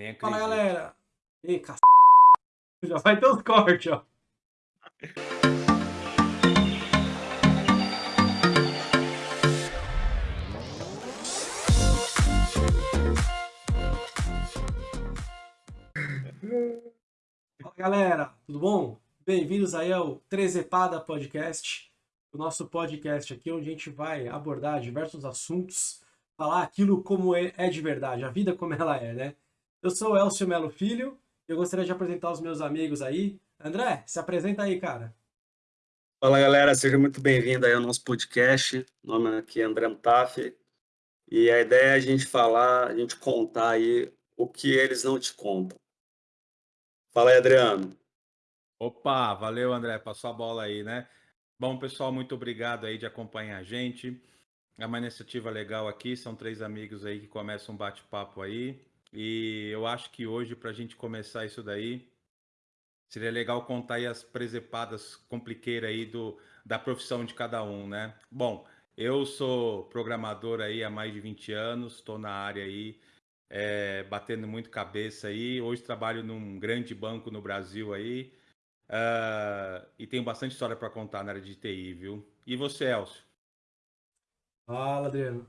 Nem Fala acredito. galera! Ei. Já vai ter uns cortes, ó. Fala galera, tudo bom? Bem-vindos aí ao Trezepada Podcast, o nosso podcast aqui onde a gente vai abordar diversos assuntos, falar aquilo como é, é de verdade, a vida como ela é, né? Eu sou o Elcio Melo Filho e eu gostaria de apresentar os meus amigos aí. André, se apresenta aí, cara. Fala galera, seja muito bem-vindo aí ao nosso podcast. Meu nome aqui é André Mutaf e a ideia é a gente falar, a gente contar aí o que eles não te contam. Fala aí, Adriano. Opa, valeu André, passou a bola aí, né? Bom, pessoal, muito obrigado aí de acompanhar a gente. É uma iniciativa legal aqui, são três amigos aí que começam um bate-papo aí. E eu acho que hoje, para a gente começar isso daí, seria legal contar aí as presepadas compliqueiras aí do, da profissão de cada um, né? Bom, eu sou programador aí há mais de 20 anos, estou na área aí, é, batendo muito cabeça aí. Hoje trabalho num grande banco no Brasil aí uh, e tenho bastante história para contar na área de TI, viu? E você, Elcio? Fala, Adriano.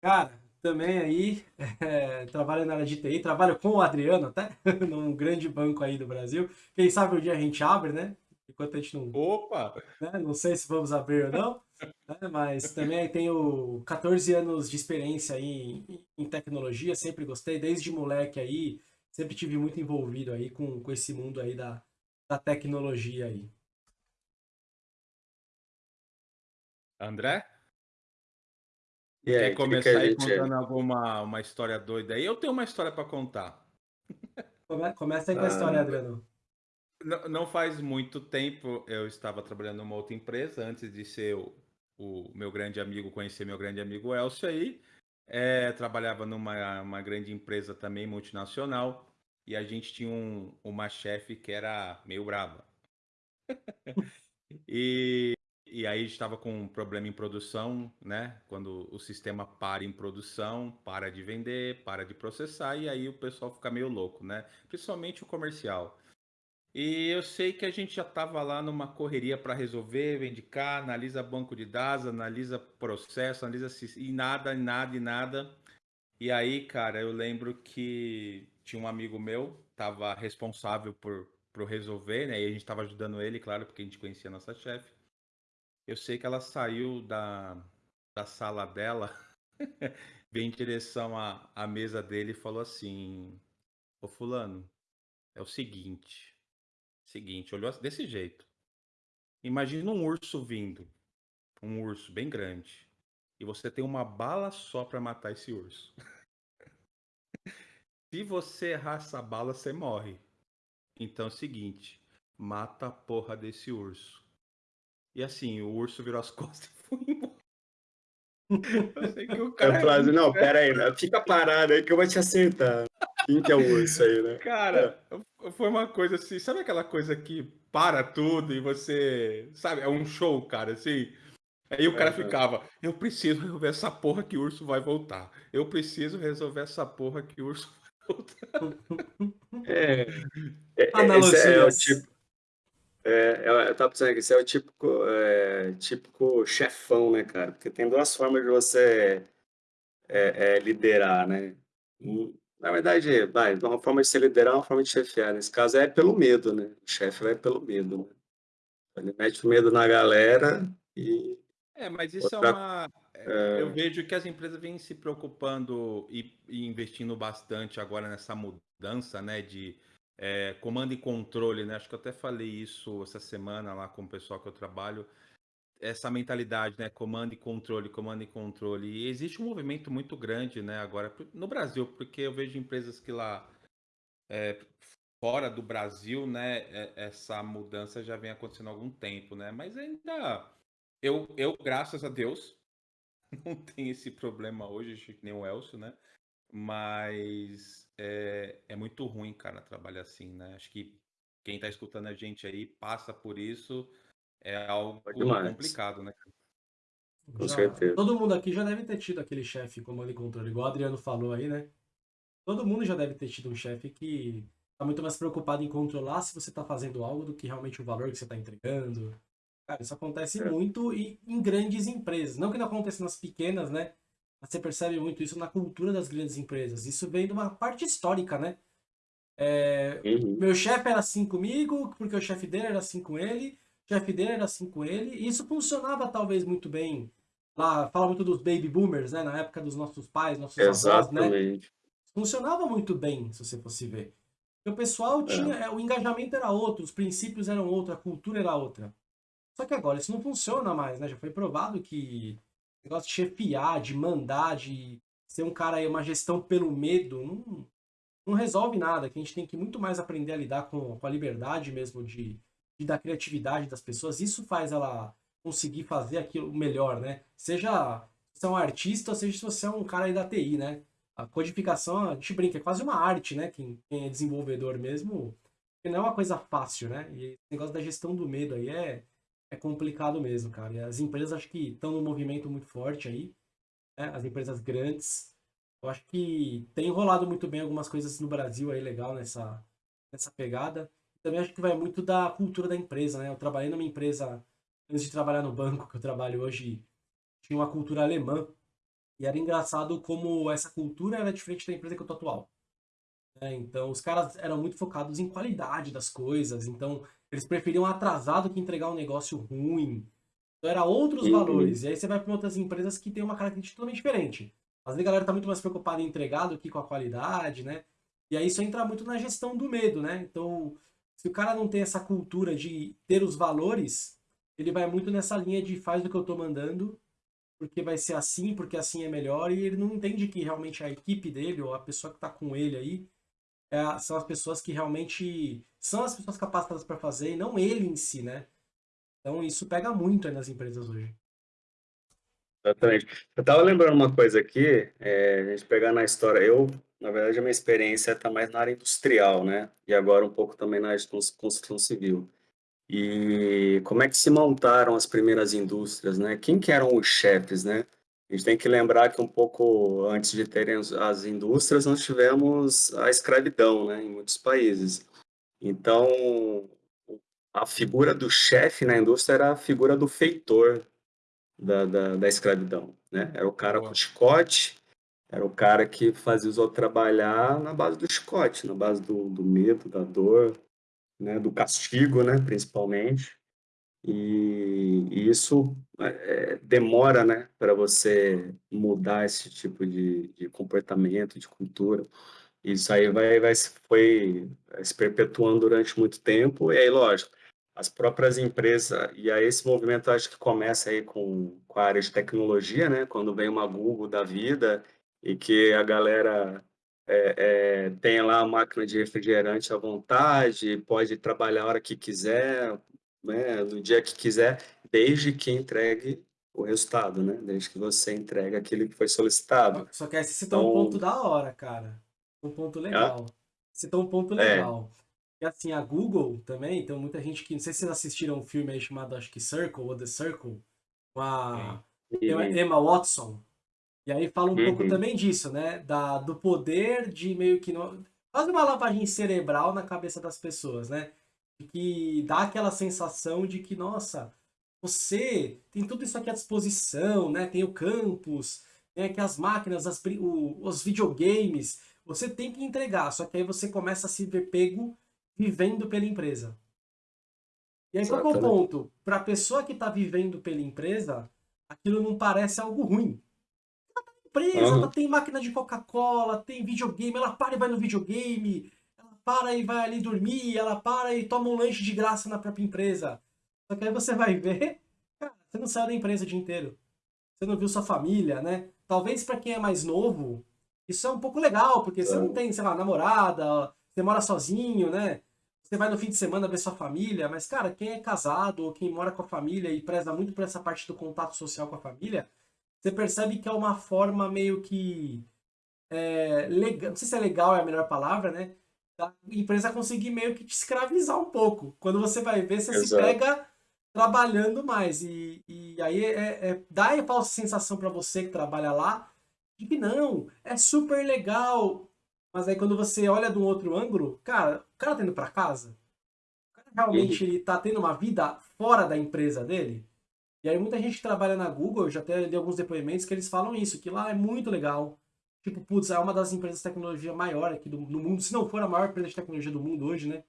Cara, também aí é, trabalho na área de TI, trabalho com o Adriano até, num grande banco aí do Brasil. Quem sabe um dia a gente abre, né? Enquanto a gente não. Opa! Né? Não sei se vamos abrir ou não, né? mas também tenho 14 anos de experiência aí em, em, tecnologia, sempre gostei, desde moleque aí, sempre tive muito envolvido aí com, com esse mundo aí da, da tecnologia aí. André? E aí, Quer que começar que a aí contando alguma uma história doida aí? Eu tenho uma história para contar. Come- Começa aí com a história, Ah. Adriano. Não, não faz muito tempo eu estava trabalhando numa outra empresa, antes de ser o, o meu grande amigo, conhecer meu grande amigo Elcio aí. É, trabalhava numa uma grande empresa também multinacional e a gente tinha um- uma chefe que era meio brava. E, e aí estava com um problema em produção, né? Quando o sistema para em produção, para de vender, para de processar, e aí o pessoal fica meio louco, né? Principalmente o comercial. E eu sei que a gente já estava lá numa correria para resolver, cá, analisa banco de dados, analisa processo, analisa e nada, e nada, e nada. E aí, cara, eu lembro que tinha um amigo meu, estava responsável por, por resolver, né? E a gente estava ajudando ele, claro, porque a gente conhecia a nossa chefe. Eu sei que ela saiu da, da sala dela, veio em direção à, à mesa dele e falou assim: Ô Fulano, é o seguinte. Seguinte, olhou assim, desse jeito. Imagina um urso vindo, um urso bem grande, e você tem uma bala só para matar esse urso. Se você errar essa bala, você morre. Então é o seguinte, mata a porra desse urso. E assim, o urso virou as costas e foi embora. Eu sei que o A cara. frase, não, pera aí, né? fica parado aí que eu vou te acertar. Quem que é o urso aí, né? Cara, foi uma coisa assim, sabe aquela coisa que para tudo e você, sabe, é um show, cara, assim. Aí o cara Aham. ficava, eu preciso resolver essa porra que o urso vai voltar. Eu preciso resolver essa porra que o urso vai voltar. É, é, é, esse é o tipo. É, eu, eu tava pensando que esse é o típico, é, típico chefão, né, cara? Porque tem duas formas de você é, é, liderar, né? Na verdade, vai, uma forma de se liderar, uma forma de chefiar. Nesse caso é pelo medo, né? O chefe vai pelo medo, né? Ele mete o medo na galera e É, mas isso é Outra- uma. é, Eu vejo que as empresas vêm se preocupando e, e investindo bastante agora nessa mudança, né, de é, comando e controle, né? Acho que eu até falei isso essa semana lá com o pessoal que eu trabalho. Essa mentalidade, né, comando e controle, comando e controle. E existe um movimento muito grande, né, agora no Brasil, porque eu vejo empresas que lá é, fora do Brasil, né, é- essa mudança já vem acontecendo há algum tempo, né? Mas ainda eu, eu, graças a Deus, não tenho esse problema hoje, acho que nem o Elcio, né? Mas é, é muito ruim, cara, trabalhar assim, né? Acho que quem tá escutando a gente aí passa por isso, é algo demais. complicado, né? Com Já- certeza. Todo mundo aqui já deve ter tido aquele chefe comando e controle, igual o Adriano falou aí, né? todo mundo já deve ter tido um chefe que tá muito mais preocupado em controlar se você tá fazendo algo do que realmente o valor que você tá entregando. Cara, isso acontece É. muito e em grandes empresas. Não que não aconteça nas pequenas, né? Você percebe muito isso na cultura das grandes empresas. Isso vem de uma parte histórica, né? É, Uhum. meu chefe era assim comigo, porque o chefe dele era assim com ele, o chefe dele era assim com ele, e isso funcionava talvez muito bem. Lá, fala muito dos baby boomers, né? Na época dos nossos pais, nossos avós, né? Exatamente. Funcionava muito bem, se você fosse ver. Porque o pessoal tinha, é, o engajamento era outro, os princípios eram outro, a cultura era outra. Só que agora isso não funciona mais, né? Já foi provado que negócio de chefiar, de mandar, de ser um cara aí, uma gestão pelo medo, não, não resolve nada. Que a gente tem que muito mais aprender a lidar com, com a liberdade mesmo de, de da criatividade das pessoas. Isso faz ela conseguir fazer aquilo melhor, né? Seja se você é um artista, ou seja se você é um cara aí da TI, né? A codificação, a gente brinca, é quase uma arte, né? Quem, quem é desenvolvedor mesmo, não é uma coisa fácil, né? E esse negócio da gestão do medo aí é, é complicado mesmo, cara. E as empresas acho que estão num movimento muito forte aí, né? As empresas grandes. Eu acho que tem rolado muito bem algumas coisas no Brasil aí legal nessa, nessa pegada. Também acho que vai muito da cultura da empresa, né? Eu trabalhei numa empresa, antes de trabalhar no banco que eu trabalho hoje, tinha uma cultura alemã. E era engraçado como essa cultura era diferente da empresa que eu tô atual. né? então, os caras eram muito focados em qualidade das coisas. Então, eles preferiam atrasar do que entregar um negócio ruim. Então, era outros Uhum. valores. E aí você vai para outras empresas que têm uma característica totalmente diferente. Às vezes a galera tá muito mais preocupada em entregar do que com a qualidade, né? E aí isso entra muito na gestão do medo, né? Então, se o cara não tem essa cultura de ter os valores, ele vai muito nessa linha de faz o que eu tô mandando, porque vai ser assim, porque assim é melhor, e ele não entende que realmente a equipe dele, ou a pessoa que tá com ele aí, é são as pessoas que realmente são as pessoas capacitadas para fazer, e não ele em si, né? Então isso pega muito nas empresas hoje. Exatamente. Eu tava lembrando uma coisa aqui, é, a gente pegar na história, eu, na verdade, a minha experiência está mais na área industrial, né? E agora um pouco também na área de cons- construção civil. E como é que se montaram as primeiras indústrias, né? Quem que eram os chefes, né? A gente tem que lembrar que um pouco antes de terem as- as indústrias, nós tivemos a escravidão, né? Em muitos países. Então, a figura do chefe na indústria era a figura do feitor, da, da, da escravidão, né? Era o cara com chicote, era o cara que fazia os outros trabalhar na base do chicote, na base do, do medo, da dor, né? Do castigo, né? Principalmente. E, isso é, demora, né? Para você mudar esse tipo de, de comportamento, de cultura. Isso aí vai, vai foi se perpetuando durante muito tempo. E aí, lógico, as próprias empresas, e aí esse movimento acho que começa aí com, com a área de tecnologia, né? Quando vem uma Google da vida e que a galera é, é, tem lá a máquina de refrigerante à vontade, pode trabalhar a hora que quiser, né? No dia que quiser, desde que entregue o resultado, né? Desde que você entregue aquilo que foi solicitado. Só que aí você citou um Então- ponto da hora, cara. Um ponto legal. Citou um ponto É. legal. E assim, a Google também, então muita gente que. Não sei se vocês assistiram um filme aí chamado, acho que Circle, ou The Circle, com a Emma, Emma Watson. E aí fala um pouco Uhum. também disso, né? Da, do poder de meio que. No, quase uma lavagem cerebral na cabeça das pessoas, né? Que dá aquela sensação de que, nossa, você tem tudo isso aqui à disposição, né? Tem o campus, tem aqui as máquinas, as, o- os videogames. Você tem que entregar, só que aí você começa a se ver pego vivendo pela empresa. E aí, qual é o ponto? Para a pessoa que está vivendo pela empresa, aquilo não parece algo ruim. Ela tá na empresa, Aham. ela tem máquina de Coca-Cola, tem videogame, ela para e vai no videogame, para e vai ali dormir, ela para e toma um lanche de graça na própria empresa. Só que aí você vai ver, cara, você não saiu da empresa o dia inteiro. Você não viu sua família, né? Talvez para quem é mais novo, isso é um pouco legal, porque você não É. tem, sei lá, namorada, você mora sozinho, né? Você vai no fim de semana ver sua família, mas, cara, quem é casado ou quem mora com a família e preza muito por essa parte do contato social com a família, você percebe que é uma forma meio que. É, legal, não sei se é legal é a melhor palavra, né? Da empresa conseguir meio que te escravizar um pouco. Quando você vai ver, você se Exato. pega trabalhando mais. E, e aí é, é- dá a falsa sensação para você que trabalha lá de que não, é super legal. Mas aí quando você olha de um outro ângulo, cara, o cara tá indo pra casa? O cara realmente ele tá tendo uma vida fora da empresa dele? E aí muita gente que trabalha na Google, eu já até li alguns depoimentos que eles falam isso, que lá é muito legal. Tipo, putz, é uma das empresas de tecnologia maior aqui do, do mundo, se não for a maior empresa de tecnologia do mundo hoje, né?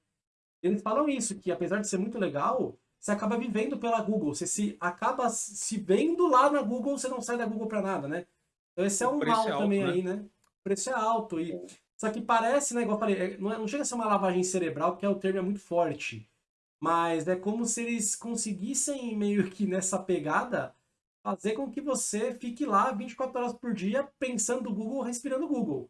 Eles falam isso, que apesar de ser muito legal, você acaba vivendo pela Google, você se acaba se vendo lá na Google, você não sai da Google para nada, né? Então esse é um mal é alto, também né? aí, né? O preço é alto. E... Só que parece, né, igual eu falei, é, não, é, não chega a ser uma lavagem cerebral, porque é o termo é muito forte. Mas é como se eles conseguissem, meio que nessa pegada, fazer com que você fique lá 24 horas por dia pensando no Google, respirando Google.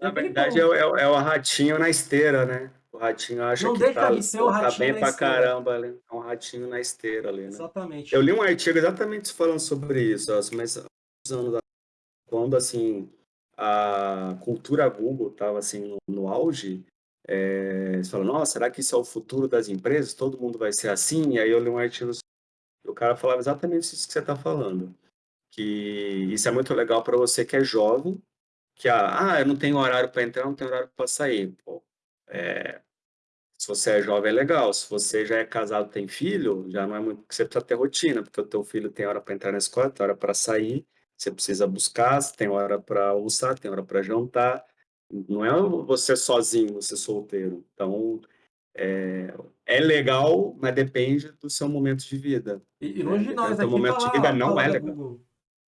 Na verdade, é, é, é o ratinho na esteira, né? O ratinho acha não que deixa tá, de ser o tá bem pra esteira. caramba ali. É um ratinho na esteira ali, né? Exatamente. Eu li um artigo exatamente falando sobre isso, mas anos quando assim a cultura Google estava assim no, no auge, é, você fala, nossa, será que isso é o futuro das empresas? Todo mundo vai ser assim? E aí eu li um artigo, o cara falava exatamente isso que você está falando, que isso é muito legal para você que é jovem, que ah, ah eu não tenho horário para entrar, não tenho horário para sair. Pô, é, se você é jovem é legal, se você já é casado, tem filho, já não é muito que você precisa ter rotina, porque o teu filho tem hora para entrar na escola, tem hora para sair, você precisa buscar, tem hora para almoçar, tem hora para jantar. Não é você sozinho, você solteiro. Então, é, é legal, mas depende do seu momento de vida. E, e longe de nós aqui momento falar, de vida não é legal. Google.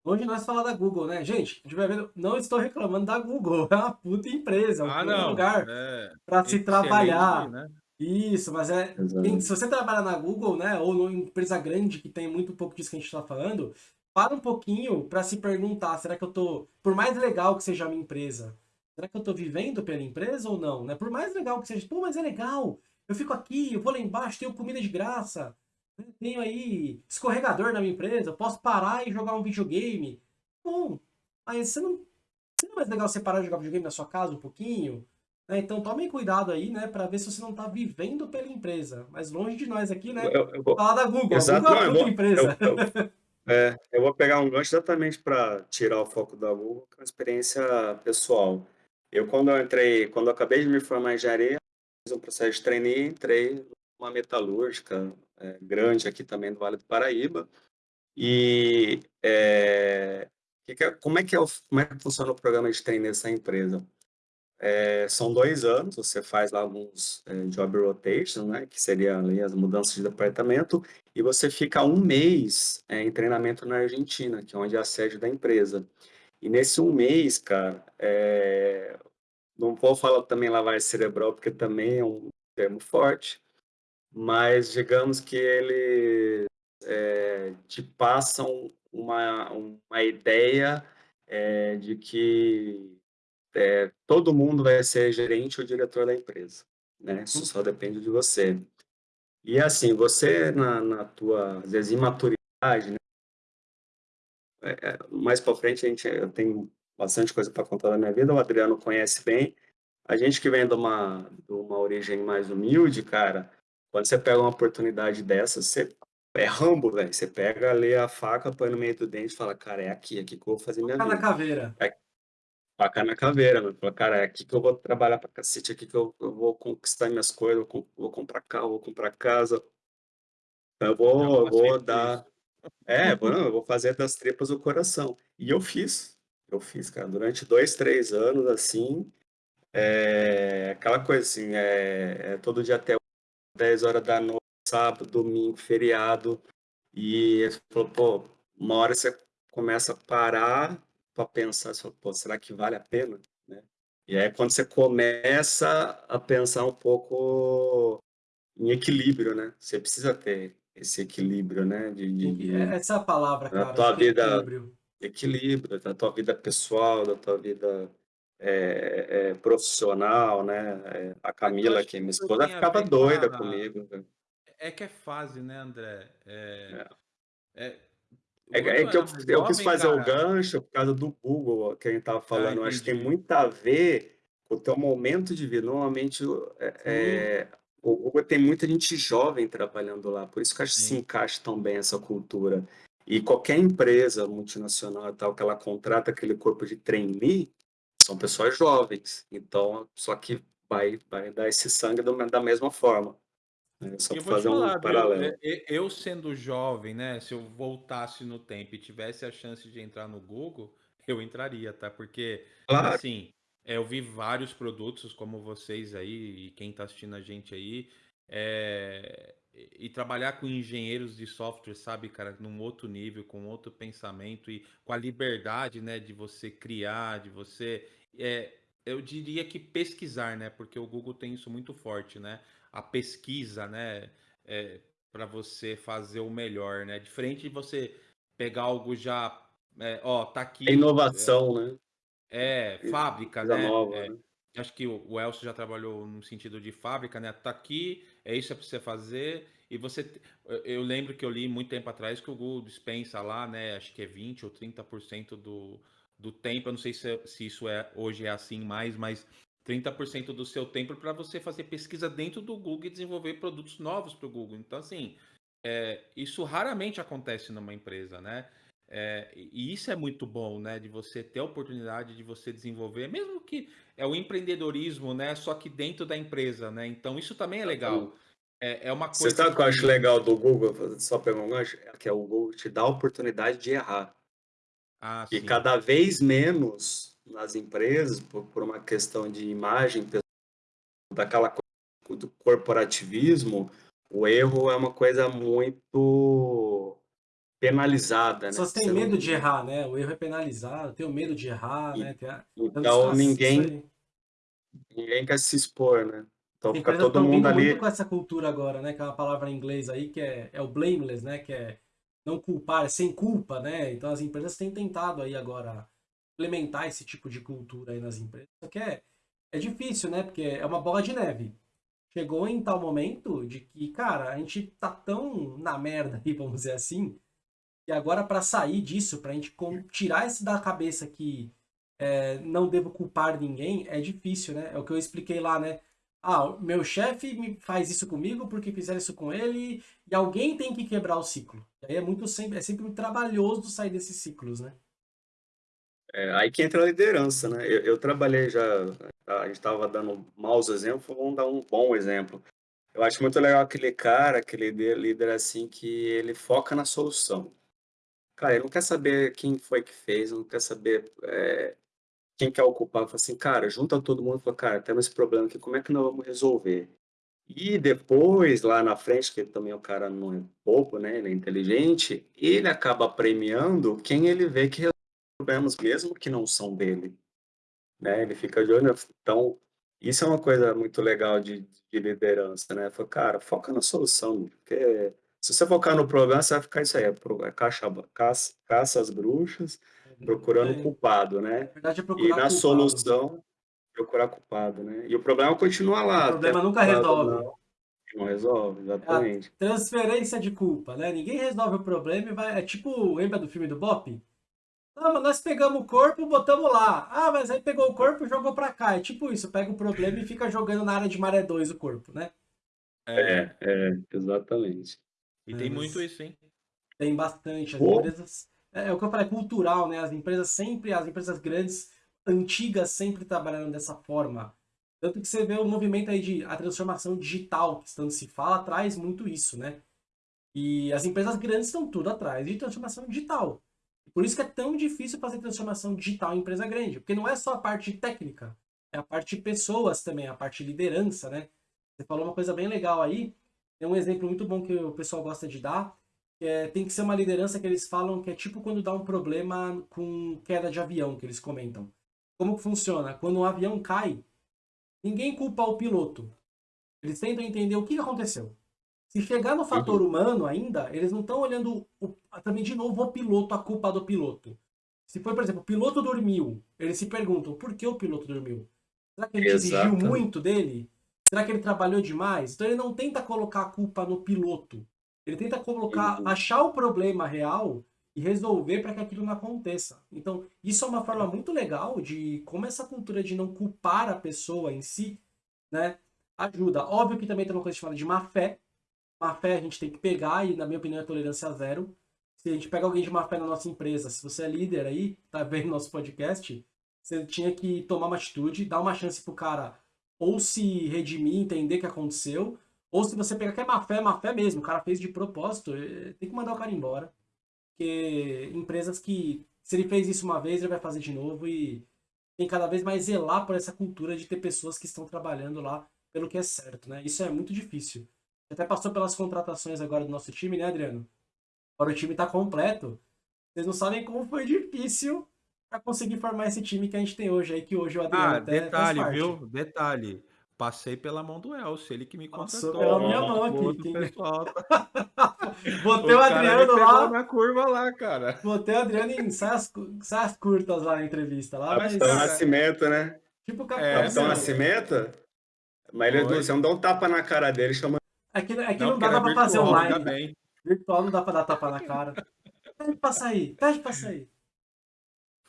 Longe de nós falar da Google, né? Gente, a gente vai vendo, não estou reclamando da Google, é uma puta empresa, é um ah, não, lugar é, para se trabalhar. Né? Isso, mas é. Tem, se você trabalhar na Google, né? Ou numa empresa grande que tem muito pouco disso que a gente está falando, para um pouquinho para se perguntar, será que eu tô, por mais legal que seja a minha empresa, será que eu tô vivendo pela empresa ou não, né? Por mais legal que seja, pô, mas é legal, eu fico aqui, eu vou lá embaixo, tenho comida de graça, né? tenho aí escorregador na minha empresa, eu posso parar e jogar um videogame. Bom, mas você não, não é mais legal você parar de jogar videogame na sua casa um pouquinho? Né? Então tomem cuidado aí, né, para ver se você não está vivendo pela empresa. Mas longe de nós aqui, né, eu, eu vou... falar da Google. Exato, a Google é uma empresa. Eu, é, eu vou pegar um gancho exatamente para tirar o foco da Google, é a experiência pessoal. Eu, quando eu entrei, quando eu acabei de me formar em engenharia, um processo de trainee, entrei numa metalúrgica é, grande aqui também do Vale do Paraíba. E é, que, como, é que é o, como é que funciona o programa de trainee dessa empresa? É, são dois anos, você faz lá alguns é, job rotation, né, que seria ali as mudanças de departamento, e você fica um mês é, em treinamento na Argentina, que é onde é a sede da empresa. E nesse um mês, cara, é, não vou falar também lavagem cerebral, porque também é um termo forte, mas digamos que ele é, te passam uma, uma ideia é, de que é, todo mundo vai ser gerente ou diretor da empresa, né? Isso só depende de você. E assim, você na, na tua, às vezes, imaturidade, né? É, é mais para frente a gente, eu tenho bastante coisa para contar da minha vida, o Adriano conhece bem. A gente que vem de uma, de uma origem mais humilde, cara, quando você pega uma oportunidade dessa, você é rambo, velho. Você pega ali a faca, põe no meio do dente e fala, cara, é aqui, é aqui que eu vou fazer minha Faca vida. na caveira. É, faca na caveira, mano. Fala, cara, é aqui que eu vou trabalhar pra cacete, é aqui que eu, eu vou conquistar minhas coisas, eu vou, vou comprar carro, vou comprar casa. Eu vou, eu vou dar. É, vou, não, eu vou fazer das tripas o coração. E eu fiz. Eu fiz, cara, durante dois, três anos, assim. É, aquela coisa assim, é, é todo dia até 10 horas da noite, sábado, domingo, feriado. E ele falou, pô, uma hora você começa a parar para pensar, você fala, pô, será que vale a pena? Né? E aí quando você começa a pensar um pouco em equilíbrio, né? Você precisa ter esse equilíbrio, né? De, de, de Essa é a palavra, cara. Tua vida, equilíbrio. Equilíbrio, da tua vida pessoal, da tua vida é, é, profissional, né? É, a Camila, que é minha esposa, ficava doida comigo. Né? É que é fase, né, André? É, é. é, é que eu, eu quis fazer cara... o gancho por causa do Google, que a gente estava ah, falando. Ah, acho que tem muito a ver com o teu momento de vida. Normalmente, é, o Google tem muita gente jovem trabalhando lá, por isso que acho que se encaixa tão bem essa cultura. E qualquer empresa multinacional tal que ela contrata aquele corpo de trainee, são pessoas jovens, então só que vai, vai dar esse sangue do- da mesma forma. né? Só eu para fazer um falar, viu? paralelo. É, é, Eu sendo jovem, né? Se eu voltasse no tempo e tivesse a chance de entrar no Google, eu entraria, tá? Porque, Claro, assim, é, eu vi vários produtos como vocês aí e quem tá assistindo a gente aí, é, e trabalhar com engenheiros de software, sabe, cara, num outro nível, com outro pensamento e com a liberdade, né, de você criar, de você, é, eu diria que pesquisar, né? Porque o Google tem isso muito forte, né? a pesquisa, né, é, para você fazer o melhor, né? Diferente de você pegar algo já, é, ó, tá é aqui, inovação, né? é, E fábrica, né? nova, É, né? acho que o Elcio já trabalhou no sentido de fábrica, né? Tá aqui, é isso que é pra você fazer. E você, eu lembro que eu li muito tempo atrás que o Google dispensa lá, né? Acho que é 20 ou 30% do, do tempo. Eu não sei se, se isso é hoje é assim mais, mas 30% do seu tempo para você fazer pesquisa dentro do Google e desenvolver produtos novos para o Google. Então, assim, é, isso raramente acontece numa empresa, né? É, e isso é muito bom, né? De você ter a oportunidade de você desenvolver, mesmo que é o empreendedorismo, né? Só que dentro da empresa, né? Então isso também é legal. Exatamente. É, é uma Você coisa sabe o que eu acho legal do Google? Só pegar um gancho, é que é o Google te dá a oportunidade de errar. Ah, E sim. cada vez menos nas empresas, por, por uma questão de imagem, daquela coisa do corporativismo, o erro é uma coisa muito penalizada, né? pessoas têm Você não- medo de errar, né? O erro é penalizado, tem o medo de errar, E- né? Tem a... Então, ninguém, ninguém quer se expor, né? Então fica todo mundo vindo ali. muito com essa cultura agora, né? Que é uma palavra em inglês aí que é, é o blameless, né? Que é não culpar, é sem culpa, né? Então as empresas têm tentado aí agora implementar esse tipo de cultura aí nas empresas. Só que é, é difícil, né? Porque é uma bola de neve. Chegou em tal momento de que, cara, a gente tá tão na merda aí, vamos dizer assim, e agora para sair disso, pra gente com- tirar isso da cabeça que é, não devo culpar ninguém, é difícil, né? É o que eu expliquei lá, né? Ah, meu chefe me faz isso comigo porque fizeram isso com ele e alguém tem que quebrar o ciclo. E aí é muito sempre, é sempre trabalhoso sair desses ciclos, né? É, aí que entra a liderança, né? Eu, eu trabalhei já, a gente estava dando maus exemplos, vamos dar um bom exemplo. Eu acho muito legal aquele cara, aquele líder assim, que ele foca na solução. Cara, ele não quer saber quem foi que fez, não quer saber é, quem quer ocupar. Fala assim, cara, junta todo mundo e fala, cara, temos esse problema aqui, como é que nós vamos resolver? E depois, lá na frente, que também o cara não é bobo, né? Ele é inteligente, ele acaba premiando quem ele vê que resolve problemas, mesmo que não são dele, né? Ele fica de olho. Então, isso é uma coisa muito legal de, de liderança, né? Fala, cara, foca na solução, porque se você focar no problema, você vai ficar isso aí, é é caça, caça, caça as bruxas, procurando o É, culpado, na né? verdade é E procurar na culpado. solução, procurar culpado, né? E o problema continua O lá, problema até nunca resolve. não, não resolve, É exatamente. transferência de culpa, né? Ninguém resolve o problema e vai. É tipo, lembra do filme do Bop? Ah, mas nós pegamos o corpo, botamos lá. Ah, mas aí pegou o corpo e jogou pra cá. É tipo isso, pega o problema e fica jogando na área de maré 2 o corpo, né? É, É, é, exatamente. E tem muito isso, hein? Tem bastante. As Pô. empresas. É, é o que eu falei, é cultural, né? As empresas sempre, as empresas grandes, antigas, sempre trabalhando dessa forma. Tanto que você vê o movimento aí de a transformação digital, que tanto se fala, traz muito isso, né? E as empresas grandes estão tudo atrás de transformação digital. Por isso que é tão difícil fazer transformação digital em empresa grande, porque não é só a parte técnica, é a parte de pessoas também, a parte de liderança, né? Você falou uma coisa bem legal aí, tem um exemplo muito bom que o pessoal gosta de dar, que é, tem que ser uma liderança que eles falam que é tipo quando dá um problema com queda de avião, que eles comentam. Como que funciona? Quando um avião cai, ninguém culpa o piloto. Eles tentam entender o que aconteceu. Se chegar no fator humano ainda, eles não estão olhando o- também de novo o piloto, a culpa do piloto. Se for, por exemplo, o piloto dormiu, eles se perguntam por que o piloto dormiu? Será que gente exigiu muito dele? Será que ele trabalhou demais? Então ele não tenta colocar a culpa no piloto. Ele tenta colocar, Uhum. achar o problema real e resolver para que aquilo não aconteça. Então, isso é uma forma muito legal de como essa cultura de não culpar a pessoa em si, né, ajuda. Óbvio que também tem uma coisa chamada de má fé. Má fé a gente tem que pegar e, na minha opinião, é tolerância zero. Se a gente pega alguém de má fé na nossa empresa, se você é líder aí, tá vendo nosso podcast, você tinha que tomar uma atitude, dar uma chance pro cara ou se redimir, entender o que aconteceu, ou se você pegar que é má fé, é má fé mesmo, o cara fez de propósito, eh, tem que mandar o cara embora. Porque empresas que, se ele fez isso uma vez, ele vai fazer de novo e tem cada vez mais zelar por essa cultura de ter pessoas que estão trabalhando lá pelo que é certo, né? Isso é muito difícil. Até passou pelas contratações agora do nosso time, né, Adriano? Agora o time tá completo. Vocês não sabem como foi difícil para conseguir formar esse time que a gente tem hoje aí, que hoje o Adriano Ah, até detalhe, faz parte. viu? Detalhe. Passei pela mão do Elcio, ele que me Passou contratou. pela minha mão aqui, quem- pessoal. Botei o, me Adriano lá, na curva lá, cara. botei o Adriano em saias, saias curtas lá na entrevista lá, mas Capitão cara, Nascimento, né? tipo o É, Capitão Capitão meu. Nascimento? Mas ele, Foi. você não dá um tapa na cara dele, chama. É que, é que Não, não, dá pra fazer online. Virtual não dá pra dar tapa na cara. Pede pra sair, pede pra sair.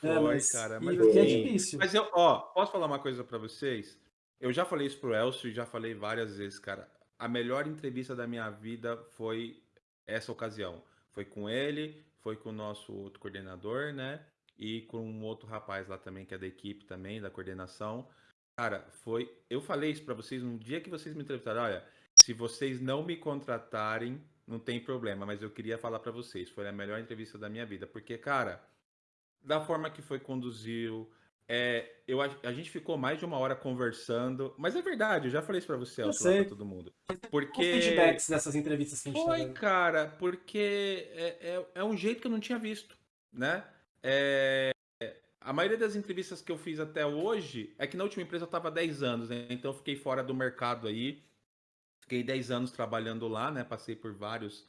É, Foi, mas, cara. Mas é assim, difícil. Mas eu, ó, posso falar uma coisa pra vocês? Eu já falei isso pro Elcio e já falei várias vezes, cara. A melhor entrevista da minha vida foi essa ocasião. Foi com ele, foi com o nosso outro coordenador, né? E com um outro rapaz lá também, que é da equipe também, da coordenação. Cara, foi. Eu falei isso pra vocês no dia que vocês me entrevistaram. Olha, se vocês não me contratarem, não tem problema, mas eu queria falar pra vocês. Foi a melhor entrevista da minha vida. Porque, cara, da forma que foi conduziu. É, eu, a, a gente ficou mais de uma hora conversando, mas é verdade, eu já falei isso pra você, sei. pra todo mundo. Os Porque. feedbacks dessas entrevistas que a gente tá Foi, dando. cara, porque é, é, é um jeito que eu não tinha visto, né? É, a maioria das entrevistas que eu fiz até hoje é que na última empresa eu estava 10 anos, né? Então eu fiquei fora do mercado aí. Fiquei 10 anos trabalhando lá, né? Passei por vários,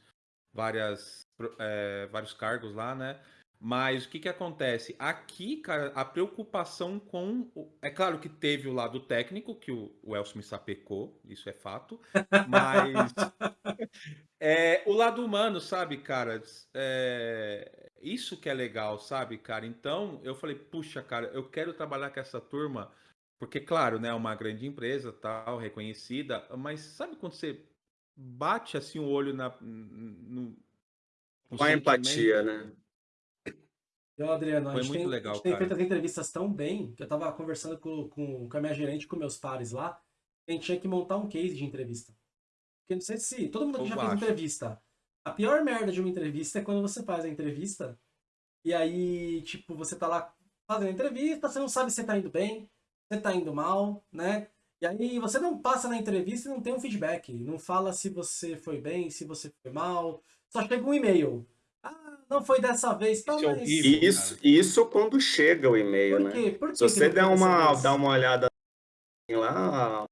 várias, é, vários cargos lá, né? Mas o que que acontece? Aqui, cara, a preocupação com. o- É claro que teve o lado técnico, que o, o Elcio me sapecou, isso é fato. Mas. É, o lado humano, sabe, cara? É, isso que é legal, sabe, cara? Então, eu falei, puxa, cara, eu quero trabalhar com essa turma, porque, claro, né, é uma grande empresa, tal, reconhecida, mas sabe quando você bate assim o olho na, no, no Com a empatia, né? Então, Adriano, a Foi gente, muito tem, legal, a gente tem feito as entrevistas tão bem que eu tava conversando com, com, com a minha gerente, com meus pares lá, a gente tinha que montar um case de entrevista. Porque não sei se todo mundo aqui já fez acho. entrevista. A pior merda de uma entrevista é quando você faz a entrevista e aí, tipo, você tá lá fazendo a entrevista, você não sabe se tá indo bem, se tá indo mal, né? E aí você não passa na entrevista e não tem um feedback. Não fala se você foi bem, se você foi mal. Só chega um e-mail. Ah, não foi dessa vez, tá, Isso é mas... Isso, isso quando chega o e-mail, Por né? quê? Por que Se você não der uma, dar uma olhada lá,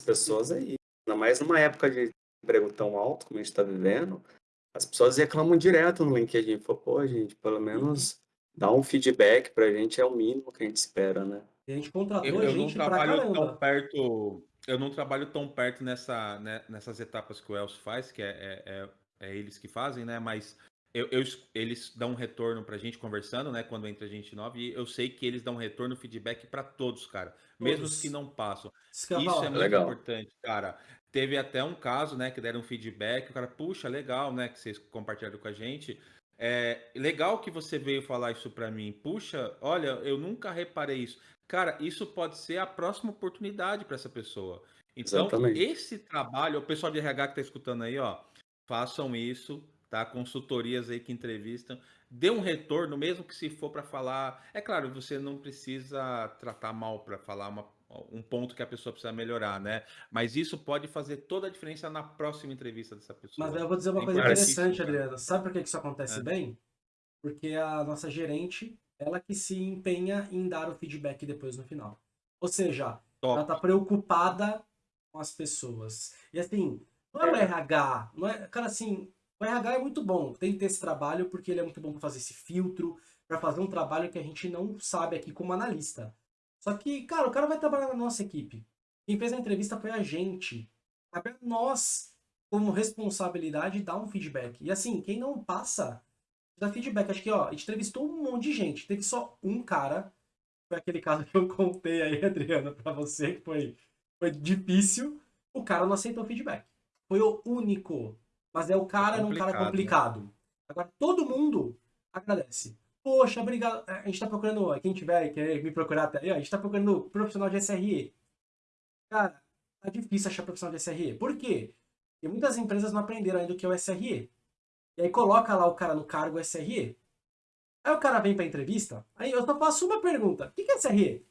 as pessoas aí, ainda mais numa época de emprego tão alto como a gente está vivendo, as pessoas reclamam direto no LinkedIn. Fala, pô, gente, pelo menos dar um feedback pra gente é o mínimo que a gente espera, né? E a gente contratou Eu, eu não gente pra trabalho tão perto, eu não trabalho tão perto nessa, né, nessas etapas que o Elcio faz, que é, é, é- é eles que fazem, né? Mas eu, eu es- eles dão um retorno pra gente conversando, né? Quando entra gente nova, e eu sei que eles dão retorno, feedback pra todos, cara. Mesmo os que não passam. Isso é muito Legal. importante, cara. Teve até um caso, né, que deram um feedback, o cara, puxa, legal, né, que vocês compartilharam com a gente. É legal que você veio falar isso pra mim. Puxa, olha, eu nunca reparei isso. Cara, isso pode ser a próxima oportunidade pra essa pessoa. Então, Exatamente. esse trabalho, o pessoal de RH que tá escutando aí, ó, façam isso, tá? Consultorias aí que entrevistam, dê um retorno, mesmo que se for pra falar. É claro, você não precisa tratar mal pra falar uma- um ponto que a pessoa precisa melhorar, né? Mas isso pode fazer toda a diferença na próxima entrevista dessa pessoa. Mas eu vou dizer uma coisa interessante, cara. Adriano. Sabe por que isso acontece É. bem? Porque a nossa gerente, ela que se empenha em dar o feedback depois no final. Ou seja, ela Top. tá preocupada com as pessoas. E assim, não é o RH, não é, cara, assim, o RH é muito bom, tem que ter esse trabalho porque ele é muito bom para fazer esse filtro, para fazer um trabalho que a gente não sabe aqui como analista. Só que, cara, o cara vai trabalhar na nossa equipe. Quem fez a entrevista foi a gente. Cabe a nós, como responsabilidade, dar um feedback. E assim, quem não passa, dá feedback. Acho que, ó, a gente entrevistou um monte de gente. Teve só um cara, foi aquele caso que eu contei aí, Adriana, pra você, que foi, foi difícil. O cara não aceitou feedback. Foi o único. Mas é o cara era um cara complicado, né? complicado. Agora, todo mundo agradece. Poxa, obrigado. A gente tá procurando, quem tiver, quer me procurar até aí, a gente tá procurando profissional de SRE. Cara, tá difícil achar profissional de SRE. Por quê? Porque muitas empresas não aprenderam ainda o que é o SRE. E aí coloca lá o cara no cargo SRE. Aí o cara vem pra entrevista, aí eu só faço uma pergunta. O que é SRE?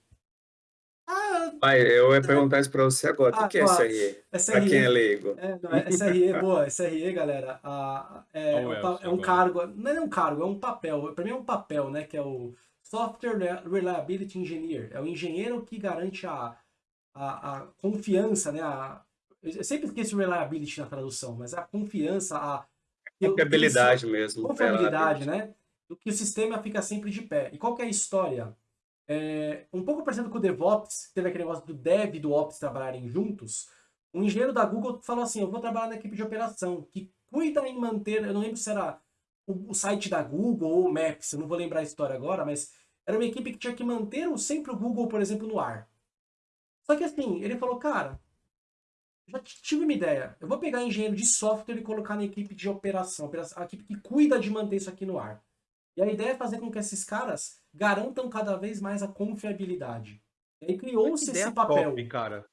Ah, Pai, eu ia perguntar isso pra você agora. O que, ah, que é SRE? SRE? Pra quem é leigo. É, não, é SRE, boa, SRE, galera, a, é, é, um, é um cargo, não é um cargo, é um papel, pra mim é um papel, né, que é o Software Reliability Engineer, é o engenheiro que garante a, a, a confiança, né, a, eu sempre esqueço reliability na tradução, mas a confiança, a... Confiabilidade mesmo. Confiabilidade, né, do que o sistema fica sempre de pé. E qual que é a história? É, um pouco parecendo com o DevOps, teve aquele negócio do Dev e do Ops trabalharem juntos, um engenheiro da Google falou assim, eu vou trabalhar na equipe de operação, que cuida em manter, eu não lembro se era o, o site da Google ou o Maps, eu não vou lembrar a história agora, mas era uma equipe que tinha que manter sempre o Google, por exemplo, no ar. Só que assim, ele falou, cara, já tive uma ideia, eu vou pegar engenheiro de software e colocar na equipe de operação, a equipe que cuida de manter isso aqui no ar. E a ideia é fazer com que esses caras garantam cada vez mais a confiabilidade. E aí criou-se esse papel. Top, cara.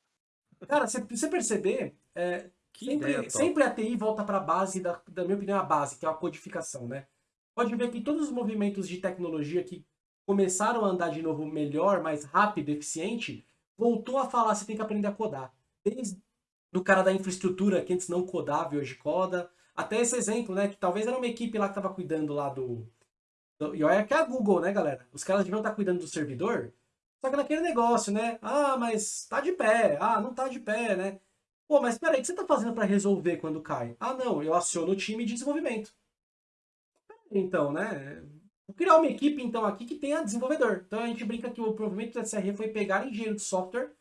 Cara, se você perceber, é, sempre, sempre a TI volta para a base, da, da minha opinião, a base, que é a codificação, né? Pode ver que todos os movimentos de tecnologia que começaram a andar de novo melhor, mais rápido, eficiente, voltou a falar, você tem que aprender a codar. Desde do cara da infraestrutura, que antes não codava e hoje coda, até esse exemplo, né, que talvez era uma equipe lá que estava cuidando lá do, e olha que é a Google, né, galera? Os caras deviam estar cuidando do servidor, só que naquele negócio, né? Ah, mas tá de pé. Ah, não tá de pé, né? Pô, mas peraí, o que você tá fazendo para resolver quando cai? Ah, não, eu aciono o time de desenvolvimento. Então, né? Vou criar uma equipe, então, aqui que tenha desenvolvedor. Então a gente brinca que o provimento da SRE foi pegar engenheiro de software,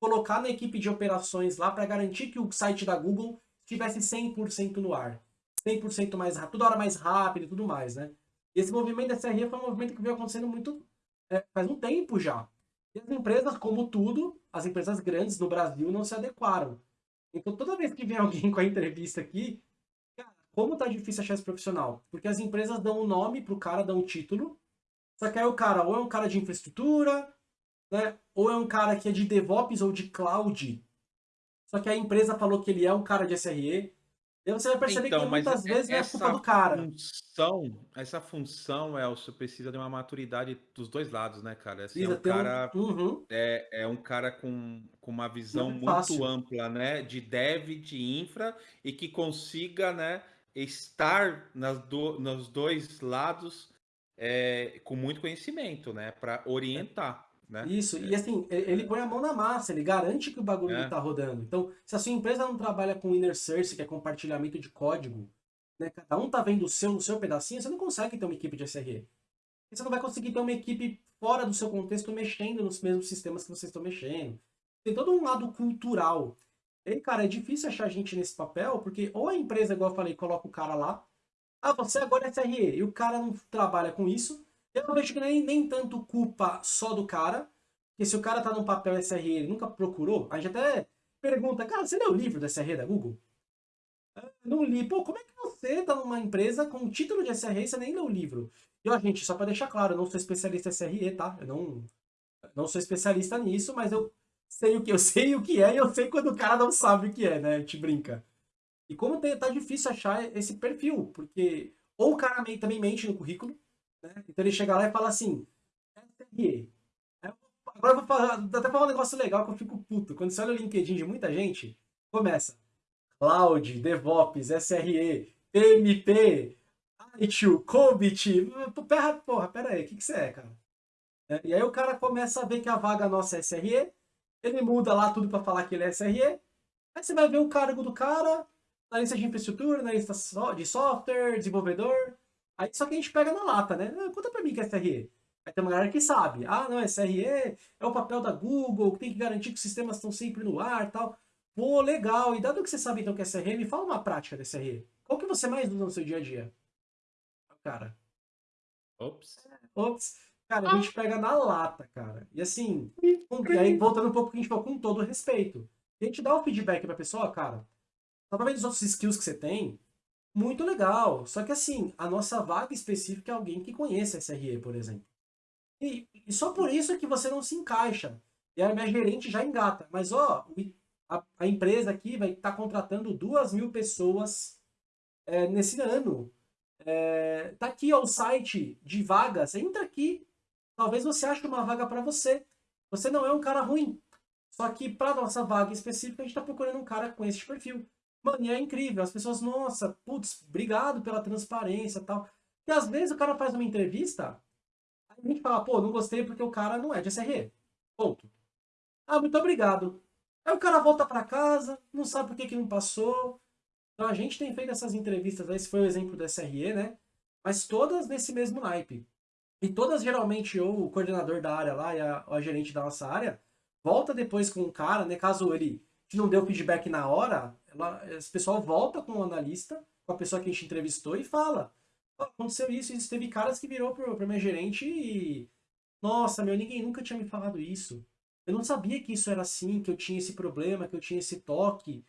colocar na equipe de operações lá para garantir que o site da Google estivesse 100% no ar. 100% mais rápido, toda hora mais rápido e tudo mais, né? Esse movimento da SRE foi um movimento que veio acontecendo muito é, faz um tempo já. E as empresas, como tudo, as empresas grandes no Brasil não se adequaram. Então, toda vez que vem alguém com a entrevista aqui, cara, como tá difícil achar esse profissional? Porque as empresas dão um nome pro cara, dão um título, só que aí o cara ou é um cara de infraestrutura, né? Ou é um cara que é de DevOps ou de Cloud. Só que a empresa falou que ele é um cara de SRE, e você vai perceber então, que muitas vezes é culpa do cara. Função, essa função, Elcio, precisa de uma maturidade dos dois lados, né, cara? Assim, é um cara, um... Uhum. é, é um cara com, com uma visão muito fácil. ampla, né? De dev, de infra, e que consiga, né, estar nas do, nos dois lados é, com muito conhecimento, né? Para orientar. Né? Isso, e assim, ele põe a mão na massa, ele garante que o bagulho está é. rodando. Então, se a sua empresa não trabalha com inner source, que é compartilhamento de código, né, cada um tá vendo o seu no seu pedacinho, você não consegue ter uma equipe de SRE. Você não vai conseguir ter uma equipe fora do seu contexto mexendo nos mesmos sistemas que vocês estão mexendo. Tem todo um lado cultural. E, cara, é difícil achar gente nesse papel, porque ou a empresa, igual eu falei, coloca o cara lá, ah, você agora é SRE, e o cara não trabalha com isso, eu vejo que nem, nem tanto culpa só do cara, porque se o cara tá num papel SRE ele nunca procurou, a gente até pergunta, cara, você leu o livro da SRE da Google? Ah, não li. Pô, como é que você tá numa empresa com título de SRE e você nem leu o livro? E ó, gente, só para deixar claro, eu não sou especialista em SRE, tá? Eu não, não sou especialista nisso, mas eu sei o que eu sei o que é e eu sei quando o cara não sabe o que é, né? A gente brinca. E como tá difícil achar esse perfil, porque ou o cara também mente no currículo, né? Então ele chega lá e fala assim, SRE. Agora eu vou falar, até falar um negócio legal que eu fico puto. Quando você olha o LinkedIn de muita gente, começa Cloud, DevOps, SRE, PMP, ITU, COBIT. Porra, porra, pera aí, o que, que você é, cara? É, e aí o cara começa a ver que a vaga nossa é SRE, ele muda lá tudo para falar que ele é SRE, aí você vai ver o cargo do cara, na lista de infraestrutura, na lista de software, desenvolvedor, Aí só que a gente pega na lata, né? Ah, conta pra mim que é SRE. Aí tem uma galera que sabe. Ah, não, SRE é o papel da Google, que tem que garantir que os sistemas estão sempre no ar tal. Pô, legal. E dado que você sabe então que é SRE, me fala uma prática da SRE. Qual que você mais usa no seu dia a dia? Cara. Ops. Ops. Cara, a gente pega na lata, cara. E assim, e aí voltando um pouco que a gente falou, com todo respeito. a gente dá o feedback pra pessoa, cara, tá vendo os outros skills que você tem, muito legal. Só que assim, a nossa vaga específica é alguém que conheça SRE, por exemplo. E, e só por isso é que você não se encaixa. E a minha gerente já engata. Mas, ó, a, a empresa aqui vai estar tá contratando duas mil pessoas é, nesse ano. É, tá aqui ó, o site de vagas. Entra aqui. Talvez você ache uma vaga para você. Você não é um cara ruim. Só que para nossa vaga específica, a gente está procurando um cara com esse perfil. Mano, e é incrível. As pessoas, nossa, putz, obrigado pela transparência e tal. E às vezes o cara faz uma entrevista, a gente fala, pô, não gostei porque o cara não é de SRE. Ponto. Ah, muito obrigado. Aí o cara volta para casa, não sabe por que, que não passou. Então a gente tem feito essas entrevistas, esse foi o exemplo do SRE, né? Mas todas nesse mesmo naipe. E todas geralmente ou o coordenador da área lá e a, a gerente da nossa área volta depois com o cara, né? Caso ele não deu feedback na hora, ela, esse pessoal volta com o analista, com a pessoa que a gente entrevistou e fala aconteceu isso, isso teve caras que virou pro meu gerente e nossa, meu, ninguém nunca tinha me falado isso. Eu não sabia que isso era assim, que eu tinha esse problema, que eu tinha esse toque.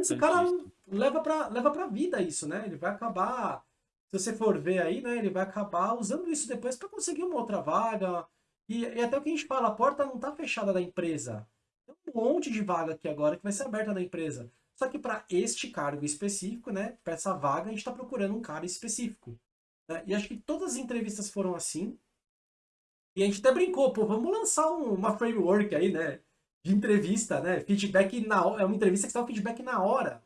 Esse cara leva pra, leva pra vida isso, né? Ele vai acabar, se você for ver aí, né? Ele vai acabar usando isso depois para conseguir uma outra vaga. E, e, até o que a gente fala, a porta não tá fechada da empresa. Tem um monte de vaga aqui agora que vai ser aberta da empresa. Só que para este cargo específico, né? Para essa vaga, a gente está procurando um cara específico. Né? E acho que todas as entrevistas foram assim. E a gente até brincou, pô, vamos lançar um, uma framework aí, né? De entrevista, né? Feedback na hora. É uma entrevista que dá o feedback na hora.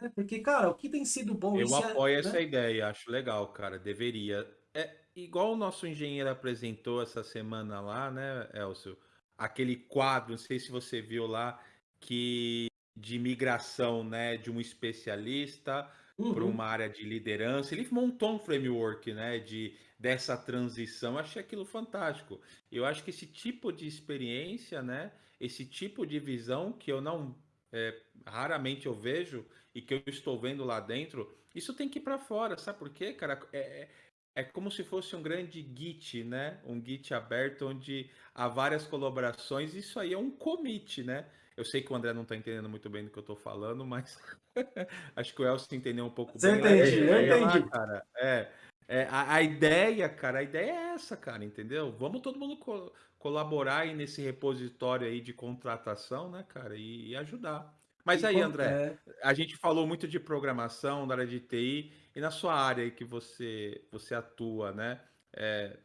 Né? Porque, cara, o que tem sido bom. Eu apoio é, essa né? ideia, acho legal, cara. Deveria. É igual o nosso engenheiro apresentou essa semana lá, né, Elcio? Aquele quadro, não sei se você viu lá, que de migração, né, de um especialista uhum. para uma área de liderança. Ele montou um framework, né, de dessa transição. Eu achei aquilo fantástico. Eu acho que esse tipo de experiência, né, esse tipo de visão que eu não é, raramente eu vejo e que eu estou vendo lá dentro, isso tem que ir para fora, sabe por quê, cara? É, é, como se fosse um grande Git, né? Um Git aberto onde há várias colaborações. Isso aí é um commit, né? Eu sei que o André não está entendendo muito bem do que eu estou falando, mas acho que o Elcio entendeu um pouco Você bem. Entendi, eu entendi. Lá, cara, é, é a, a, ideia, cara, a ideia é essa, cara, entendeu? Vamos todo mundo co colaborar aí nesse repositório aí de contratação, né, cara, e, e ajudar. Mas e aí, André, é... a gente falou muito de programação, da área de TI, e na sua área que você, você atua, né? É,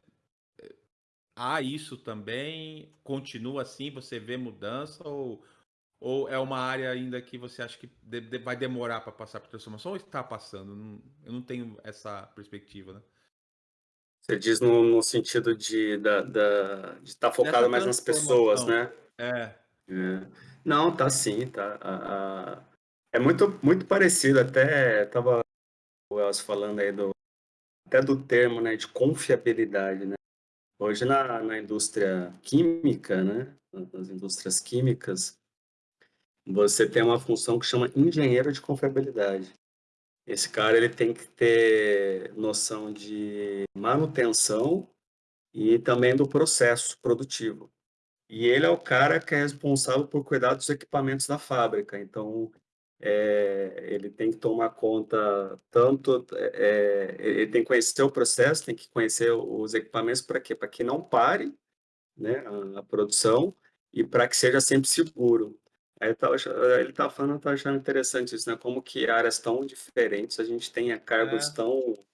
há isso também? Continua assim? Você vê mudança? Ou, ou é uma área ainda que você acha que de, de, vai demorar para passar por transformação ou está passando? Não, eu não tenho essa perspectiva, né? Você diz no, no sentido de da, da, estar tá focado mais nas pessoas, né? É. é. Não, tá sim, tá. A, a, é muito, muito parecido, até tava Elcio falando aí do até do termo, né, de confiabilidade, né? Hoje na, na indústria química, né, nas indústrias químicas, você tem uma função que chama engenheiro de confiabilidade. Esse cara ele tem que ter noção de manutenção e também do processo produtivo. E ele é o cara que é responsável por cuidar dos equipamentos da fábrica. Então, é, ele tem que tomar conta tanto, é, ele tem que conhecer o processo, tem que conhecer os equipamentos para quê? Para que não pare né, a, a produção e para que seja sempre seguro. Aí ele estava falando, estava achando interessante isso, né? Como que áreas tão diferentes, a gente tem cargos é. tão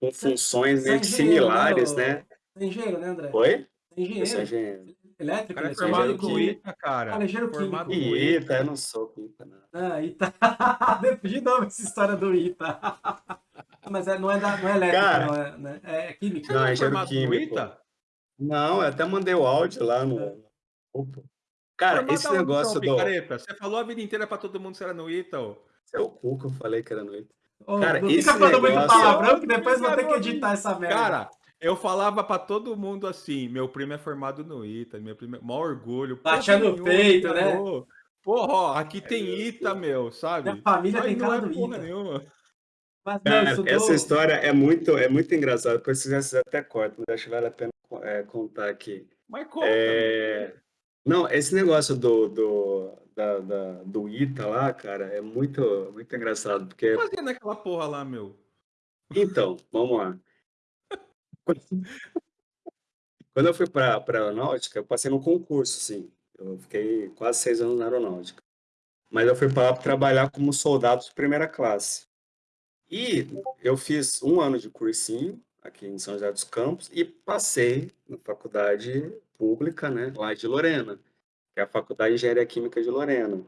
com funções meio similares, né? É engenheiro, né, André? Oi? engenheiro. Eu sou engenheiro. Elétrico, cara é formado com ITA, cara. Cara, engenheiro formado químico. ITA, eu não sou química, não. Ah, ITA. De novo essa história do ITA. Mas é, não, é da, não é elétrico, cara, não é, né? é química. Não, é engenheiro químico. ITA? Não, eu até mandei o áudio lá no... É. Cara, formado esse negócio do... Picareta. Você falou a vida inteira pra todo mundo que era no ITA, ô. Seu cu que eu falei que era no ITA. Oh, cara, não fica falando negócio... muito palavrão que depois vou ter que editar essa merda. Cara, eu falava pra todo mundo assim, meu primo é formado no ITA, meu primo é... maior orgulho. Batia no peito, né? Porra, ó, aqui tem ITA, meu, sabe? Minha família tem cara é do ITA. Nenhuma. Mas, não, Cara, estudou... Essa história é muito, é muito engraçada, depois vocês até cortam, mas acho que vale a pena é, contar aqui. Mas conta. É... Não, esse negócio do, do, da, da- do ITA lá, cara, é muito, muito engraçado, porque... Fazia naquela porra lá, meu. Então, vamos lá. Quando eu fui para a aeronáutica, eu passei no concurso, assim. Eu fiquei quase seis anos na aeronáutica. Mas eu fui para trabalhar como soldado de primeira classe. E eu fiz um ano de cursinho aqui em São José dos Campos e passei na faculdade pública, né, lá de Lorena, que é a Faculdade de Engenharia Química de Lorena.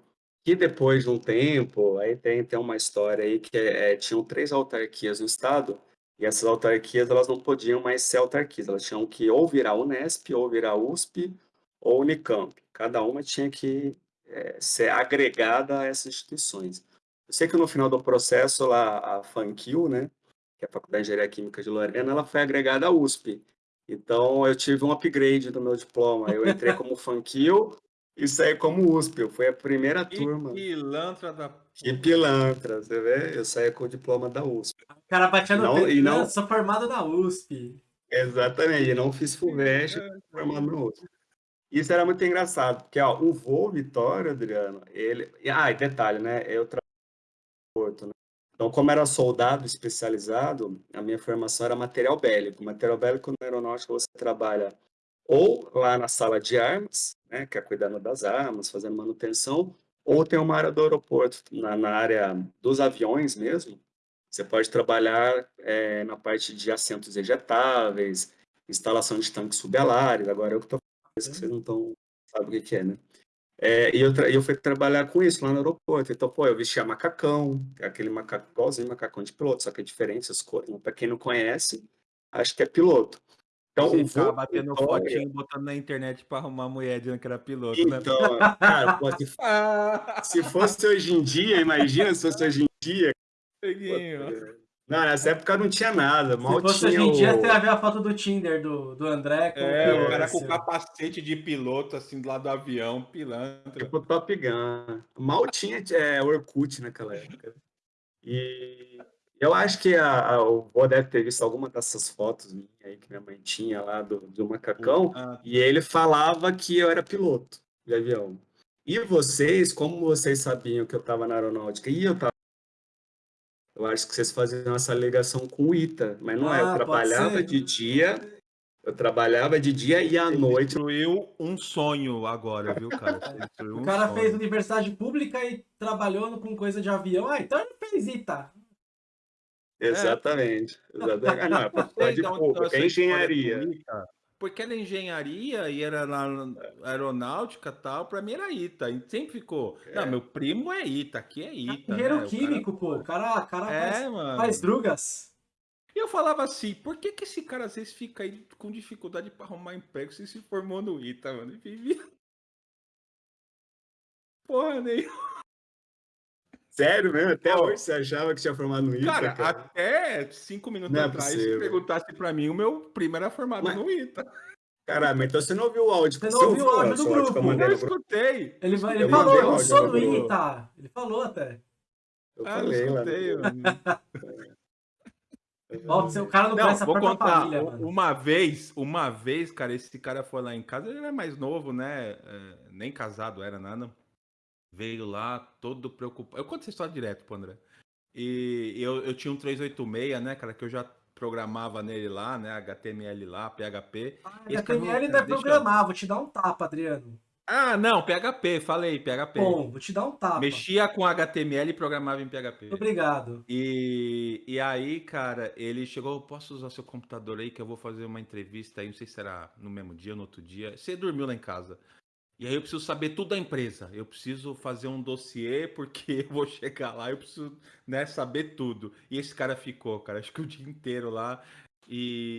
Que depois de um tempo, aí tem, tem uma história aí que é, é, tinham três autarquias no estado e essas autarquias elas não podiam mais ser autarquias, elas tinham que ou virar Unesp, ou virar USP, ou Unicamp. Cada uma tinha que é, ser agregada a essas instituições. Eu sei que no final do processo lá, a FANQUIL, né, que é a Faculdade de Engenharia Química de Lorena, ela foi agregada à USP. Então, eu tive um upgrade do meu diploma. Eu entrei como FANQUIL e saí como USP. Eu fui a primeira Que turma. pilantra da Que pilantra, você vê? Eu saí com o diploma da USP. O cara batia no Não, peito, e né? não- Sou formado na USP. Exatamente, e não fiz FUVEST, formado no USP. Isso era muito engraçado, porque ó, o voo Vitória, Adriano, ele. Ah, e detalhe, né? Eu trabalho no Porto, né? Então, como era soldado especializado, a minha formação era material bélico. Material bélico na aeronáutica você trabalha ou lá na sala de armas, né, que é cuidando das armas, fazendo manutenção, ou tem uma área do aeroporto, na, na área dos aviões mesmo. Você pode trabalhar eh, na parte de assentos ejetáveis, instalação de tanques subalares. Agora eu que estou falando que vocês não estão sabem o que, é, né? É, e eu, eu fui trabalhar com isso lá no aeroporto. Então, pô, eu vestia macacão, aquele macaco igualzinho macacão de piloto, só que é diferente essas cores. Para quem não conhece, acho que é piloto. Então, Você ficava voo batendo Vitória- fotinho, botando na internet pra arrumar mulher dizendo que era piloto, né? Então, cara, pô, se, se fosse hoje em dia, imagina se fosse hoje em dia. Não, nessa época não tinha nada, mal Se fosse tinha hoje em dia, o... você ia ver a foto do Tinder do, do André com É, o cara com Pilácio. capacete de piloto, assim, do lado do avião, pilantra. Tipo Top Gun. Mal tinha é, Orkut naquela época. E eu acho que a, a, o Bo deve ter visto alguma dessas fotos minhas aí que minha mãe tinha lá do, do macacão. Ah, E ele falava que eu era piloto de avião. E vocês, como vocês sabiam que eu estava na aeronáutica e eu estava. Eu acho que vocês faziam essa ligação com o ITA, mas não é. Ah, Eu pode trabalhava ser. de dia, eu trabalhava de dia e à Você noite. destruiu um sonho agora, viu, cara? O um cara sonho. fez universidade pública e trabalhou com coisa de avião. Ah, então ele fez ITA. Exatamente. Exatamente. Ah, não, é para pública, é história engenharia. do ITA, Porque era engenharia e era na aeronáutica e tal, pra mim era ITA. E sempre ficou. Não, meu primo é ITA, aqui é ITA. Engenheiro né? Químico, pô. O cara, o cara Cara... faz, É, mano. faz drugas. E eu falava assim, por que, que esse cara às vezes fica aí com dificuldade pra arrumar emprego se se formou no ITA, mano? E vivia. Porra, nenhuma. Sério mesmo? Até hoje você achava que tinha formado no ITA, Cara, cara? até cinco minutos Não é atrás, se perguntasse pra mim, o meu primo era formado Mas- no ITA. Caralho, mas então você não ouviu o áudio? Você não Você ouviu o áudio do eu grupo? mandei Eu grupo? escutei. Ele, vai- ele Eu falou, eu sou no do. ITA. Ele falou até. Eu Ah, não falei lá. escutei, o cara não, Não, conhece a vou contar. família. Uma vez, uma vez, cara, esse cara foi lá em casa, ele era mais novo, né? é, nem casado era nada. Veio lá, todo preocupado. Eu conto essa história direto pro André. E eu, eu tinha um 386, né, cara, que eu já programava nele lá, né? HTML lá, PHP. Ah, cara HTML não é cara, deixa programar, vou te dar um tapa, Adriano. Ah, não, PHP, falei, PHP. Bom, vou te dar um tapa. Mexia com HTML e programava em PHP. Obrigado. E, e aí, cara, ele chegou, posso usar seu computador aí que eu vou fazer uma entrevista aí, não sei se será no mesmo dia ou no outro dia. Você dormiu lá em casa. E aí eu preciso saber tudo da empresa. Eu preciso fazer um dossiê porque eu vou chegar lá, eu preciso, né, saber tudo. E esse cara ficou, cara, acho que o dia inteiro lá. E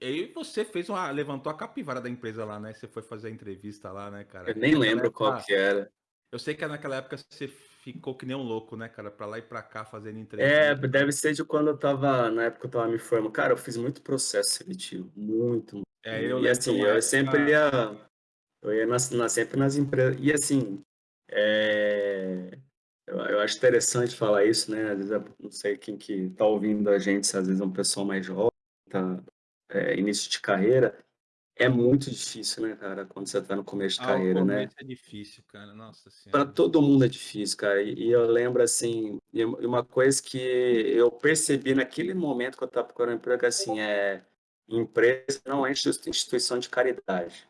e aí você fez uma, levantou a capivara da empresa lá, né? Você foi fazer a entrevista lá, né, cara? Eu nem Naquela lembro qual época- que era. Eu sei que naquela época você ficou que nem um louco, né, cara? Pra lá e pra cá fazendo É, entrevista. deve ser de quando eu tava, na época eu tava me formando. Cara, eu fiz muito processo seletivo, muito. É, eu e assim, eu sempre ia, eu ia nas, nas- sempre nas empresas. E assim, é, eu, eu acho interessante falar isso, né? Às vezes, eu não sei quem que tá ouvindo a gente, se às vezes é um pessoal mais jovem, tá, é, início de carreira. É muito difícil, né, cara, quando você tá no começo de Ah, carreira, né? é difícil, cara. Nossa Para senhora. todo mundo é difícil, cara. E, e eu lembro assim, e uma coisa que eu percebi naquele momento que eu estava procurando emprego, assim, é empresa não é institui- instituição de caridade.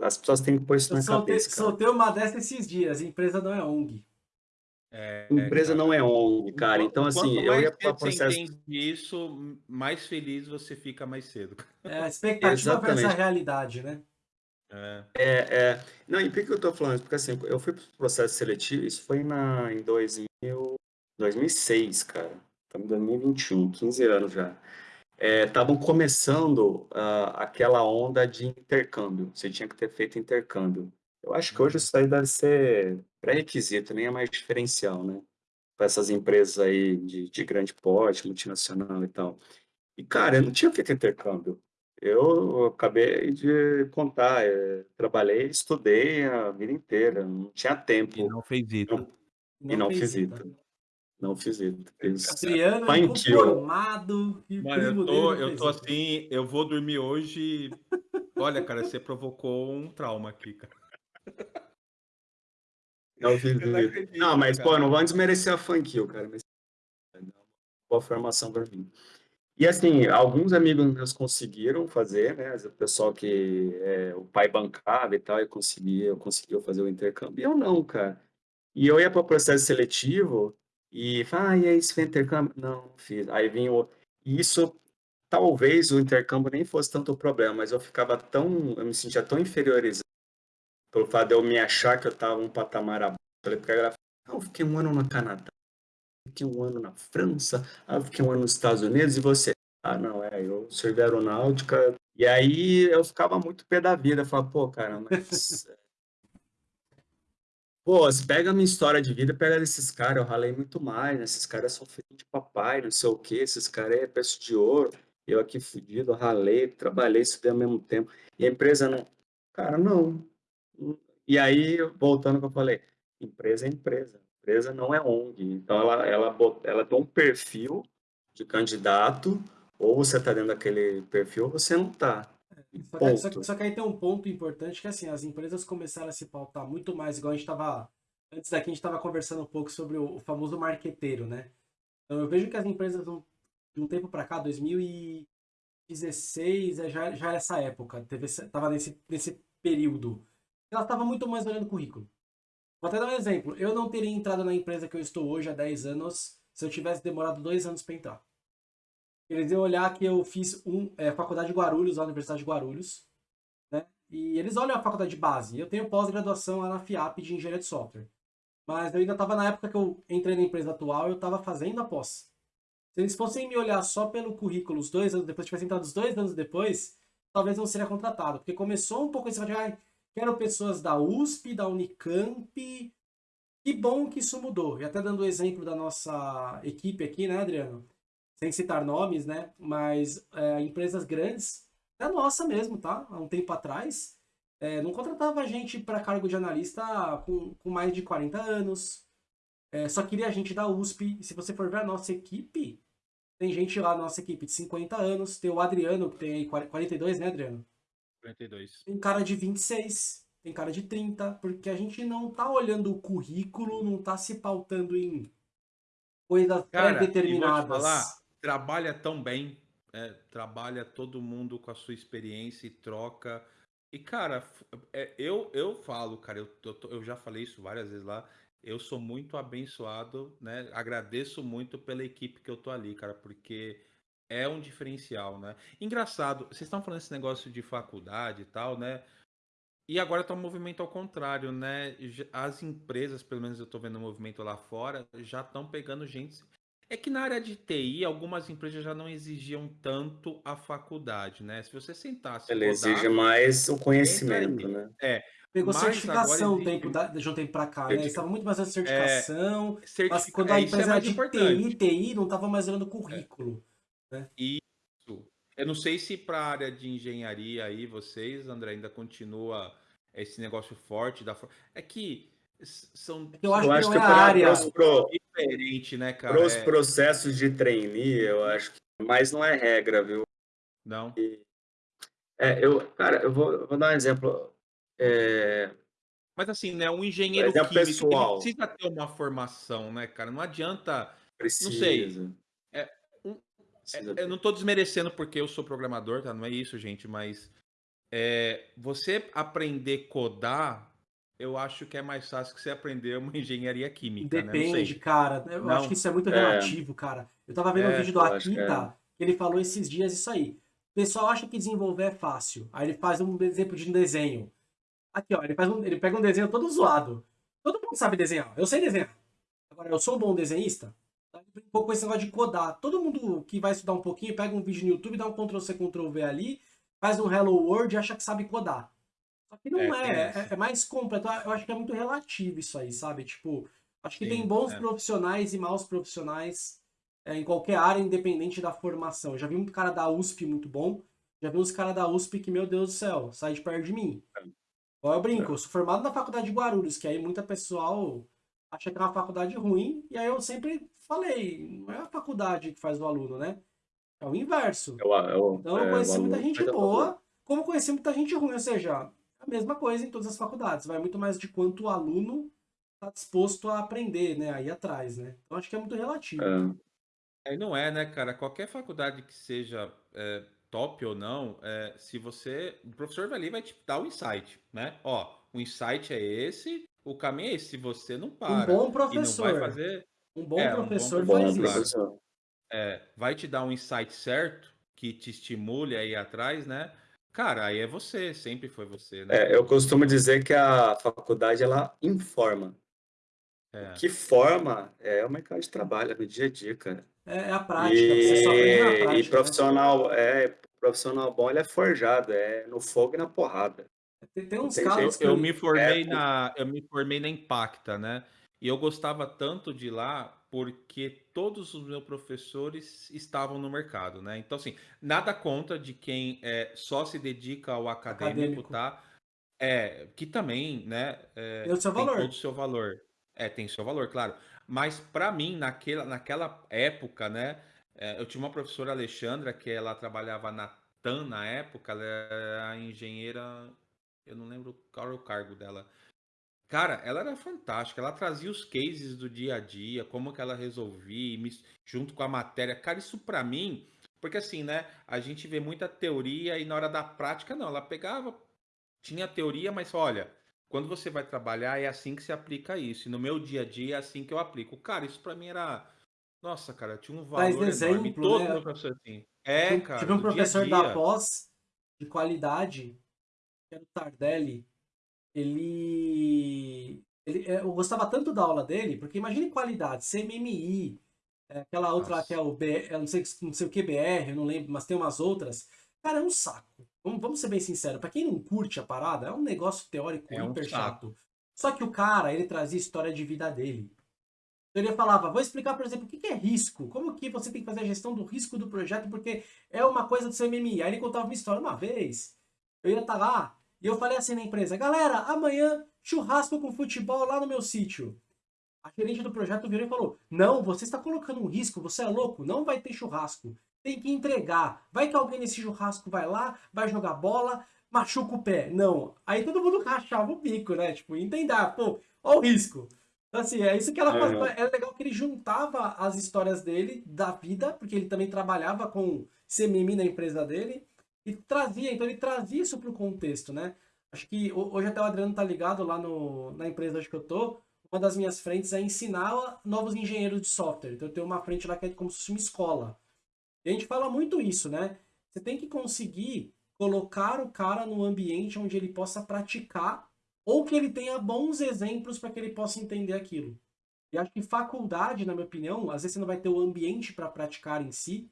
As pessoas têm que pôr isso Eu na soltei, cabeça, cara. soltei uma dessa esses dias. Empresa não é ONG. É, Empresa cara. não é ONG, cara. Então, assim, eu ia para você processo. entende isso, mais feliz você fica mais cedo. É a expectativa versus a Exatamente. realidade, né? É. É, é... Não, e por que eu tô falando isso? Porque assim, eu fui pro processo seletivo, isso foi na, em 2000, 2006, cara. Estamos em 2021, 15 anos já. Estavam começando ah, aquela onda de intercâmbio. Você tinha que ter feito intercâmbio. Eu acho que hoje isso aí deve ser pré-requisito, nem é mais diferencial, né? Para essas empresas aí de, de grande porte, multinacional e tal. E, cara, eu não tinha feito intercâmbio. Eu acabei de contar, eh, trabalhei, estudei a vida inteira, não tinha E tempo. não fez isso. Não- e não fez fiz ITA. Não fiz. Fiz Adriano Mano, eu tô, eu tô assim, eu vou dormir hoje. Olha, cara, você provocou um trauma aqui, cara. Não fiz Eu não acredito, Não, mas, pô, cara. não vamos desmerecer a Funk Hill, cara. Mas é uma boa formação mim. E assim, alguns amigos meus conseguiram fazer, né? O pessoal que é, o pai bancava e tal, e conseguia, eu conseguiu fazer o intercâmbio. E eu não, cara. E eu ia para o processo seletivo e falava, ah, e aí, você fez intercâmbio? Não, fiz. Aí vinha o... E isso, talvez o intercâmbio nem fosse tanto o problema, mas eu ficava tão, eu me sentia tão inferiorizado pelo fato de eu me achar que eu estava um patamar abaixo. Falei, porque a galera não, eu fiquei um ano no Canadá, fiquei um ano na França, ah, eu fiquei um ano nos Estados Unidos, e você? Ah, não, é, eu servi aeronáutica. E aí eu ficava muito pé da vida, eu falava, pô, cara, mas... Pô, você pega a minha história de vida, pega desses caras, eu ralei muito mais, né? Esses caras são filhos de papai, não sei o quê, esses caras é peço de ouro, eu aqui fudido, ralei, trabalhei, estudei ao mesmo tempo. E a empresa não... Cara, não. E aí, voltando que eu falei, empresa é empresa, empresa não é ONG. Então, ela, ela, ela tem um perfil de candidato, ou você está dentro daquele perfil, ou você não está. Só que, só, que- só que aí tem um ponto importante que assim, as empresas começaram a se pautar muito mais, igual a gente estava. Antes daqui a gente estava conversando um pouco sobre o, o famoso marqueteiro, né? Então eu vejo que as empresas de um tempo para cá, 2016, é, já, já era essa época, teve, tava nesse, nesse período. Elas estavam muito mais olhando currículo. Vou até dar um exemplo. Eu não teria entrado na empresa que eu estou hoje há 10 anos se eu tivesse demorado dois anos para entrar. Eles iam olhar que eu fiz um, é, faculdade de Guarulhos, a Universidade de Guarulhos, né? E eles olham a faculdade de base. Eu tenho pós-graduação lá na FIAP de engenharia de software. Mas eu ainda estava na época que eu entrei na empresa atual, eu estava fazendo a pós. Se eles fossem me olhar só pelo currículo, os dois anos depois, tivessem entrado os dois anos depois, talvez não seria contratado. Porque começou um pouco esse ah, quero pessoas da USP, da Unicamp. Que bom que isso mudou. E até dando o exemplo da nossa equipe aqui, né, Adriano? Sem citar nomes, né? Mas é, empresas grandes, a nossa mesmo, tá? Há um tempo atrás, é, não contratava gente para cargo de analista com, com mais de 40 anos. É, só queria gente da USP. E se você for ver a nossa equipe, tem gente lá na nossa equipe de 50 anos. Tem o Adriano, que tem aí 42, né, Adriano? 42. Tem cara de 26, tem cara de 30, porque a gente não tá olhando o currículo, não tá se pautando em coisas pré-determinadas. Trabalha tão bem, é, trabalha todo mundo com a sua experiência e troca. E, cara, é, eu, eu falo, cara, eu, eu, eu já falei isso várias vezes lá, eu sou muito abençoado, né? Agradeço muito pela equipe que eu tô ali, cara, porque é um diferencial, né? Engraçado, vocês estão falando esse negócio de faculdade e tal, né? E agora tá um movimento ao contrário, né? As empresas, pelo menos eu tô vendo um movimento lá fora, já estão pegando gente. É que na área de TI, algumas empresas já não exigiam tanto a faculdade, né? Se você sentasse e Ele exige mais o conhecimento, né? É, Pegou mas certificação um existe tempo da- de um tempo pra cá, né? Eles Certifica- estavam muito mais olhando é, certificação, mas certifica... quando a é, é empresa era mais de importante. TI, TI não tava mais olhando currículo. Isso. Eu não sei se para a área de engenharia aí, vocês, André, ainda continua esse negócio forte da. É que são Eu acho Eu que acho que é a para área. pro, diferentes, né, cara? pros É, processos de trainee, eu acho que. Mas não é regra, viu? não. É, eu, cara, eu vou, eu vou dar um exemplo. É, Mas assim, né, um engenheiro exemplo químico, pessoal. precisa ter uma formação, né, cara? Não adianta, não sei, Precisa. é, um, Precisa é, eu não tô desmerecendo porque eu sou programador, tá? Não é isso, gente, mas é, você aprender codar, eu acho que é mais fácil que você aprender uma engenharia química, né? Não Depende, sei. cara. Eu acho que Não, isso é muito É, relativo, cara. Eu tava vendo um é, vídeo do que é. Akita, que ele falou esses dias isso aí. O pessoal acha que desenvolver é fácil. Aí ele faz um exemplo de um desenho. Aqui, ó, ele, faz um, ele pega um desenho todo zoado. Todo mundo sabe desenhar. Eu sei desenhar. Agora, eu sou um bom desenhista? Um pouco com esse negócio de codar. Todo mundo que vai estudar um pouquinho, pega um vídeo no YouTube, dá um Ctrl-C, Ctrl-V ali, faz um Hello World e acha que sabe codar. Só que não é, é, tem é, é mais completo. Eu acho que é muito relativo isso aí, sabe? Tipo, acho que tem Sim, bons é. profissionais e maus profissionais é, em qualquer área, independente da formação. Eu já vi muito cara da USP muito bom, já vi uns caras da USP que, meu Deus do céu, sai de perto de mim. Igual eu brinco, eu sou formado na faculdade de Guarulhos, que aí muita pessoal acha que é uma faculdade ruim, e aí eu sempre falei, não é a faculdade que faz o aluno, né? É o inverso. É é o, Então eu é, conheci muita aluno gente boa, como conheci muita gente ruim, ou seja, a mesma coisa em todas as faculdades. Vai muito mais de quanto o aluno está disposto a aprender, né? Aí atrás, né? Então acho que é muito relativo. É, Aí não é, né, cara? Qualquer faculdade que seja é, top ou não, é, se você. O professor vai ali e vai te dar o insight, né? Ó, o insight é esse, o caminho é esse. Se você não Um para bom e não vai professor, fazer. um bom É, um bom professor bom faz professor, claro. isso. professor. É, vai te dar um insight certo que te estimule aí atrás, né? Cara, aí é você, sempre foi você, né? É, eu costumo dizer que a faculdade ela informa. É. O que forma é o mercado de trabalho, é no dia a dia, cara. É, é a prática, você só aprende na E, e prática, né? profissional, é, profissional bom, ele é forjado, é no fogo e na porrada. Tem, tem uns tem Eu, casos que eu eu, me formei É, na, eu me formei na Impacta, né? E eu gostava tanto de lá porque todos os meus professores estavam no mercado, né? Então, assim, nada contra de quem é, só se dedica ao acadêmico, acadêmico, tá? É, que também, né, é, tem o seu tem todo valor. o seu valor. É, tem seu valor, claro. Mas para mim, naquela, naquela época, né, é, eu tinha uma professora Alexandra que ela trabalhava na TAM na época, ela era engenheira, eu não lembro qual era o cargo dela. Cara, ela era fantástica. Ela trazia os cases do dia a dia, como que ela resolvia, junto com a matéria. Cara, isso pra mim, porque assim, né? A gente vê muita teoria e na hora da prática, não. Ela pegava, tinha teoria, mas olha, quando você vai trabalhar, é assim que se aplica isso. E no meu dia a dia é assim que eu aplico. Cara, isso pra mim era. Nossa, cara, tinha um valor enorme. E exemplo, todo né? meu professor assim. É, um, cara, tive um do dia a professor da dia. pós de qualidade, que era o Tardelli, ele, ele é, eu gostava tanto da aula dele, porque imagine qualidade, CMMI, é, aquela outra lá que é Nossa, o B, eu não sei, não sei o que BR, eu não lembro, mas tem umas outras. Cara, é um saco. Vamos, vamos ser bem sinceros, pra quem não curte a parada, é um negócio teórico é um hiper saco. chato. Só que o cara, ele trazia história de vida dele. Então ele falava, vou explicar, por exemplo, o que que é risco, como que você tem que fazer a gestão do risco do projeto, porque é uma coisa do CMMI. Aí ele contava uma história uma vez, eu ia estar lá, e eu falei assim na empresa, galera, amanhã churrasco com futebol lá no meu sítio. A gerente do projeto virou e falou, não, você está colocando um risco, você é louco, não vai ter churrasco. Tem que entregar. Vai que alguém nesse churrasco vai lá, vai jogar bola, machuca o pé. Não. Aí todo mundo rachava o bico, né? Tipo, entender, pô, ó o risco. Então, assim, é isso que ela faz. Aham. É legal que ele juntava as histórias dele, da vida, porque ele também trabalhava com CMM na empresa dele, e trazia, então ele trazia isso pro contexto, né? Acho que ho- hoje até o Adriano tá ligado lá no, na empresa onde eu tô. Uma das minhas frentes é ensinar novos engenheiros de software. Então eu tenho uma frente lá que é como se fosse uma escola. E a gente fala muito isso, né? Você tem que conseguir colocar o cara no ambiente onde ele possa praticar ou que ele tenha bons exemplos para que ele possa entender aquilo. E acho que faculdade, na minha opinião, às vezes você não vai ter o ambiente para praticar em si,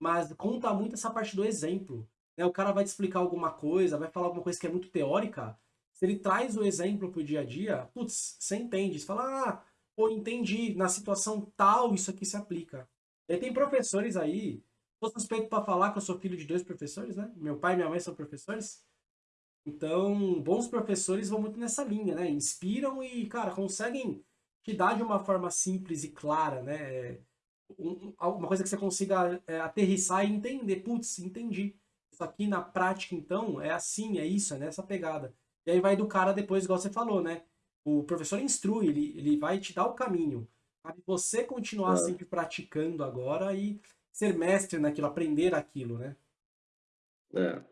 mas conta muito essa parte do exemplo. Né? O cara vai te explicar alguma coisa, vai falar alguma coisa que é muito teórica. Se ele traz o exemplo pro dia a dia, putz, você entende. Você fala, ah, pô, entendi, na situação tal isso aqui se aplica. E tem professores aí, sou suspeito para falar que eu sou filho de dois professores, né? Meu pai e minha mãe são professores. Então, bons professores vão muito nessa linha, né? Inspiram e, cara, conseguem te dar de uma forma simples e clara, né? Um- um- Uma coisa que você consiga é, aterrissar e entender. Putz, entendi. Isso aqui na prática, então, é assim, é isso, é nessa pegada. E aí vai do cara depois, igual você falou, né? O professor instrui, ele, ele vai te dar o caminho. Cabe você continuar É. sempre praticando agora e ser mestre naquilo, aprender aquilo, né? É.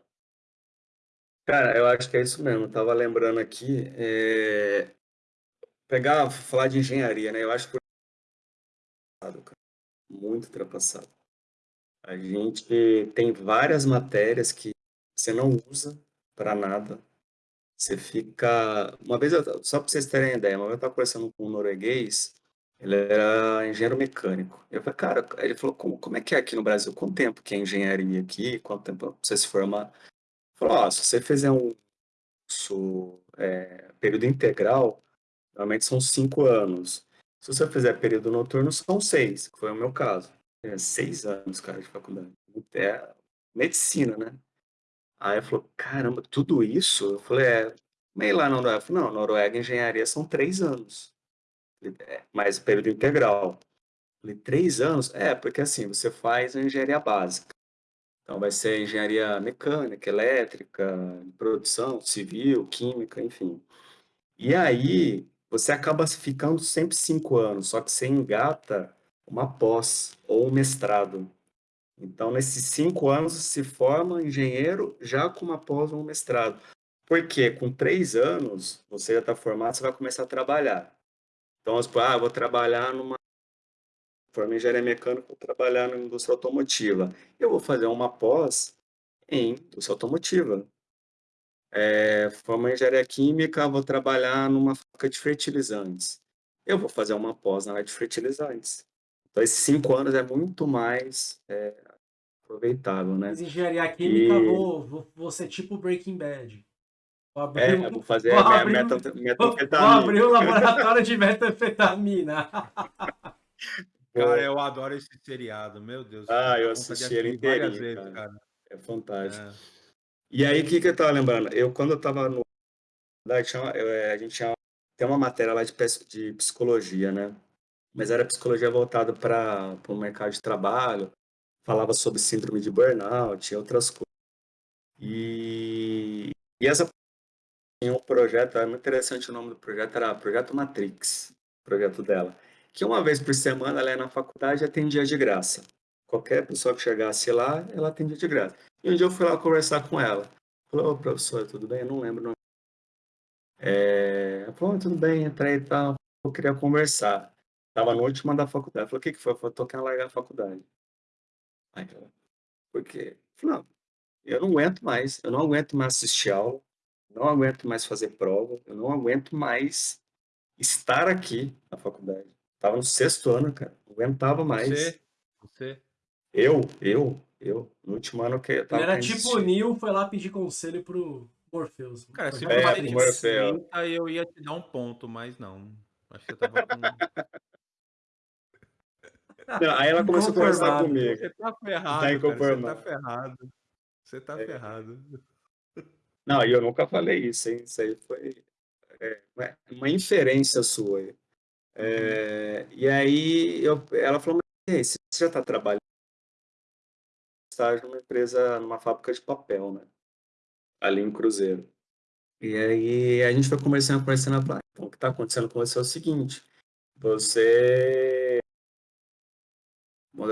Cara, eu acho que é isso mesmo. Eu tava lembrando aqui, é, pegar, falar de engenharia, né? Eu acho que foi ultrapassado, cara. muito ultrapassado. A gente tem várias matérias que você não usa para nada. Você fica. Uma vez, eu- só para vocês terem ideia, uma vez eu estava conversando com um norueguês, ele era engenheiro mecânico. Eu falei, cara, ele falou, como, como é que é aqui no Brasil? Quanto tempo que é engenharia aqui? Quanto tempo você se formar? Falou, ó, se você fizer um curso, é, período integral, normalmente são cinco anos. Se você fizer período noturno, são seis, que foi o meu caso. É, seis anos, cara, de faculdade. É medicina, né? Aí eu falou, caramba, tudo isso? Eu falei, é, meio lá na Noruega. Eu falei, não, Noruega engenharia são três anos. "É, mas período integral. Falei, três anos? É, porque assim, você faz a engenharia básica. Então vai ser engenharia mecânica, elétrica, produção, civil, química, enfim. E aí você acaba ficando sempre cinco anos, só que você engata uma pós ou um mestrado. Então, nesses cinco anos, se forma engenheiro já com uma pós ou um mestrado. Porque com três anos, você já está formado, você vai começar a trabalhar. Então, supor, ah, vou trabalhar numa. Formei engenharia mecânica, vou trabalhar na indústria automotiva. Eu vou fazer uma pós em indústria automotiva. É, formei engenharia química, vou trabalhar numa fábrica de fertilizantes. Eu vou fazer uma pós na área de fertilizantes. Então, esses cinco anos é muito mais é, aproveitável, né? Fiz engenharia química, E- vou, vou, vou ser tipo Breaking Bad. Vou abrir, É, um, vou fazer vou abrir um- meta- vou, metanfetamina. abrir um laboratório de metanfetamina. Cara, eu adoro esse seriado, meu Deus. Ah, eu assisti ele vezes, cara. cara. É fantástico. É. E aí, o que, que eu tava lembrando? Eu, quando eu tava no. é, a gente tinha tem uma matéria lá de, de psicologia, né? Mas era psicologia voltada para o mercado de trabalho, falava sobre síndrome de burnout e outras coisas. E, e essa tinha um projeto, é muito interessante o nome do projeto, era Projeto Matrix, projeto dela. Que uma vez por semana ela ia na faculdade e atendia de graça. Qualquer pessoa que chegasse lá, ela atendia de graça. E um dia eu fui lá conversar com ela. Falei, ô professor, tudo bem? Eu não lembro o nome. É... Falou, "Ah, tudo bem, entrei e tal. Eu queria conversar. Tava no último ano da faculdade. Falei, o que que foi? Eu falei, tô querendo largar a faculdade. Aí ela, por quê? Eu falei, não, eu não aguento mais. Eu não aguento mais assistir aula. Não aguento mais fazer prova. Eu não aguento mais estar aqui na faculdade. Tava no sexto ano, cara. Não aguentava mais. Você, você. Eu, eu, eu. No último ano que eu Ele tava era querendo tipo o. Neo, foi lá pedir conselho pro Morpheus. Cara, se É, Morpheus. 30, eu ia te dar um ponto, mas não. Acho que eu tava com. Não, aí ela começou a conversar comigo. Você tá ferrado, Tá cara. Você tá ferrado. Você tá É. ferrado. Não, e eu nunca falei isso, hein? Isso aí foi é, uma- inferência sua. É, e aí eu, ela falou, mas você já está trabalhando estágio numa empresa, numa fábrica de papel, né? Ali em Cruzeiro. E aí a gente foi conversando, conversando, ela falou, "Ah, então o que está acontecendo com você é o seguinte, você,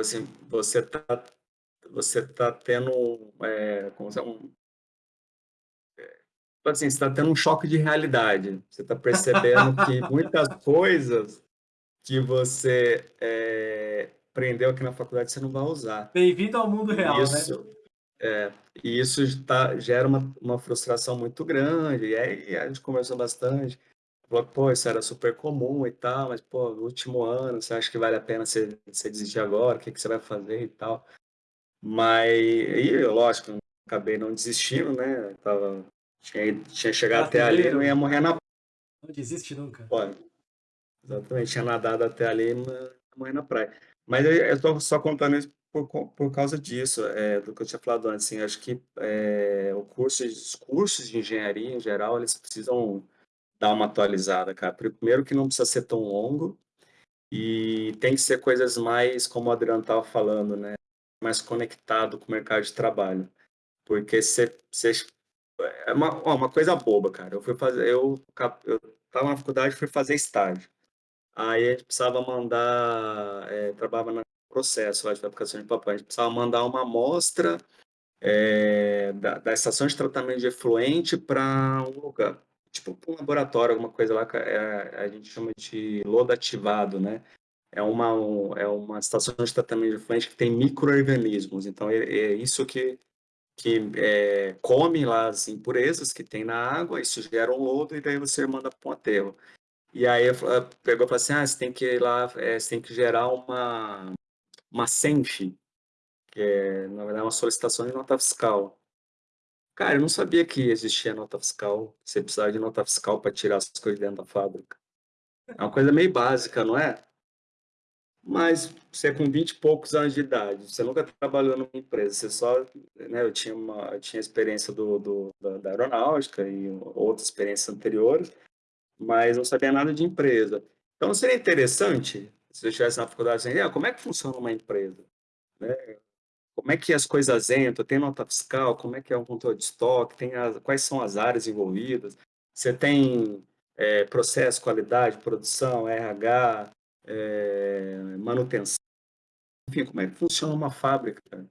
assim, você tá, você tá tendo, é, como se é um, tipo assim, você está tendo um choque de realidade. Você está percebendo que muitas coisas que você é, aprendeu aqui na faculdade você não vai usar. Bem-vindo ao mundo real, né? Isso, é, e isso tá, gera uma, uma frustração muito grande. E aí a gente conversou bastante. Falou, pô, isso era super comum e tal, mas, pô, no último ano, você acha que vale a pena você, você desistir agora? O que, que você vai fazer e tal? Mas, e, lógico, acabei não desistindo, né? Eu tava, tinha, tinha chegado até ali, não ia morrer na Não desiste nunca. Pode. Exatamente, tinha nadado até ali, mas ia morrer na praia. Mas eu, eu tô só contando isso por, por causa disso, é, do que eu tinha falado antes. Assim, acho que é, o curso, os cursos de engenharia, em geral, eles precisam dar uma atualizada, cara. Primeiro que não precisa ser tão longo e tem que ser coisas mais, como o Adriano estava falando, né? Mais conectado com o mercado de trabalho. Porque você, é uma, ó, uma coisa boba, cara. Eu fui fazer, eu, eu tava na faculdade, fui fazer estágio. Aí a gente precisava mandar, é, trabalhava no processo lá de fabricação de papel, a gente precisava mandar uma amostra é, da, da, estação de tratamento de efluente para um lugar, tipo um laboratório, alguma coisa lá, é, a gente chama de lodo ativado, né? É uma, um, é uma estação de tratamento de efluente que tem micro-organismos, então é, é isso que que é, come lá as impurezas que tem na água, isso gera um lodo e daí você manda para um aterro. E aí pegou e falou assim, ah, você tem que ir lá, é, você tem que gerar uma, uma SENF, que é, na verdade, uma solicitação de nota fiscal. Cara, eu não sabia que existia nota fiscal, você precisava de nota fiscal para tirar as coisas dentro da fábrica. É uma coisa meio básica, não é? Mas você com 20 e poucos anos de idade, você nunca trabalhou numa empresa, você só, né, eu tinha uma, eu tinha experiência do, do da, da, aeronáutica e outras experiências anteriores, mas não sabia nada de empresa. Então seria interessante, se eu estivesse na faculdade, assim, ah, como é que funciona uma empresa? Né? Como é que as coisas entram? Tem nota fiscal? Como é que é o controle de estoque? Tem as, quais são as áreas envolvidas? Você tem é, processo, qualidade, produção, RH, é, manutenção, enfim, como é que funciona uma fábrica.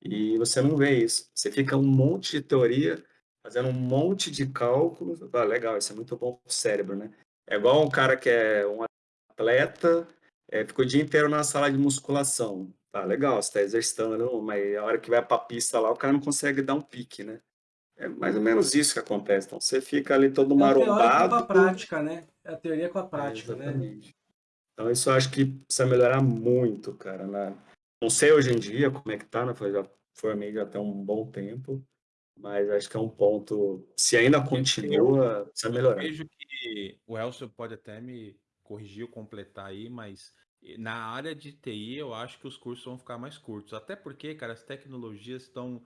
E você não vê isso. Você fica um monte de teoria, fazendo um monte de cálculos. Ah, legal, isso é muito bom para o cérebro, né? É igual um cara que é um atleta, é, ficou o dia inteiro na sala de musculação. Tá, legal, você está exercitando, mas a hora que vai para a pista lá, o cara não consegue dar um pique, né? É mais ou menos isso que acontece. Então, você fica ali todo marombado. É a teoria com a prática, né? É a teoria com a prática, é, né? Então, isso eu acho que precisa melhorar muito, cara. Né? Não sei hoje em dia como é que tá, né? Foi, já formei já tem um bom tempo, mas acho que é um ponto, se ainda continua, precisa melhorar. Eu vejo que o Elcio pode até me corrigir ou completar aí, mas na área de TI eu acho que os cursos vão ficar mais curtos. Até porque, cara, as tecnologias estão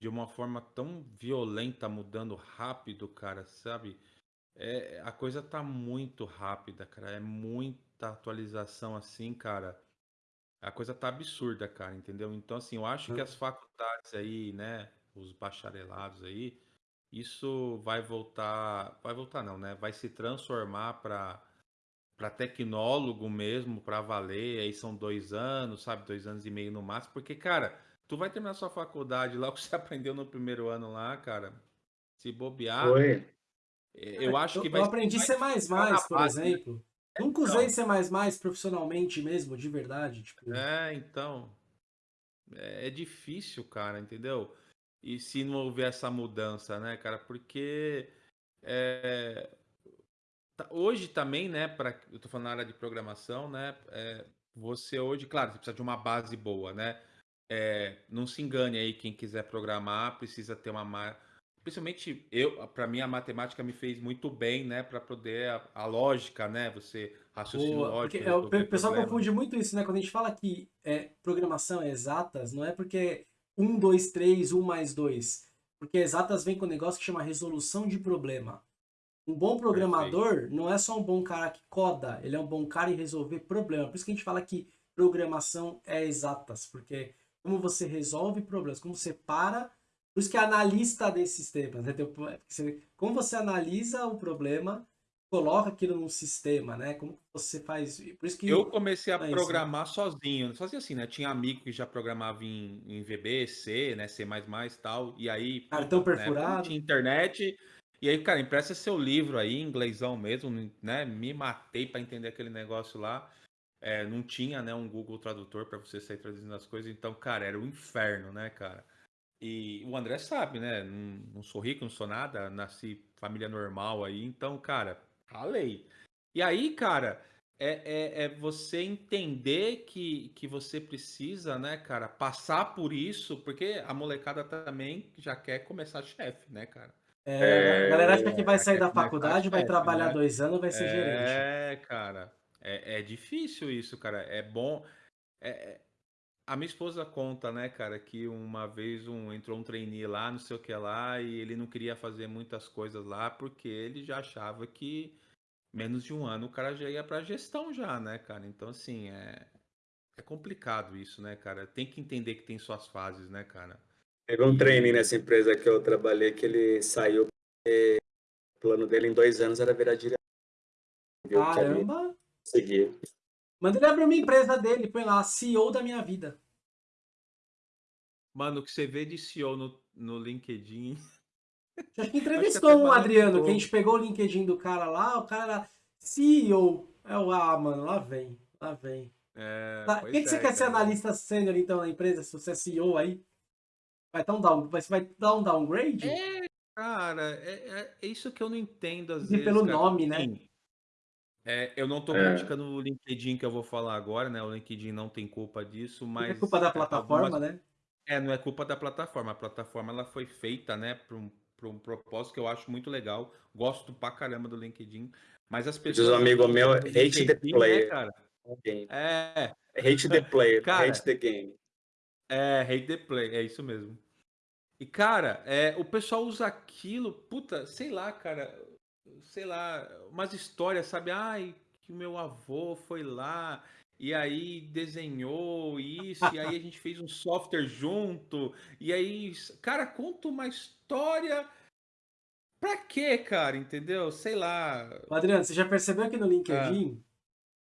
de uma forma tão violenta, mudando rápido, cara, sabe? É, a coisa tá muito rápida, cara. É muita atualização assim, cara. A coisa tá absurda, cara, entendeu? Então, assim, eu acho que as faculdades aí, né, os bacharelados aí, isso vai voltar, vai voltar não, né? Vai se transformar para para tecnólogo mesmo, para valer. Aí são dois anos, sabe, dois anos e meio no máximo, porque, cara, tu vai terminar sua faculdade lá o que você aprendeu no primeiro ano lá, cara. Se bobear, Foi. É, eu acho que vai Eu aprendi C++, por base, né? exemplo. Né? Nunca usei então, C++ profissionalmente mesmo, de verdade. Tipo... É, então. É, é difícil, cara, entendeu? E se não houver essa mudança, né, cara? Porque é, hoje também, né, para eu tô falando na área de programação, né, é, você hoje, claro, você precisa de uma base boa, né? É, não se engane aí, quem quiser programar precisa ter uma principalmente eu, para mim a matemática me fez muito bem, né, para poder a, a, lógica, né, você raciocínio Boa, lógico. É, o pessoal problema. confunde muito isso, né, quando a gente fala que é, programação é exatas, não é porque 1, 2, 3, 1 mais 2, porque exatas vem com um negócio que chama resolução de problema. Um bom programador Perfeito. não é só um bom cara que coda, ele é um bom cara em resolver problema. Por isso que a gente fala que programação é exatas, porque como você resolve problemas, como você para por isso que é analista desses sistemas, né? Como você analisa o problema, coloca aquilo num sistema, né? Como você faz... Por isso que eu comecei a é programar isso, né? sozinho. Fazia assim, né? Tinha amigo que já programava em, em VB, C, né? C++ e tal. E aí... Cartão perfurado. Né? Tinha internet... E aí, cara, empresta seu livro aí, inglêsão mesmo, né? Me matei para entender aquele negócio lá. É, não tinha, né, um Google Tradutor para você sair traduzindo as coisas. Então, cara, era o um inferno, né, cara? E o André sabe, né? Não, não, sou rico, não sou nada, nasci família normal aí, então, cara, ralei. E aí, cara, é, é, é, você entender que, que você precisa, né, cara, passar por isso, porque a molecada também já quer começar chefe, né, cara? É, a galera acha que vai sair da faculdade, vai trabalhar né? dois anos, vai ser é, gerente. É, cara, é, é difícil isso, cara. É bom. É, é a minha esposa conta, né, cara, que uma vez um, entrou um trainee lá, não sei o que lá, e ele não queria fazer muitas coisas lá porque ele já achava que menos de um ano o cara já ia pra gestão já, né, cara? Então, assim, é, é complicado isso, né, cara? Tem que entender que tem suas fases, né, cara? Teve um training nessa empresa que eu trabalhei que ele saiu porque o plano dele em dois anos era virar diretor. Caramba! conseguia. Manda ele abrir uma empresa dele, põe lá, CEO da minha vida. Mano, o que você vê de CEO no, no LinkedIn. A gente entrevistou um. Adriano, que a gente pegou o LinkedIn do cara lá, o cara era CEO. É o ah, mano, lá vem, lá vem. É, Tá, que, que você é, quer ser cara. analista sênior então na empresa, se você é CEO aí? Vai dar um, down, vai, vai dar um downgrade? Cara, é, é- é isso que eu não entendo às E vezes. pelo cara. nome, né? Assim, é, eu não tô É. criticando o LinkedIn que eu vou falar agora, né? O LinkedIn não tem culpa disso, Não mas. é culpa da é, plataforma, algumas- né? É, não é culpa da plataforma. A plataforma ela foi feita, né, para um, pra um propósito que eu acho muito legal. Gosto pra caramba do LinkedIn. Mas as Diz pessoas. um amigo meu, hate the né, player. cara? Game. É, Hate the player, Cara, hate the game. É, hate the play, é isso mesmo. E, cara, é, o pessoal usa aquilo, puta, sei lá, cara, sei lá, umas histórias, sabe? Ai, que o meu avô foi lá e aí desenhou isso, e aí a gente fez um software junto, e aí, cara, conta uma história. Pra quê, cara? Entendeu? Sei lá. Adriano, você já percebeu que no LinkedIn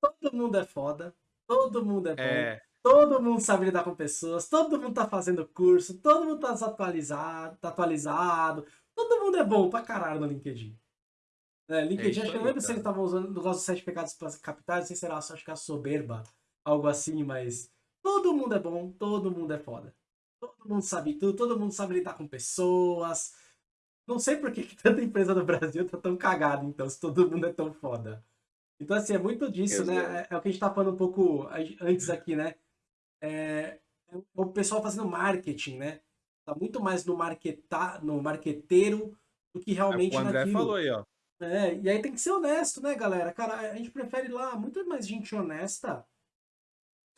todo mundo é foda, todo mundo é bom, É, todo mundo sabe lidar com pessoas, todo mundo tá fazendo curso, todo mundo tá desatualizado, tá atualizado, todo mundo é bom pra caralho no LinkedIn. É, LinkedIn, isso acho que eu lembro se eles estavam usando o negócio dos sete pecados capitais, não sei se era, acho que é a soberba, algo assim, mas todo mundo é bom, todo mundo é foda. Todo mundo sabe tudo, todo mundo sabe lidar com pessoas. Não sei por que, que tanta empresa no Brasil tá tão cagada, então, se todo mundo é tão foda. Então, assim, é muito disso, né? Exato. É, é o que a gente tá falando um pouco antes aqui, né? É, é o pessoal fazendo marketing, né? Tá muito mais no, marketar, no marqueteiro do que realmente o André naquilo. falou aí, ó. É, e aí tem que ser honesto, né, galera? Cara, a gente prefere lá muito mais gente honesta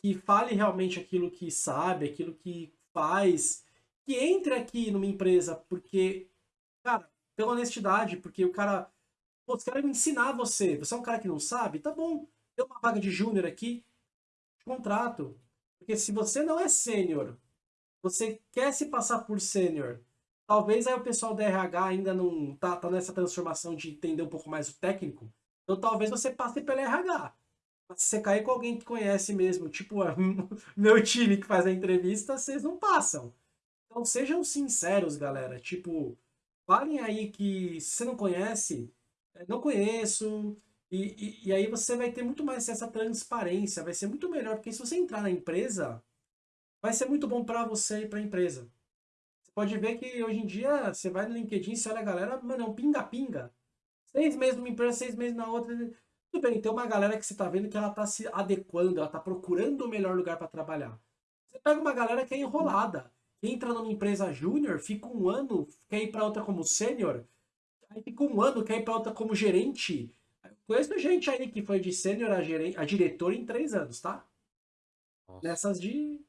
que fale realmente aquilo que sabe, aquilo que faz, que entre aqui numa empresa, porque, cara, pela honestidade, porque o cara, pô, os caras me ensinar você, você é um cara que não sabe, tá bom, tem uma vaga de júnior aqui, contrato. Porque se você não é sênior, você quer se passar por sênior, talvez aí o pessoal da RH ainda não tá, tá nessa transformação de entender um pouco mais o técnico, então talvez você passe pela RH. Mas se você cair com alguém que conhece mesmo, tipo meu time que faz a entrevista, vocês não passam. Então sejam sinceros, galera. Tipo, falem aí que se você não conhece, é, não conheço. E, e, e aí você vai ter muito mais essa transparência, vai ser muito melhor, porque se você entrar na empresa, vai ser muito bom para você e para a empresa. Você pode ver que hoje em dia você vai no LinkedIn, você olha a galera, mano, é um pinga-pinga. Seis meses numa empresa, seis meses na outra. Tudo bem, tem uma galera que você tá vendo que ela tá se adequando, ela tá procurando o melhor lugar para trabalhar. Você pega uma galera que é enrolada, entra numa empresa júnior, fica um ano, quer ir para outra como sênior, aí fica um ano, quer ir para outra como gerente. Conheço gente aí que foi de sênior a, gerente, a diretor em três anos, tá? Nossa. Nessas de.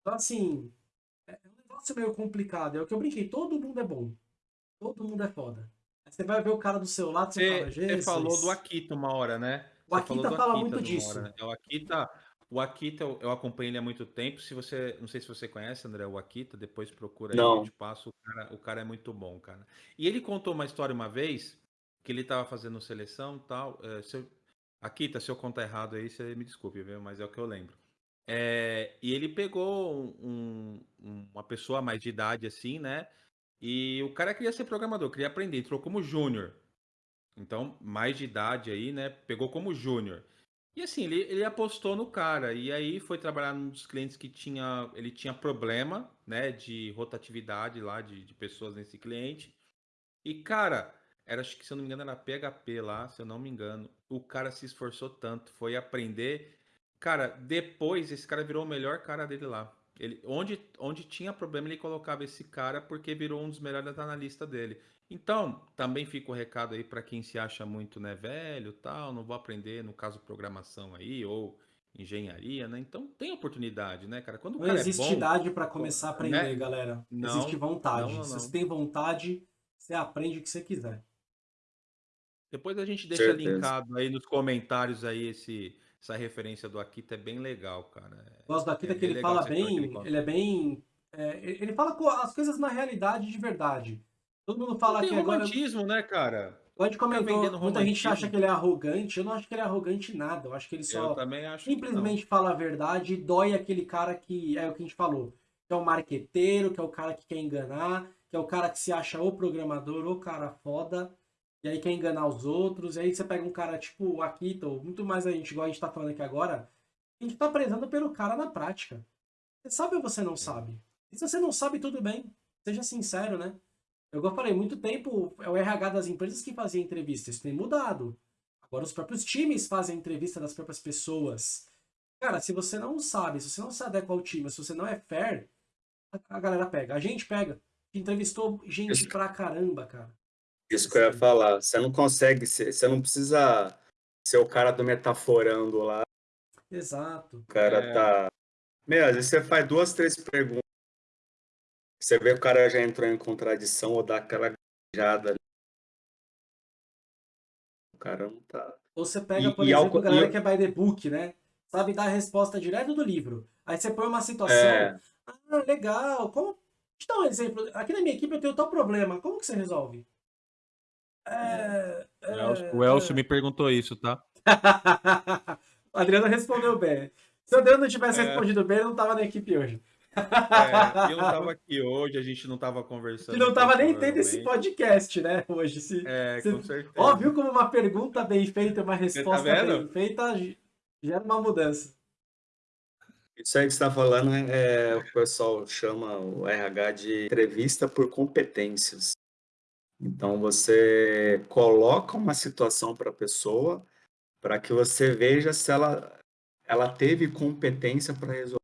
Então, assim, é um negócio meio complicado. É o que eu brinquei, todo mundo é bom. Todo mundo é foda. Aí você vai ver o cara do seu lado, você, fala, Você, você Jesus. falou do Akita uma hora, né? O Você Akita fala Akita muito disso. hora, né? O Akita, o Akita eu, eu acompanho ele há muito tempo. Se você, não sei se você conhece, André, o Akita, depois procura aí, Não. eu te passo. O cara, o cara é muito bom, cara. E ele contou uma história uma vez que ele tava fazendo seleção tal. é, se eu- Akita, se eu contar errado aí, você me desculpe, viu? Mas é o que eu lembro. É, e ele pegou um- um- uma pessoa mais de idade, assim, né? E o cara queria ser programador, queria aprender, entrou como júnior. Então, mais de idade aí, né? Pegou como júnior. E assim, ele, ele apostou no cara. E aí foi trabalhar num dos clientes que tinha. Ele tinha problema, né? De rotatividade lá, de, de pessoas nesse cliente. E, cara, era, acho que se eu não me engano, era PHP lá, se eu não me engano. O cara se esforçou tanto, foi aprender. Cara, depois esse cara virou o melhor cara dele lá. Ele, onde, onde tinha problema, ele colocava esse cara porque virou um dos melhores analistas dele. Então, também fica o recado aí para quem se acha muito, né, velho, tal, não vou aprender, no caso, programação aí, ou engenharia, né? Então, tem oportunidade, né, cara? Quando o Não cara existe é bom, idade para começar a aprender, né? galera. Não, existe vontade. não, não, Se você tem vontade, você aprende o que você quiser. Depois a gente deixa Certeza. linkado aí nos comentários aí esse, essa referência do Akita, é bem legal, cara. É- Gosto da Akita é que ele fala bem, ele ele é bem é, ele fala as coisas na realidade de verdade. Todo mundo fala que tem agora. romantismo, né, cara? A gente comentou, muita gente acha que ele é arrogante. Eu não acho que ele é arrogante em nada. Eu acho que ele Eu só simplesmente fala a verdade e dói aquele cara que é o que a gente falou. Que é o marqueteiro, que é o cara que quer enganar, que é o cara que se acha o programador, o cara foda, e aí quer enganar os outros. E aí você pega um cara tipo o Akito, muito mais a gente, igual a gente tá falando aqui agora, a gente tá prezando pelo cara na prática. Você sabe ou você não sabe? E se você não sabe, tudo bem. Seja sincero, né? Eu igual eu falei, muito tempo é o RH das empresas que fazia entrevista. Isso tem mudado. Agora os próprios times fazem entrevista das próprias pessoas. Cara, se você não sabe, se você não se adequa ao time, se você não é fair, a, galera pega. A gente pega. Entrevistou gente pra caramba, cara. Isso que eu ia falar. Você não consegue, ser- você não precisa ser o cara do metaforando lá. Exato. O cara É. tá. Meu, às vezes você faz duas, três perguntas. Você vê que o cara já entrou em contradição ou dá aquela gaguejada ali. O cara não tá. Ou você pega, E- por e ao exemplo, co- a galera que é by the book, né? Sabe dar a resposta direto do livro. Aí você põe uma situação. É, Ah, legal. Como... Deixa eu dar um exemplo. Aqui na minha equipe eu tenho tal problema. Como que você resolve? É... O Elcio, o Elcio me perguntou isso, tá? o Adriano respondeu bem. Se o Adriano não tivesse É. respondido bem, ele não estava na equipe hoje. É, eu não tava aqui hoje, a gente não tava conversando. Que não estava aqui, nem tendo esse podcast, né? Hoje. Se... É, se- com certeza. Ó, viu como uma pergunta bem feita, uma resposta vendo? bem feita ge- gera uma mudança. isso aí que você está falando é, é o que o pessoal chama o RH de entrevista por competências. Então você coloca uma situação para a pessoa para que você veja se ela, ela teve competência para resolver.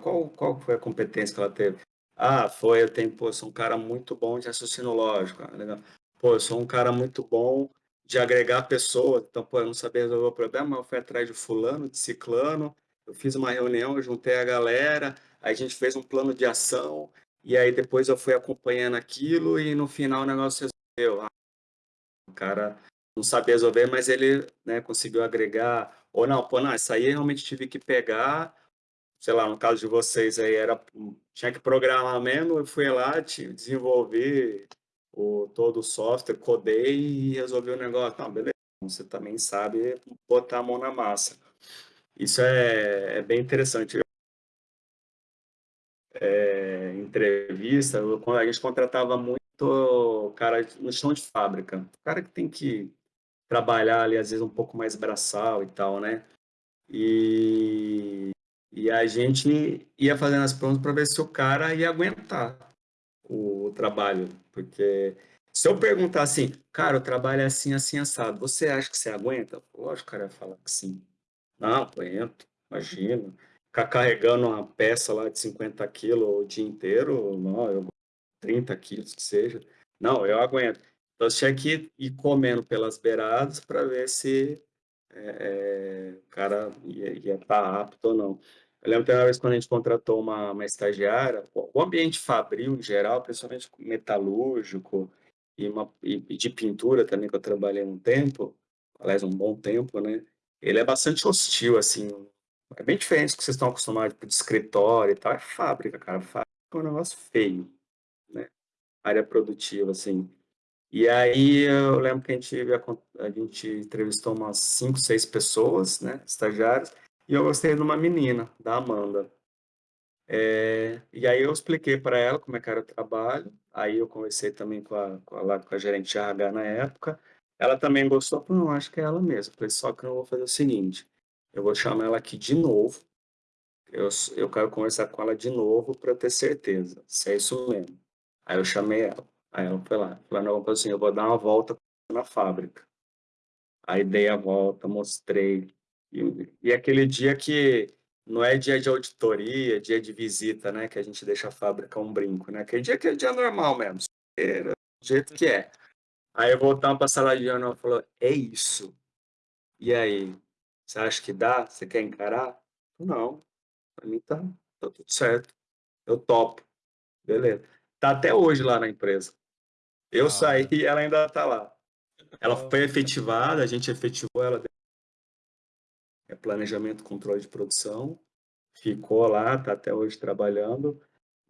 Qual, qual foi a competência que ela teve? Ah, foi, eu tenho, pô, eu sou um cara muito bom de raciocínio lógico. Ah, legal. Pô, eu sou um cara muito bom de agregar pessoas. Então, pô, eu não sabia resolver o problema, eu fui atrás de fulano, de ciclano, eu fiz uma reunião, eu juntei a galera, a gente fez um plano de ação, e aí depois eu fui acompanhando aquilo e no final o negócio resolveu. Ah, o cara não sabia resolver, mas ele né, conseguiu agregar. Ou não, pô, não, isso aí eu realmente tive que pegar, sei lá, no caso de vocês aí, era, tinha que programar mesmo, eu fui lá, desenvolvi o, todo o software, codei e resolvi o negócio. Não, beleza, você também sabe botar a mão na massa. Isso é, é bem interessante. É, entrevista, a gente contratava muito cara no chão de fábrica, cara que tem que trabalhar ali, às vezes, um pouco mais braçal e tal, né? E, e a gente ia fazendo as perguntas para ver se o cara ia aguentar o trabalho, porque se eu perguntar assim, cara, o trabalho é assim, assim, assado, você acha que você aguenta? Lógico, o cara ia falar que sim. Não, aguento, imagina. Ficar carregando uma peça lá de 50 quilos o dia inteiro, não, eu 30 quilos que seja. Não, eu aguento. Então, tinha que ir comendo pelas beiradas para ver se é, o cara ia estar apto ou não. Eu lembro que uma vez quando a gente contratou uma, uma estagiária, o ambiente fabril em geral, principalmente metalúrgico e, uma, e de pintura também, que eu trabalhei um tempo, aliás, um bom tempo, né? Ele é bastante hostil, assim, é bem diferente do que vocês estão acostumados tipo, de escritório e tal, é fábrica, cara, fábrica é um negócio feio, né? Área produtiva, assim. E aí eu lembro que a gente, a gente entrevistou umas cinco, seis pessoas, né, estagiários, e eu gostei de uma menina, da Amanda. É, e aí eu expliquei para ela como é que era o trabalho, aí eu conversei também com a, com a, com a gerente RH na época, ela também gostou, não, acho que é ela mesma, falei, só que eu vou fazer o seguinte, eu vou chamar ela aqui de novo, eu, eu quero conversar com ela de novo para ter certeza, se é isso mesmo. Aí eu chamei ela, aí ela foi lá, falou, não, assim, eu vou dar uma volta na fábrica. Aí dei a volta, mostrei. E, e aquele dia que não é dia de auditoria, dia de visita, né? Que a gente deixa a fábrica um brinco, né? Aquele dia que é dia normal mesmo, era do jeito que é. Aí voltamos para a sala de aula e falou, é isso. E aí, você acha que dá? Você quer encarar? Não, para mim tá, tá tudo certo. Eu topo. Beleza. Tá até hoje lá na empresa. Eu Da saí e ela ainda tá lá. Ela Legal. foi efetivada, a gente efetivou ela. É planejamento, controle de produção. Ficou lá, tá até hoje trabalhando.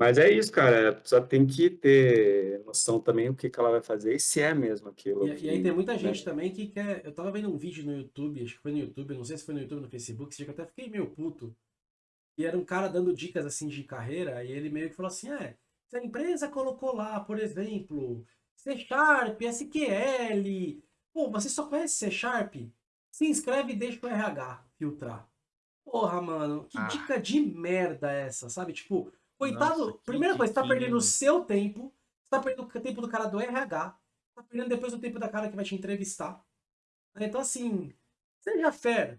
Mas é isso, cara. A pessoa tem que ter noção também do que, que ela vai fazer e se é mesmo aquilo. E, e aí tem muita gente também que quer. Eu tava vendo um vídeo no YouTube, acho que foi no YouTube, não sei se foi no YouTube ou no Facebook, esse dia que eu até fiquei meio puto. E era um cara dando dicas assim de carreira, e ele meio que falou assim: é, se a empresa colocou lá, por exemplo, C Sharp, SQL, pô, você só conhece C Sharp? Se inscreve e deixa o RH filtrar. Porra, mano, que Ah. dica de merda é essa, sabe? Tipo, coitado, Nossa, primeira coisa, você tá perdendo o seu tempo, você tá perdendo o tempo do cara do RH, tá perdendo depois o tempo da cara que vai te entrevistar. Então, assim, seja fera.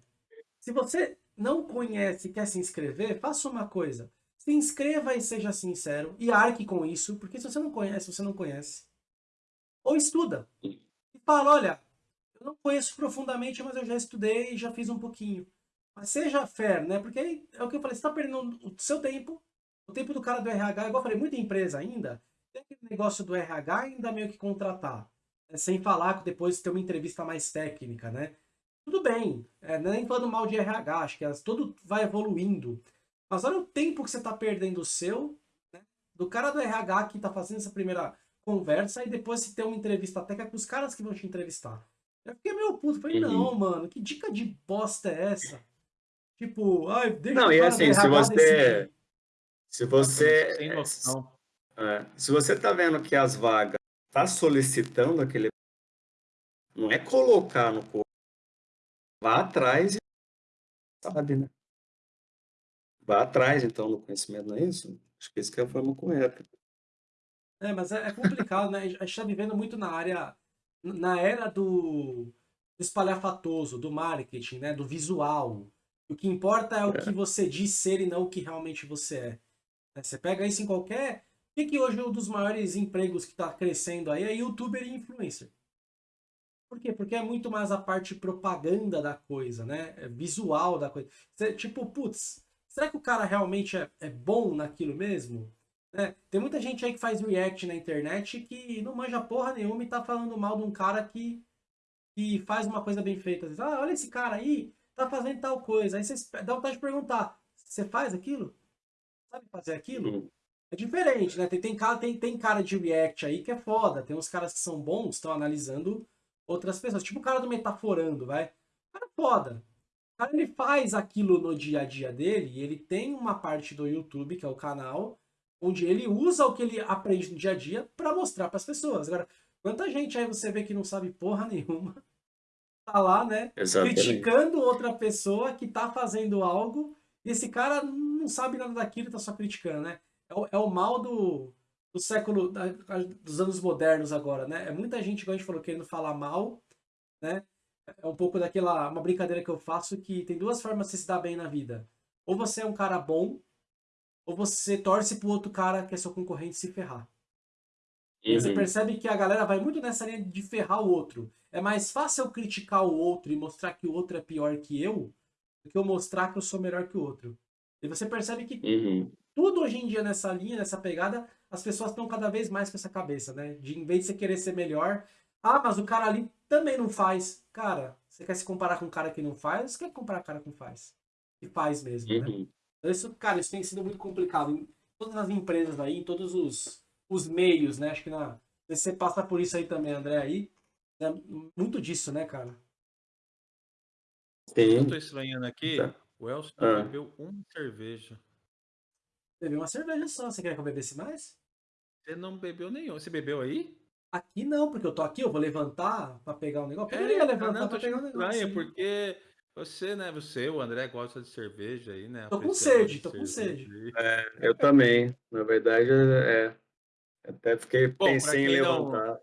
Se você não conhece e quer se inscrever, faça uma coisa. Se inscreva e seja sincero e arque com isso, porque se você não conhece, você não conhece. Ou estuda. E fala, olha, eu não conheço profundamente, mas eu já estudei e já fiz um pouquinho. Mas seja fair, né? Porque é o que eu falei, você está perdendo o seu tempo, o tempo do cara do RH, igual eu falei, muita empresa ainda, tem aquele negócio do RH ainda meio que contratar. né? Sem falar que depois tem uma entrevista mais técnica, né? Tudo bem, é, nem falando mal de RH, acho que as- tudo vai evoluindo. Mas olha o tempo que você está perdendo o seu, né? do cara do RH que está fazendo essa primeira conversa e depois se tem uma entrevista técnica com os caras que vão te entrevistar. Eu fiquei meio puto, falei, Uhum. não, mano, que dica de bosta é essa? Tipo, ai, deixa Não, e assim, se você- decidir. Se você. Sem noção. É, se você tá vendo que as vagas tá solicitando aquele. Não é colocar no corpo. Vá atrás e sabe, né? Vá atrás, então, do conhecimento, não é isso? Acho que essa que é a forma correta. É, mas é, é complicado, né? A gente está vivendo muito na área, na era do, espalhafatoso, do marketing, né? Do visual. O que importa é o que você diz ser e não o que realmente você é. Né? Você pega isso em qualquer. O que, que hoje é um dos maiores empregos que está crescendo aí é youtuber e influencer. Por quê? Porque é muito mais a parte propaganda da coisa, né? É visual da coisa. Tipo, putz, será que o cara realmente é, é bom naquilo mesmo? né? Tem muita gente aí que faz react na internet que não manja porra nenhuma e tá falando mal de um cara que, que faz uma coisa bem feita. Ah, olha esse cara aí, tá fazendo tal coisa. Aí você dá vontade de perguntar, você faz aquilo? Sabe fazer aquilo? É diferente, né? Tem, tem, cara, tem, tem cara de react aí que é foda. Tem uns caras que são bons, estão analisando outras pessoas. Tipo o cara do Metaforando, vai. O cara é foda. O cara ele faz aquilo no dia a dia dele e ele tem uma parte do YouTube, que é o canal, onde ele usa o que ele aprende no dia a dia para mostrar para as pessoas. Agora, quanta gente aí você vê que não sabe porra nenhuma, tá lá, né? Exatamente. criticando outra pessoa que tá fazendo algo e esse cara não sabe nada daquilo e tá só criticando, né? É o, é o mal do, do século, da- dos anos modernos agora, né? É muita gente, como a gente falou, querendo falar mal, né? É um pouco daquela, uma brincadeira que eu faço que tem duas formas de se dar bem na vida. Ou você é um cara bom, ou você torce pro outro cara que é seu concorrente se ferrar. E Você Uhum. percebe que a galera vai muito nessa linha de ferrar o outro. É mais fácil eu criticar o outro e mostrar que o outro é pior que eu do que eu mostrar que eu sou melhor que o outro. E você percebe que Uhum. tudo hoje em dia nessa linha, nessa pegada, as pessoas estão cada vez mais com essa cabeça, né? De em vez de você querer ser melhor, ah, mas o cara ali também não faz. Cara, você quer se comparar com um cara que não faz você quer comparar com um cara que faz? Que faz mesmo, né? Uhum. Então, Isso, cara, isso tem sido muito complicado. Em todas as empresas aí, em todos os, os meios, né? Acho que na, você passa por isso aí também, André, aí. né? Muito disso, né, cara? Eu Sim. tô estranhando aqui, Tá. o Elcio Ah. bebeu uma cerveja. Bebeu uma cerveja só. Você quer que eu bebesse mais? Você não bebeu nenhum. Você bebeu aí? Aqui não, porque eu tô aqui, eu vou levantar pra pegar um negócio. Poderia cara, levantar não, pra tô pegar um achando negócio. estranho, porque você, né, você, o André, gosta de cerveja aí, né? Tô com sede, de tô com cerveja aí. Eu também. Na verdade, é. Até fiquei Bom, pra pensei em quem não- levantar.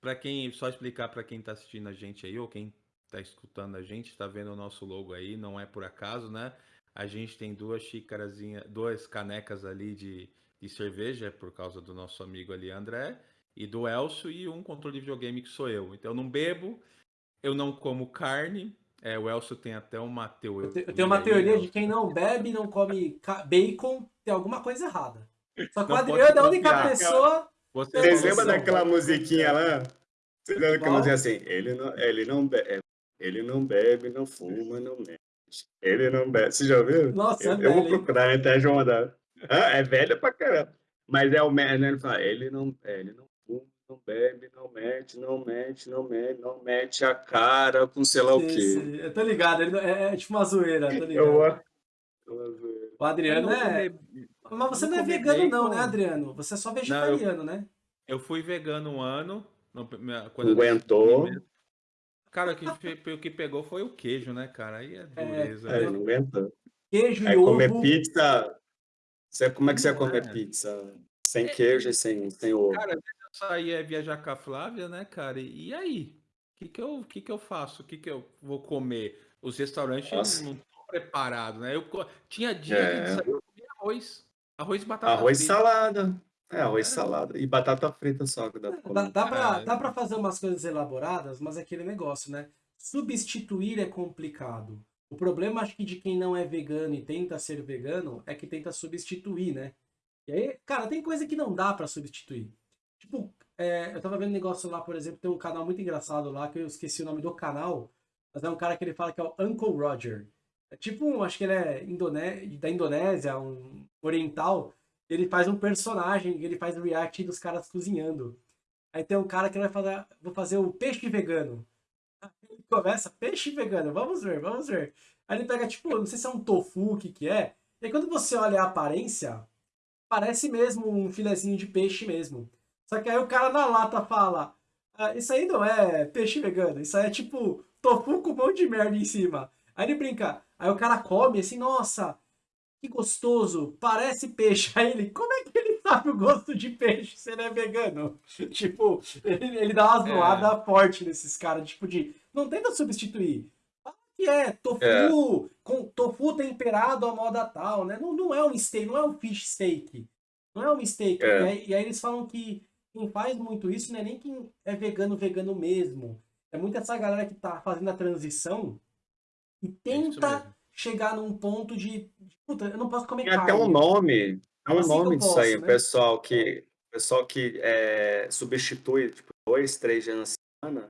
Pra quem, só explicar pra quem tá assistindo a gente aí, ou quem tá escutando a gente, tá vendo o nosso logo aí, não é por acaso, né? A gente tem duas xícarazinhas, duas canecas ali de, de cerveja, por causa do nosso amigo ali, André, e do Elcio, e um controle de videogame que sou eu. Então eu não bebo, eu não como carne, é, o Elcio tem até uma teoria. Eu te- eu tenho uma teoria aí, de quem não bebe, não come bacon, tem alguma coisa errada. Só que o Adriano é a única pessoa. Você Vocês lembram não. daquela musiquinha lá? Vocês lembram daquela musiquinha assim? Ele não, ele não bebe, ele não bebe, não fuma, não mexe. Ele não bebe. Você já ouviu? Nossa, eu, é eu vou procurar até João mandar. Ah, é velha pra caramba. Mas é o me- né, ele fala, ele não, é, ele não fuma, não bebe, não mete, não mete, não mete, não mete a cara com sei lá o Sim, quê. sim. Eu tô ligado, ele não- é, é tipo uma zoeira, tô Eu ligado. amo. Eu amo. O Adriano Eu não é. comi- Mas você eu não é vegano, não, né. Adriano? Você é só vegetariano, né? Eu fui vegano um ano. quando eu Aguentou. mesmo. Cara, o que, que pegou foi o queijo, né, cara? Aí é dureza. É, né? não aguenta. Queijo Aí e comer ovo. pizza. Você, como é que você ia comer é. pizza? Sem queijo e sem, sem ovo. Cara, eu saía viajar com a Flávia, né, cara? E, e aí? O que, que, eu, que, que eu faço? O que, que eu vou comer? Os restaurantes Nossa. não estão preparados, né? Eu tinha dia É. que saía, eu comia arroz. Arroz e batata Arroz e salada. É, arroz e É. salada. E batata frita só que dá pra Dá, comer. dá, pra, É. dá pra fazer umas coisas elaboradas, mas é aquele negócio, né? Substituir é complicado. O problema, acho que, de quem não é vegano e tenta ser vegano é que tenta substituir, né? E aí, cara, tem coisa que não dá pra substituir. Tipo, é, eu tava vendo um negócio lá, por exemplo, tem um canal muito engraçado lá, que eu esqueci o nome do canal, mas é um cara que ele fala que é o Uncle Roger. É tipo um, acho que ele é indone... da Indonésia, um oriental, ele faz um personagem, ele faz react dos caras cozinhando. Aí tem um cara que vai fazer, vou fazer o peixe vegano. Ele começa, peixe vegano, vamos ver, vamos ver. Aí ele pega, tipo, não sei se é um tofu, o que que é. E aí quando você olha a aparência, parece mesmo um filezinho de peixe mesmo. Só que aí o cara na lata fala, ah, isso aí não é peixe vegano, isso aí é tipo tofu com um monte de merda em cima. Aí ele brinca, aí o cara come assim, nossa, que gostoso, parece peixe. Aí ele, como é que ele sabe o gosto de peixe se ele é vegano? tipo, ele, ele dá umas É. zoadas fortes nesses caras, tipo de, não tenta substituir. Fala que é tofu, É. com tofu temperado à moda tal, né? Não, não é um steak, não é um fish steak. Não é um steak. É. E, aí, e aí eles falam que quem faz muito isso não é nem quem é vegano, vegano mesmo. É muito essa galera que tá fazendo a transição e É tenta. Chegar num ponto de, puta, eu não posso comer Tem até carne. um nome. Tem um Assim nome disso aí. posso, O né? pessoal que, pessoal que é, substitui, tipo, dois, três dias na semana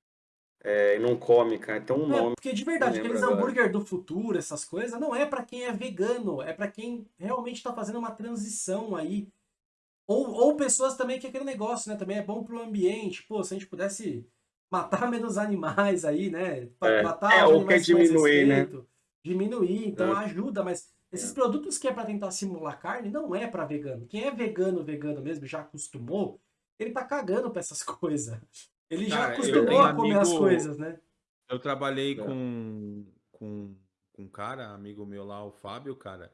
é, e não come, cara. Tem um É, nome. porque de verdade, aqueles hambúrguer do futuro, essas coisas, não é pra quem é vegano, é pra quem realmente tá fazendo uma transição aí. Ou, ou pessoas também que é aquele negócio, né? Também é bom pro ambiente. Pô, se a gente pudesse matar menos animais aí, né? É, Matar é, os ou animais quer diminuir, né? Diminuir, então É. ajuda, mas esses produtos que é pra tentar simular carne não é pra vegano. Quem é vegano, vegano mesmo, já acostumou, ele tá cagando pra essas coisas. Ele já Cara, eu acostumou a comer as amigo- coisas, né? Eu trabalhei É. com, com, com um cara, amigo meu lá, o Fábio, cara.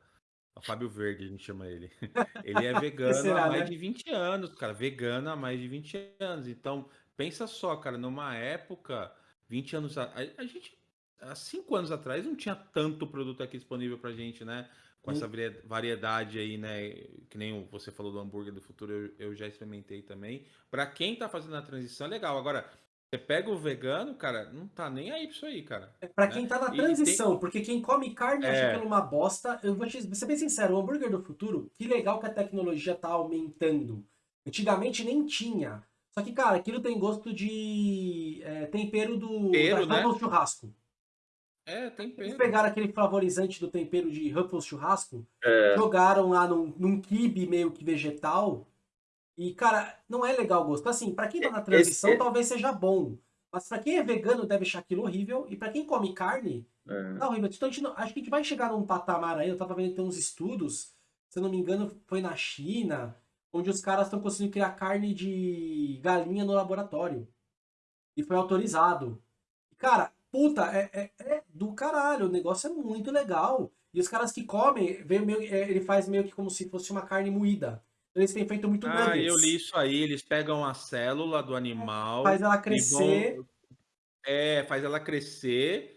O Fábio Verde, a gente chama ele. Ele é vegano será, há mais né? de 20 anos, cara. Vegano há mais de 20 anos. Então, pensa só, cara, numa época, 20 anos a, a gente, há 5 anos atrás, não tinha tanto produto aqui disponível pra gente, né? Com essa varia- variedade aí, né? Que nem você falou do hambúrguer do futuro, eu, eu já experimentei também. Pra quem tá fazendo a transição, é legal. Agora, você pega o vegano, cara, não tá nem aí pra isso aí, cara. É pra né? quem tá na transição, porque quem come carne acha É. aquilo uma bosta. Eu vou te ser bem sincero, o hambúrguer do futuro, que legal que a tecnologia tá aumentando. Antigamente nem tinha. Só que, cara, aquilo tem gosto de é, tempero do Tempero, da né? Ruffles Churrasco. É, tem Eles pegaram aquele flavorizante do tempero de Ruffles Churrasco, É, jogaram lá num, num quibe meio que vegetal. E, cara, não é legal o gosto. Assim, pra quem tá na transição, Esse- talvez seja bom. Mas pra quem é vegano, deve achar aquilo horrível. E pra quem come carne, é. Tá horrível. Então, a gente não- acho que a gente vai chegar num patamar aí. Eu tava vendo que tem uns estudos, se eu não me engano, foi na China, onde os caras estão conseguindo criar carne de galinha no laboratório. E foi autorizado. Cara, puta, é, é- é do caralho. O negócio é muito legal. E os caras que comem, meio- é, ele faz meio que como se fosse uma carne moída. Então, Eles têm feito muito Ah, nuggets. eu li isso aí. Eles pegam a célula do animal. Faz ela e crescer. vão- É, faz ela crescer.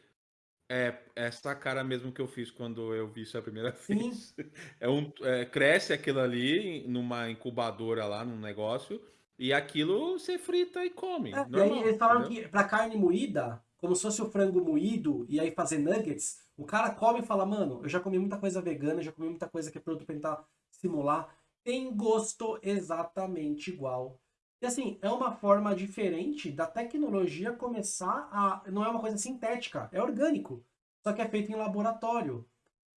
É, essa cara mesmo que eu fiz quando eu vi isso a primeira Sim. vez. É um, é, cresce aquilo ali numa incubadora lá, num negócio. E aquilo você frita e come. É, e normal, aí eles falaram entendeu? que pra carne moída, como se fosse o frango moído, e aí fazer nuggets, o cara come e fala, mano, eu já comi muita coisa vegana, já comi muita coisa que é produto pra tentar simular. Tem gosto exatamente igual. E assim, é uma forma diferente da tecnologia começar a. Não é uma coisa sintética, é orgânico. Só que é feito em laboratório.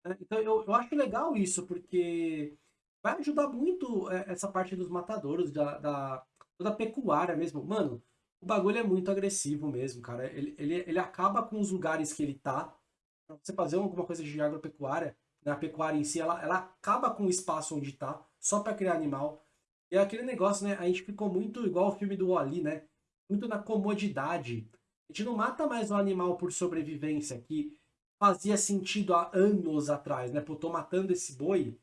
né? Então eu, eu acho legal isso, porque vai ajudar muito é, essa parte dos matadouros, da, da, da pecuária mesmo. Mano, o bagulho é muito agressivo mesmo, cara. Ele, ele, ele acaba com os lugares que ele tá. Pra você fazer alguma coisa de agropecuária, né? a pecuária em si, ela, ela acaba com o espaço onde tá, só para criar animal. E é aquele negócio, né? A gente ficou muito igual o filme do Wally, né? Muito na comodidade. A gente não mata mais o animal por sobrevivência, que fazia sentido há anos atrás, né? Pô, tô matando esse boi.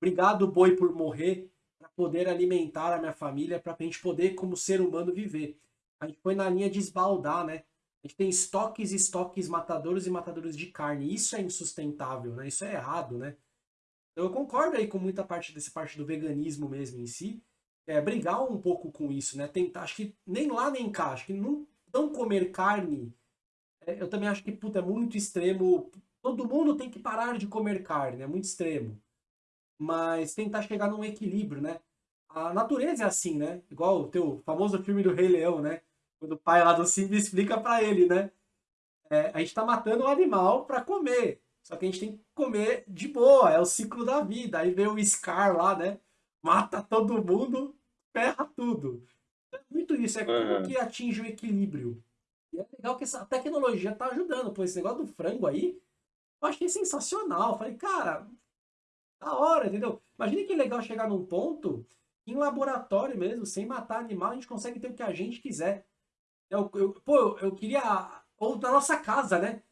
Obrigado, boi, por morrer, para poder alimentar a minha família, para a gente poder, como ser humano, viver. A gente foi na linha de esbaldar, né? A gente tem estoques estoques matadores e matadores de carne. Isso é insustentável, né? Isso é errado, né? Eu concordo aí com muita parte dessa parte do veganismo mesmo em si. É, brigar um pouco com isso, né? Tentar, acho que nem lá nem cá, acho que não, não comer carne, é, eu também acho que, puta, é muito extremo. Todo mundo tem que parar de comer carne, é muito extremo. Mas tentar chegar num equilíbrio, né? A natureza é assim, né? Igual o teu famoso filme do Rei Leão, né? Quando o pai lá do Simba explica para ele, né? É, a gente tá matando o um animal para comer. Só que a gente tem que comer de boa, é o ciclo da vida. Aí vem o Scar lá, né? Mata todo mundo, ferra tudo. É muito isso, é como que atinge o equilíbrio. E é legal que essa tecnologia tá ajudando. Pô, esse negócio do frango aí, eu achei sensacional. Eu falei, cara, da hora, entendeu? Imagina que legal chegar num ponto, em laboratório mesmo, sem matar animal, a gente consegue ter o que a gente quiser. Eu, eu, pô, eu queria. Ou na nossa casa, né?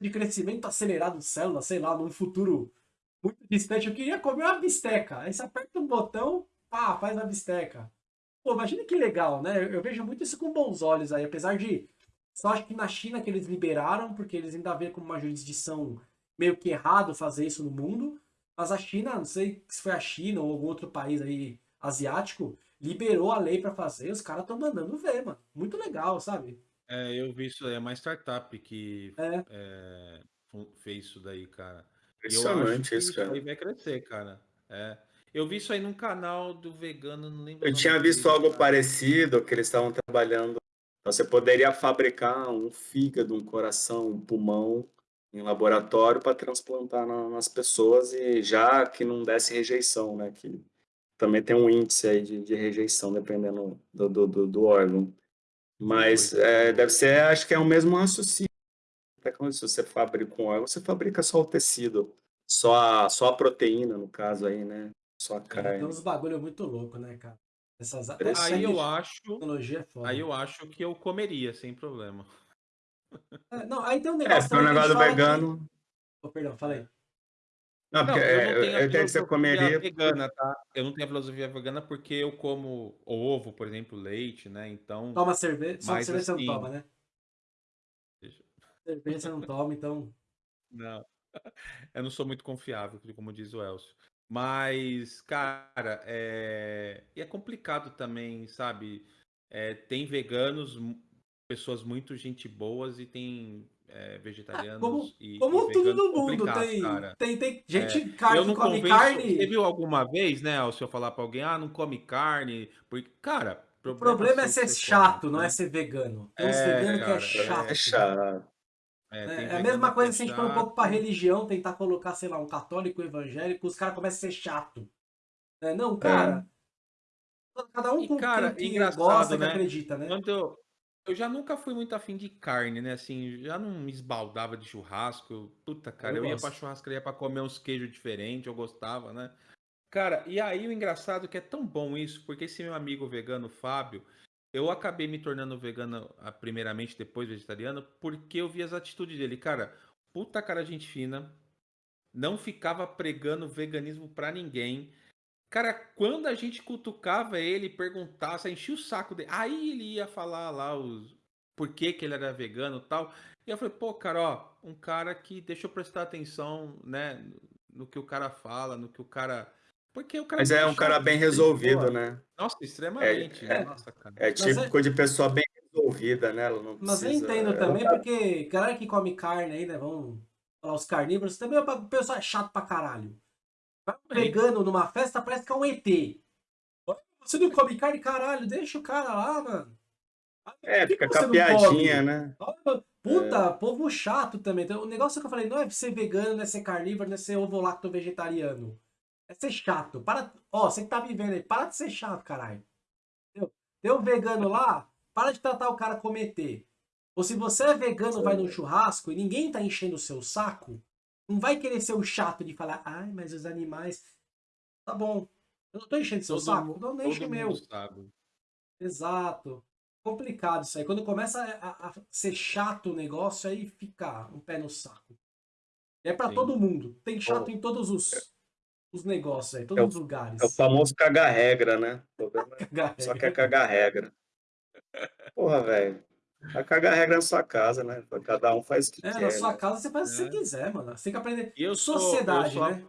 De crescimento acelerado de células, sei lá, num futuro muito distante. Eu queria comer uma bisteca. Aí você aperta um botão, pá, faz a bisteca. Pô, imagina que legal, né? Eu, eu vejo muito isso com bons olhos aí, apesar de. Só acho que na China que eles liberaram, porque eles ainda veem como uma jurisdição meio que errado fazer isso no mundo. Mas a China, não sei se foi a China ou algum outro país aí asiático, liberou a lei para fazer, os caras estão mandando ver, mano. Muito legal, sabe? É, eu vi isso aí, é uma startup que é. É, fez isso daí, cara. Impressionante isso, cara. Isso vai crescer, cara. É. Eu vi isso aí num canal do vegano, não lembro. Eu tinha visto algo cara. parecido, que eles estavam trabalhando. Você poderia fabricar um fígado, um coração, um pulmão em laboratório para transplantar na, nas pessoas e já que não desse rejeição, né? Que também tem um índice aí de, de rejeição, dependendo do, do, do, do órgão. Mas é, deve ser, acho que é o mesmo raciocínio. Até quando se você fabrica um órgão, você fabrica só o tecido, só a, só a proteína, no caso aí, né? Só a carne. É, tem uns bagulho muito louco, né, cara? Essas, aí eu acho, tecnologia é foda. aí eu acho que eu comeria sem problema. É, não, aí tem um negócio. É, porque o negócio vegano. Que... Oh, perdão, falei. Não, porque não, eu, não tenho eu, que você comeria. Vegana, tá? Eu não tenho a filosofia vegana porque eu como ovo, por exemplo, leite, né? Então. Toma cerveja. Só cerveja assim... você não assim toma, né? Deixa... Cerveja você não toma, então. Não. Eu não sou muito confiável, como diz o Elcio. Mas, cara, é, e é complicado também, sabe? É, tem veganos, pessoas muito gente boas e tem é, vegetarianos como, e, como e tudo no mundo tem, tem, tem gente é, carne, eu não come convenço, carne. Você viu alguma vez, né, se eu falar para alguém, ah, não come carne, porque, cara, o problema é ser chato, come, não né? é ser vegano. Tem uns é, veganos que é chato. É chato. É, é, é a mesma coisa se a gente for um pouco para religião, tentar colocar, sei lá, um católico evangélico, os caras começam a ser chato. É, não, cara. Cada um com cara, quem que gosta, né? que acredita, né? Quando eu, eu já nunca fui muito afim de carne, né? Assim, já não me esbaldava de churrasco. Puta, cara, eu, eu ia pra churrascaria pra comer uns queijos diferentes, eu gostava, né? Cara, e aí o engraçado é que é tão bom isso, porque esse meu amigo vegano, Fábio, eu acabei me tornando vegano ah, primeiramente, depois vegetariano, porque eu vi as atitudes dele. Cara, puta cara gente fina, não ficava pregando veganismo pra ninguém. Cara, quando a gente cutucava ele, perguntasse, enchia o saco dele, aí ele ia falar lá os por que, que ele era vegano e tal. E eu falei, pô, cara, ó, um cara que deixa eu prestar atenção, né, no que o cara fala, no que o cara. Porque o cara Mas é um cara bem resolvido, né? Nossa, extremamente. É, é, Nossa, é típico é... de pessoa bem resolvida, né? Ela não Mas precisa... eu entendo é também, porque galera que come carne aí, né? Vamos falar os carnívoros, também o pessoal é chato pra caralho. Vai pegando numa festa, parece que é um ET. Você não come carne, caralho, deixa o cara lá, mano. É, fica com a piadinha, né? Puta, é. povo chato também. Então, o negócio que eu falei não é ser vegano, não é ser carnívoro, não é ser ovo-lacto vegetariano. É ser chato. Para, ó, você que tá vivendo aí, para de ser chato, caralho. Entendeu? Tem um vegano lá, para de tratar o cara como ET. Ou se você é vegano, vai num churrasco e ninguém tá enchendo o seu saco, não vai querer ser o chato de falar, ai, mas os animais. Tá bom. Eu não tô enchendo seu Todo saco, mu- então não enche o meu. mundo sabe. Exato. Complicado isso aí. Quando começa a, a ser chato o negócio, aí fica um pé no saco. É pra Sim. todo mundo. Tem chato Oh. em todos os, os negócios aí, todos É o- os lugares. É o famoso cagar regra, né? O problema é Só quer cagar regra. Porra, velho. Vai cagar regra na sua casa, né? Cada um faz o que É, quer. na sua né? casa você faz o que você É. quiser, mano. Você tem que aprender. E eu sou, Sociedade, eu sou, a- né?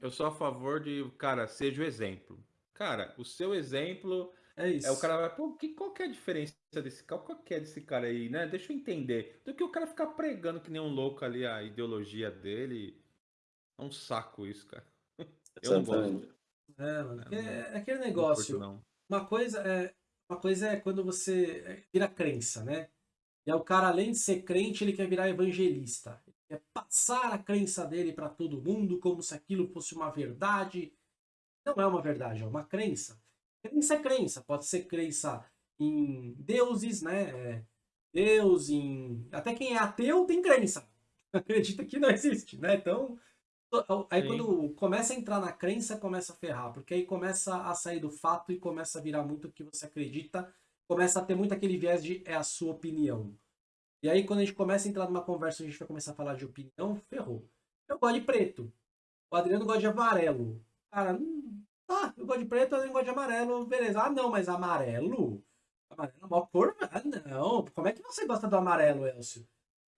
eu sou a favor de, cara, seja o exemplo. Cara, o seu exemplo É isso. é o cara vai, pô, que, qual que é a diferença desse cara? Qual que é desse cara aí, né? Deixa eu entender. Do que o cara ficar pregando que nem um louco ali a ideologia dele. É um saco isso, cara. Eu não gosto. É, mano. É, É, não- é aquele Não negócio. curto, não. Uma coisa é uma coisa é quando você é, vira crença, né? E aí o cara, além de ser crente, ele quer virar evangelista. Ele quer passar a crença dele para todo mundo como se aquilo fosse uma verdade. Não é uma verdade, é uma crença. Crença é crença. Pode ser crença em deuses, né? É, Deus, em. Até quem é ateu tem crença. Acredita que não existe, né? Então. Aí Sim. quando começa a entrar na crença, começa a ferrar, porque aí começa a sair do fato e começa a virar muito o que você acredita, começa a ter muito aquele viés de é a sua opinião. E aí quando a gente começa a entrar numa conversa, a gente vai começar a falar de opinião, ferrou. Eu gosto de preto. O Adriano gosta de amarelo. Cara, hum, tá, eu gosto de preto, o Adriano gosta de amarelo, beleza. Ah, não, mas amarelo? Amarelo é uma cor? Ah, não. Como é que você gosta do amarelo, Elcio?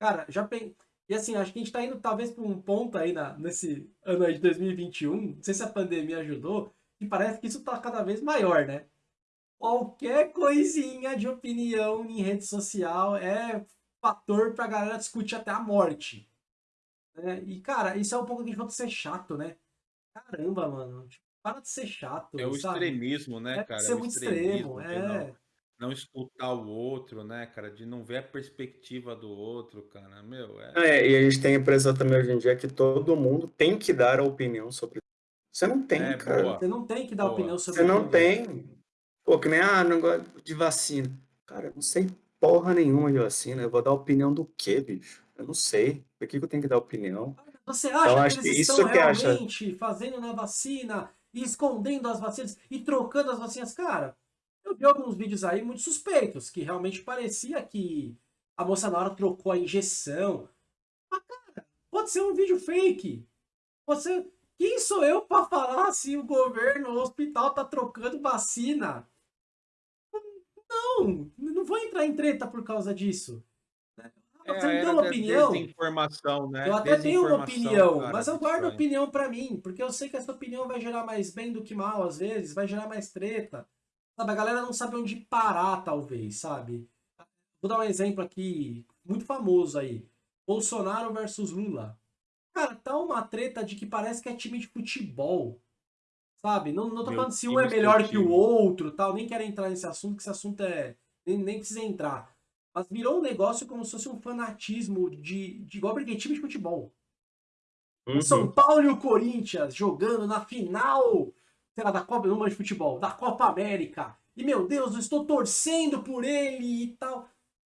Cara, já pensei. E assim, acho que a gente tá indo talvez para um ponto aí na, nesse ano aí de 2021, não sei se a pandemia ajudou, e parece que isso tá cada vez maior, né? Qualquer coisinha de opinião em rede social é fator pra galera discutir até a morte. né? E, cara, isso é um pouco que a gente ser chato, né? Caramba, mano. Tipo, para de ser chato, É o sabe? extremismo, né, É cara? ser É muito extremo, é. Não, escutar o outro, né, cara? De não ver a perspectiva do outro, cara. Meu, é. É, e a gente tem a impressão também hoje em dia que todo mundo tem que dar a opinião sobre. Você não tem, É, cara. boa. Você não tem que dar Boa. opinião sobre Você não tem. Pô, que nem, ah, não gosto de vacina. Cara, eu não sei porra nenhuma de vacina. Eu vou dar opinião do quê, bicho? Eu não sei. Por que que eu tenho que dar opinião? Você acha Então, que acho eles que isso estão que acha- realmente fazendo na vacina e escondendo as vacinas e trocando as vacinas? Cara, eu vi alguns vídeos aí muito suspeitos, que realmente parecia que a moça na hora trocou a injeção. Mas, cara, pode ser um vídeo fake. Pode ser... Quem sou eu pra falar se o governo, o hospital tá trocando vacina? Não, não vou entrar em treta por causa disso. né? É Você deu era uma opinião? desinformação, né? Eu até tenho uma opinião, cara, mas eu guardo opinião pra mim, porque eu sei que essa opinião vai gerar mais bem do que mal, às vezes, vai gerar mais treta. Sabe, a galera não sabe onde parar, talvez, sabe? Vou dar um exemplo aqui, muito famoso aí. Bolsonaro versus Lula. Cara, tá uma treta de que parece que é time de futebol. Sabe? Não, não tô Meu falando se um é seu melhor que o outro, tal. Nem quero entrar nesse assunto, que esse assunto é. Nem, nem precisa entrar. Mas virou um negócio como se fosse um fanatismo de, de igual porque time de futebol. O São Uhum. Paulo e o Corinthians jogando na final, sei lá, da Copa, não de futebol, da Copa América. E meu Deus, eu estou torcendo por ele e tal.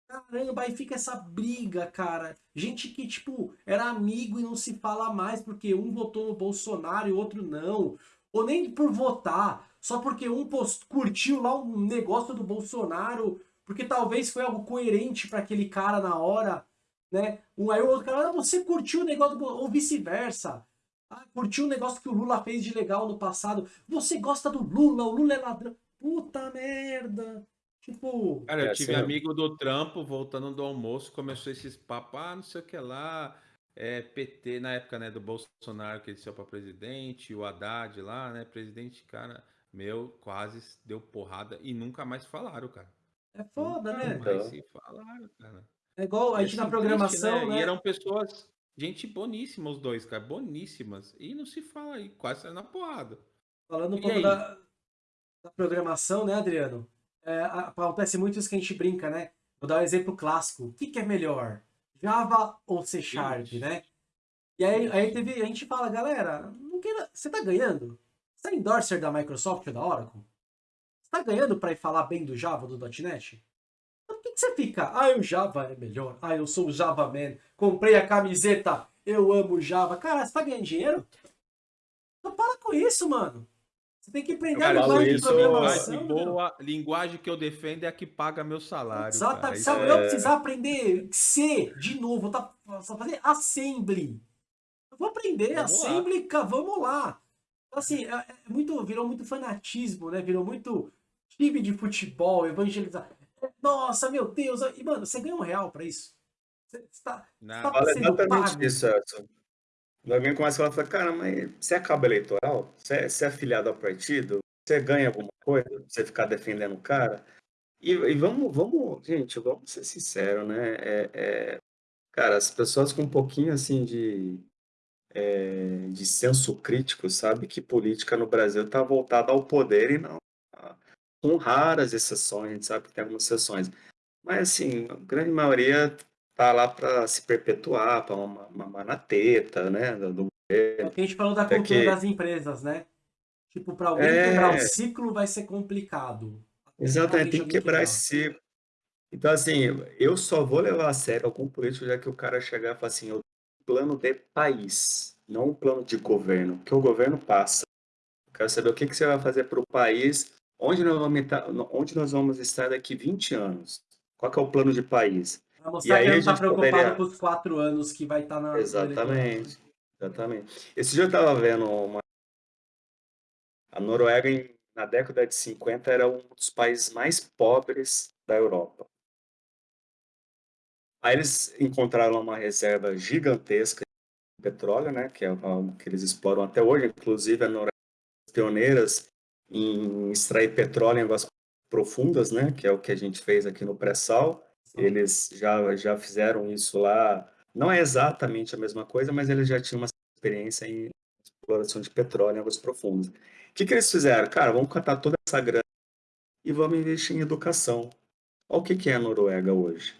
Caramba, aí fica essa briga, cara. Gente que, tipo, era amigo e não se fala mais porque um votou no Bolsonaro e outro não. Ou nem por votar, só porque um post- curtiu lá um negócio do Bolsonaro, porque talvez foi algo coerente para aquele cara na hora, né? Um aí o outro cara, ah, você curtiu o negócio do Bol-" ou vice-versa. Ah, curtiu o negócio que o Lula fez de legal no passado. Você gosta do Lula, o Lula é ladrão. Puta merda. Tipo, Cara, eu É, tive assim, amigo do trampo, voltando do almoço, começou esses papos, ah, não sei o que lá, é, PT, na época, né, do Bolsonaro, que ele saiu pra presidente, o Haddad lá, né, presidente, cara, meu, quase deu porrada e nunca mais falaram, cara. é foda, Nunca né? mais Então. se falaram, cara. É igual a gente na assim, programação, triste, né? E eram pessoas, gente boníssima os dois, cara, boníssimas, e não se fala aí, quase na porrada. Falando um E pouco da, da programação, né, Adriano? É, acontece muito isso que a gente brinca, né? Vou dar um exemplo clássico. O que, que é melhor? Java ou C Sharp, né? E aí, aí teve, a gente fala, galera, não queira. Você tá ganhando? Você é endorser da Microsoft ou da Oracle? Você tá ganhando pra ir falar bem do Java, do .NET? Que, que você fica? Ah, o Java é melhor. Ah, eu sou o Java Man. Comprei a camiseta. Eu amo Java. Cara, você tá ganhando dinheiro? Então para com isso, mano. Você tem que aprender a linguagem de isso, programação. linguagem meu. boa, linguagem que eu defendo é a que paga meu salário. Cara. Se Isso eu é- precisar aprender C de novo, tá, só fazer assembly. Eu vou aprender Vamos lá. assembly, ca- vamos lá. Assim, é, é muito, virou muito fanatismo, né? Virou muito time de futebol, evangelizar. Nossa, meu Deus. E, mano, você ganha um real pra isso? Você, você tá, Não, tá exatamente pago. isso, Edson. Alguém começa a falar, fala, cara, mas você é cabo eleitoral? Você é, você é afiliado ao partido? Você ganha alguma coisa? pra Você ficar defendendo o cara? E, e vamos, vamos, gente, vamos ser sinceros, né? É, é, cara, as pessoas com um pouquinho assim de, é, de senso crítico, sabe que política no Brasil está voltada ao poder e não com raras exceções, a gente sabe que tem algumas exceções. Mas assim, a grande maioria tá lá para se perpetuar, para uma, uma na teta, né? Do, do É a gente falou da É cultura que- das empresas, né? Tipo, pra alguém É. quebrar o ciclo vai ser complicado. Exatamente, tem que quebrar esse ciclo. Então, assim, eu só vou levar a sério algum político já que o cara chegar e falar assim, eu tenho um plano de país, não um plano de governo, que o governo passa. Eu quero saber o que, que você vai fazer para o país, onde nós, vamos estar, onde nós vamos estar daqui 20 anos. Qual é o plano de país? Pra mostrar aí que a ele não tá gente preocupado poderia- com os quatro anos que vai estar na. no eleitorado. Exatamente, exatamente. Esse dia eu estava vendo uma... A Noruega, na década de 50, era um dos países mais pobres da Europa. Aí eles encontraram uma reserva gigantesca de petróleo, né, que é algo que eles exploram até hoje. Inclusive, a Noruega é pioneiras em extrair petróleo em águas profundas, né, que é o que a gente fez aqui no pré-sal. Eles já, já fizeram isso lá. Não é exatamente a mesma coisa, mas eles já tinham uma experiência em exploração de petróleo em águas profundas. O que, que eles fizeram? Cara, vamos catar toda essa grana e vamos investir em educação. Olha o que, que é a Noruega hoje.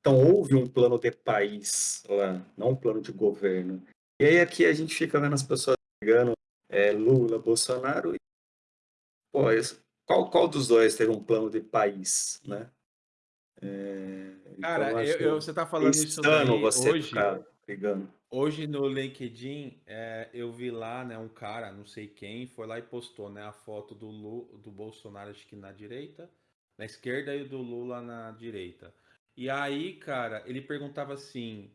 Então, houve um plano de país lá, não um plano de governo. E aí aqui a gente fica vendo as pessoas brigando é, Lula, Bolsonaro. E, pô, qual, qual dos dois teve um plano de país, né? É, Cara, então, eu, eu- você tá falando isso daí você hoje. ficar brigando. Hoje no LinkedIn, é, eu vi lá, né, um cara, não sei quem, foi lá e postou, né, a foto do, Lu, do Bolsonaro, acho que na direita, na esquerda e do Lula na direita. E aí, cara, ele perguntava assim,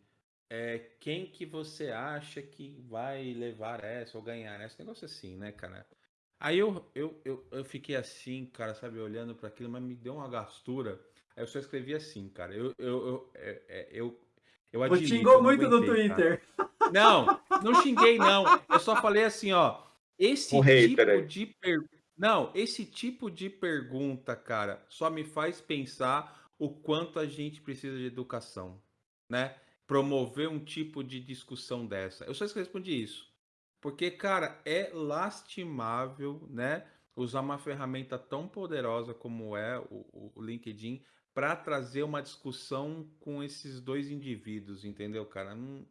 é, quem que você acha que vai levar essa ou ganhar essa? Negócio assim, né, cara? Aí eu, eu, eu, eu fiquei assim, cara, sabe, olhando para aquilo, mas me deu uma gastura. Aí eu só escrevi assim, cara, eu, eu, eu, é, é, eu, eu admito, xingou eu muito no aguentei, cara. Twitter. Não, não xinguei, não. Eu só falei assim, ó. Esse Um hater tipo aí. de per... Não, esse tipo de pergunta, cara, só me faz pensar o quanto a gente precisa de educação, né? Promover um tipo de discussão dessa. Eu só respondi isso. Porque, cara, é lastimável, né? Usar uma ferramenta tão poderosa como é o, o LinkedIn para trazer uma discussão com esses dois indivíduos, entendeu, cara? Não...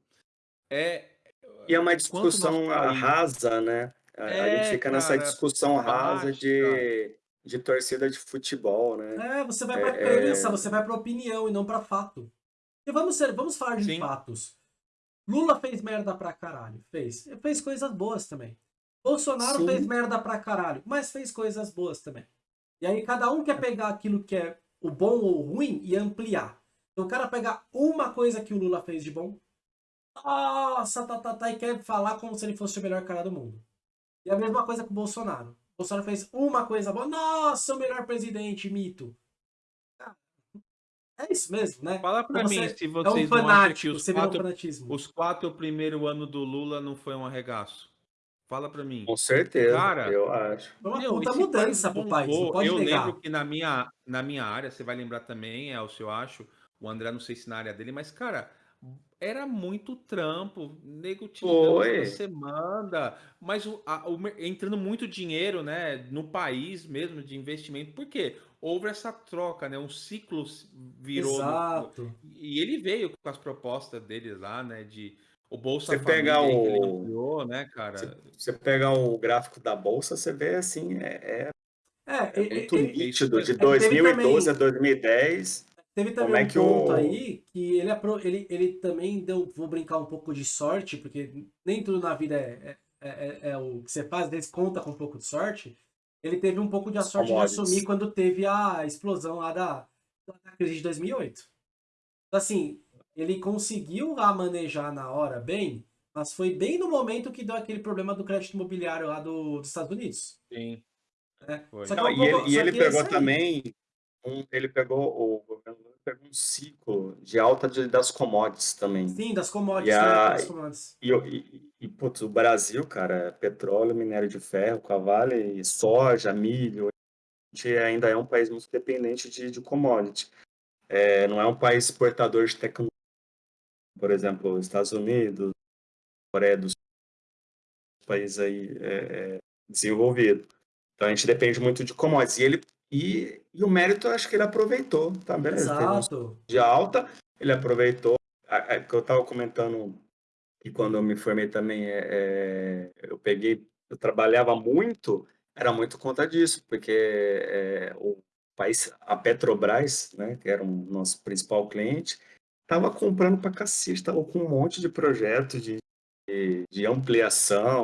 É, E é uma discussão rasa, né? A, a É, gente fica nessa cara, discussão rasa de, de torcida de futebol, né? É, você vai pra É, crença, é. você vai pra opinião e não pra fato. E vamos, ser, vamos falar de Sim. fatos. Lula fez merda pra caralho. Fez. Fez coisas boas também. Bolsonaro Sim. fez merda pra caralho, mas fez coisas boas também. E aí cada um quer pegar aquilo que é o bom ou o ruim e ampliar. Então o cara pegar uma coisa que o Lula fez de bom, nossa, tá, tá, tá, e quer falar como se ele fosse o melhor cara do mundo. E a mesma coisa com o Bolsonaro. O Bolsonaro fez uma coisa boa, nossa, o melhor presidente, mito. É isso mesmo, né? fala pra Você- mim se É um vocês acham que fanático, os você um quatro, os quatro primeiro ano do Lula não foi um arregaço. Fala pra mim. Com certeza, Cara, eu acho. Foi uma Meu, puta mudança pro país, não pode eu negar. lembro que na minha, na minha área, você vai lembrar também, Elcio, eu acho, o André, não sei se na área dele, mas, cara, era muito trampo, nego te toda semana, mas o, a- o entrando muito dinheiro, né, no país mesmo, de investimento, por quê? Houve essa troca, né, um ciclo virou... no- Exato. e ele veio com as propostas dele lá, né, de O Bolsa Você pegar ele o- ampliou, né, cara? Você, você pega o gráfico da bolsa, você vê assim, é, é- É, é e- muito e- nítido. De teve 2012 também- a 2010, Teve Como também é um que ponto o- aí que ele, ele, ele também deu, vou brincar um pouco de sorte, porque nem tudo na vida é, é, é- é o que você faz, às vezes conta com um pouco de sorte. Ele teve um pouco de a sorte de assumir quando teve a explosão lá da, da crise de 2008. Então, assim, ele conseguiu lá manejar na hora bem, mas foi bem no momento que deu aquele problema do crédito imobiliário lá do, dos Estados Unidos. Sim. Foi. Só que Não, é um e ele, e ele que é pegou também, um, ele pegou, o governo pegou um ciclo de alta de- das commodities também. Sim, das commodities, E a- né? Das commodities. E, o- e, e, putz, o Brasil, cara, petróleo, minério de ferro, cavale, soja, milho, a gente ainda é um país muito dependente de, de commodity. É, não é um país exportador de tecnologia, por exemplo, os Estados Unidos, Coreia do Sul, país aí é, é, desenvolvido. Então a gente depende muito de commodities. E, ele, e, e o mérito, acho que ele aproveitou, tá? Beleza, Exato. de alta, ele aproveitou. Que eu estava comentando que quando eu me formei também, é, é, eu peguei, eu trabalhava muito, era muito conta disso, porque é, o país, a Petrobras, né, que era o nosso principal cliente, estava comprando para cacete, estava com um monte de projeto de, de, de ampliação,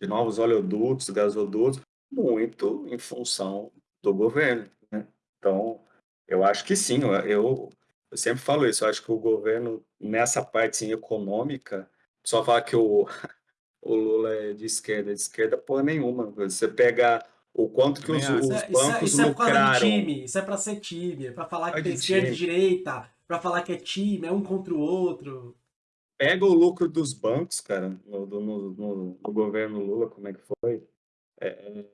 de novos oleodutos, gasodutos, muito em função do governo. Né? Então, eu acho que sim, eu, eu, sempre falo isso, eu acho que o governo, nessa parte assim, econômica, só fala que o, o Lula é de esquerda, de esquerda porra nenhuma. Você pega o quanto que os, os Isso é, isso é, bancos isso é por causa de lucraram. time, isso é pra ser time, é pra falar que É tem de esquerda e direita, pra falar que é time, é um contra o outro. Pega o lucro dos bancos, cara, no, do- no, no, no governo Lula, como é que foi? É, é,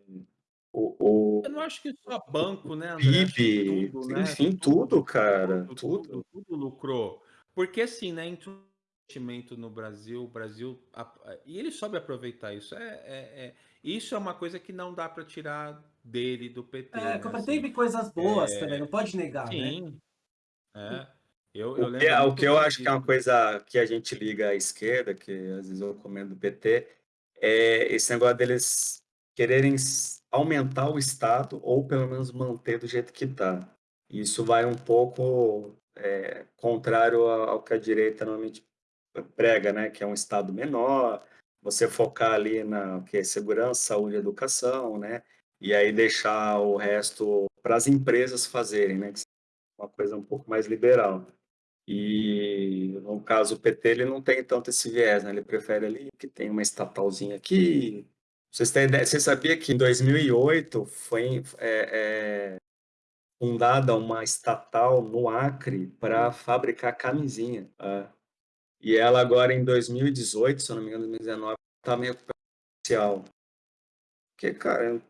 o, o Eu não acho que só banco, né, André? PIB, tudo, né? enfim, tudo, cara, tudo, tudo. tudo, tudo lucrou. Porque assim, né, investimento no Brasil, o Brasil a- e ele soube aproveitar isso. É, é- é- isso é uma coisa que não dá para tirar dele do PT. É, né, assim. teve coisas boas também, não pode negar, né? Sim. É. Eu, eu O que, lembro o que eu acho que é uma coisa que a gente liga à esquerda, que às vezes eu comendo do PT, é esse negócio deles quererem aumentar o Estado ou pelo menos manter do jeito que está. Isso vai um pouco é, contrário ao que a direita normalmente prega, né? Que é um Estado menor, você focar ali na que é segurança, saúde educação, né? E aí deixar o resto para as empresas fazerem, né? Uma coisa um pouco mais liberal. E no caso o PT ele não tem tanto esse viés, né? Ele prefere ali que tem uma estatalzinha aqui. Vocês têm ideia? Você sabia que em 2008 foi é, é, fundada uma estatal no Acre para fabricar camisinha. tá? E ela agora em 2018, se eu não me engano, 2019, está meio comercial. Porque, cara,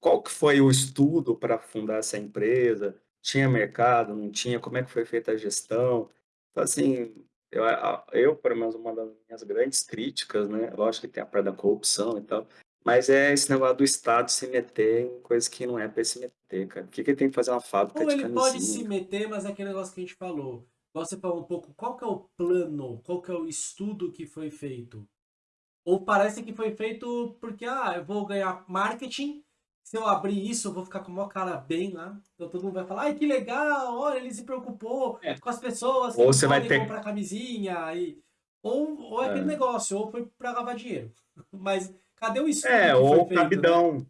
qual que foi o estudo para fundar essa empresa? Tinha mercado, não tinha? Como é que foi feita a gestão? Então, assim, eu, eu, pelo menos, uma das minhas grandes críticas, né? Lógico que tem a parte da corrupção e tal, mas é esse negócio do Estado se meter em coisas que não é para se meter, cara. Por que, que ele tem que fazer uma fábrica Ou de ele pode se camisinha? meter, mas é aquele negócio que a gente falou. Você falou um pouco, qual que é o plano, qual que é o estudo que foi feito? Ou parece que foi feito porque, ah, eu vou ganhar marketing, se eu abrir isso, eu vou ficar com o maior cara bem lá. Então todo mundo vai falar, ai, que legal, olha, ele se preocupou É. com as pessoas que Ou você vai ter- comprar camisinha. E... Ou, ou é aquele É. negócio, ou foi pra lavar dinheiro. Mas cadê o estudo É, que foi ou feito? né? cabidão.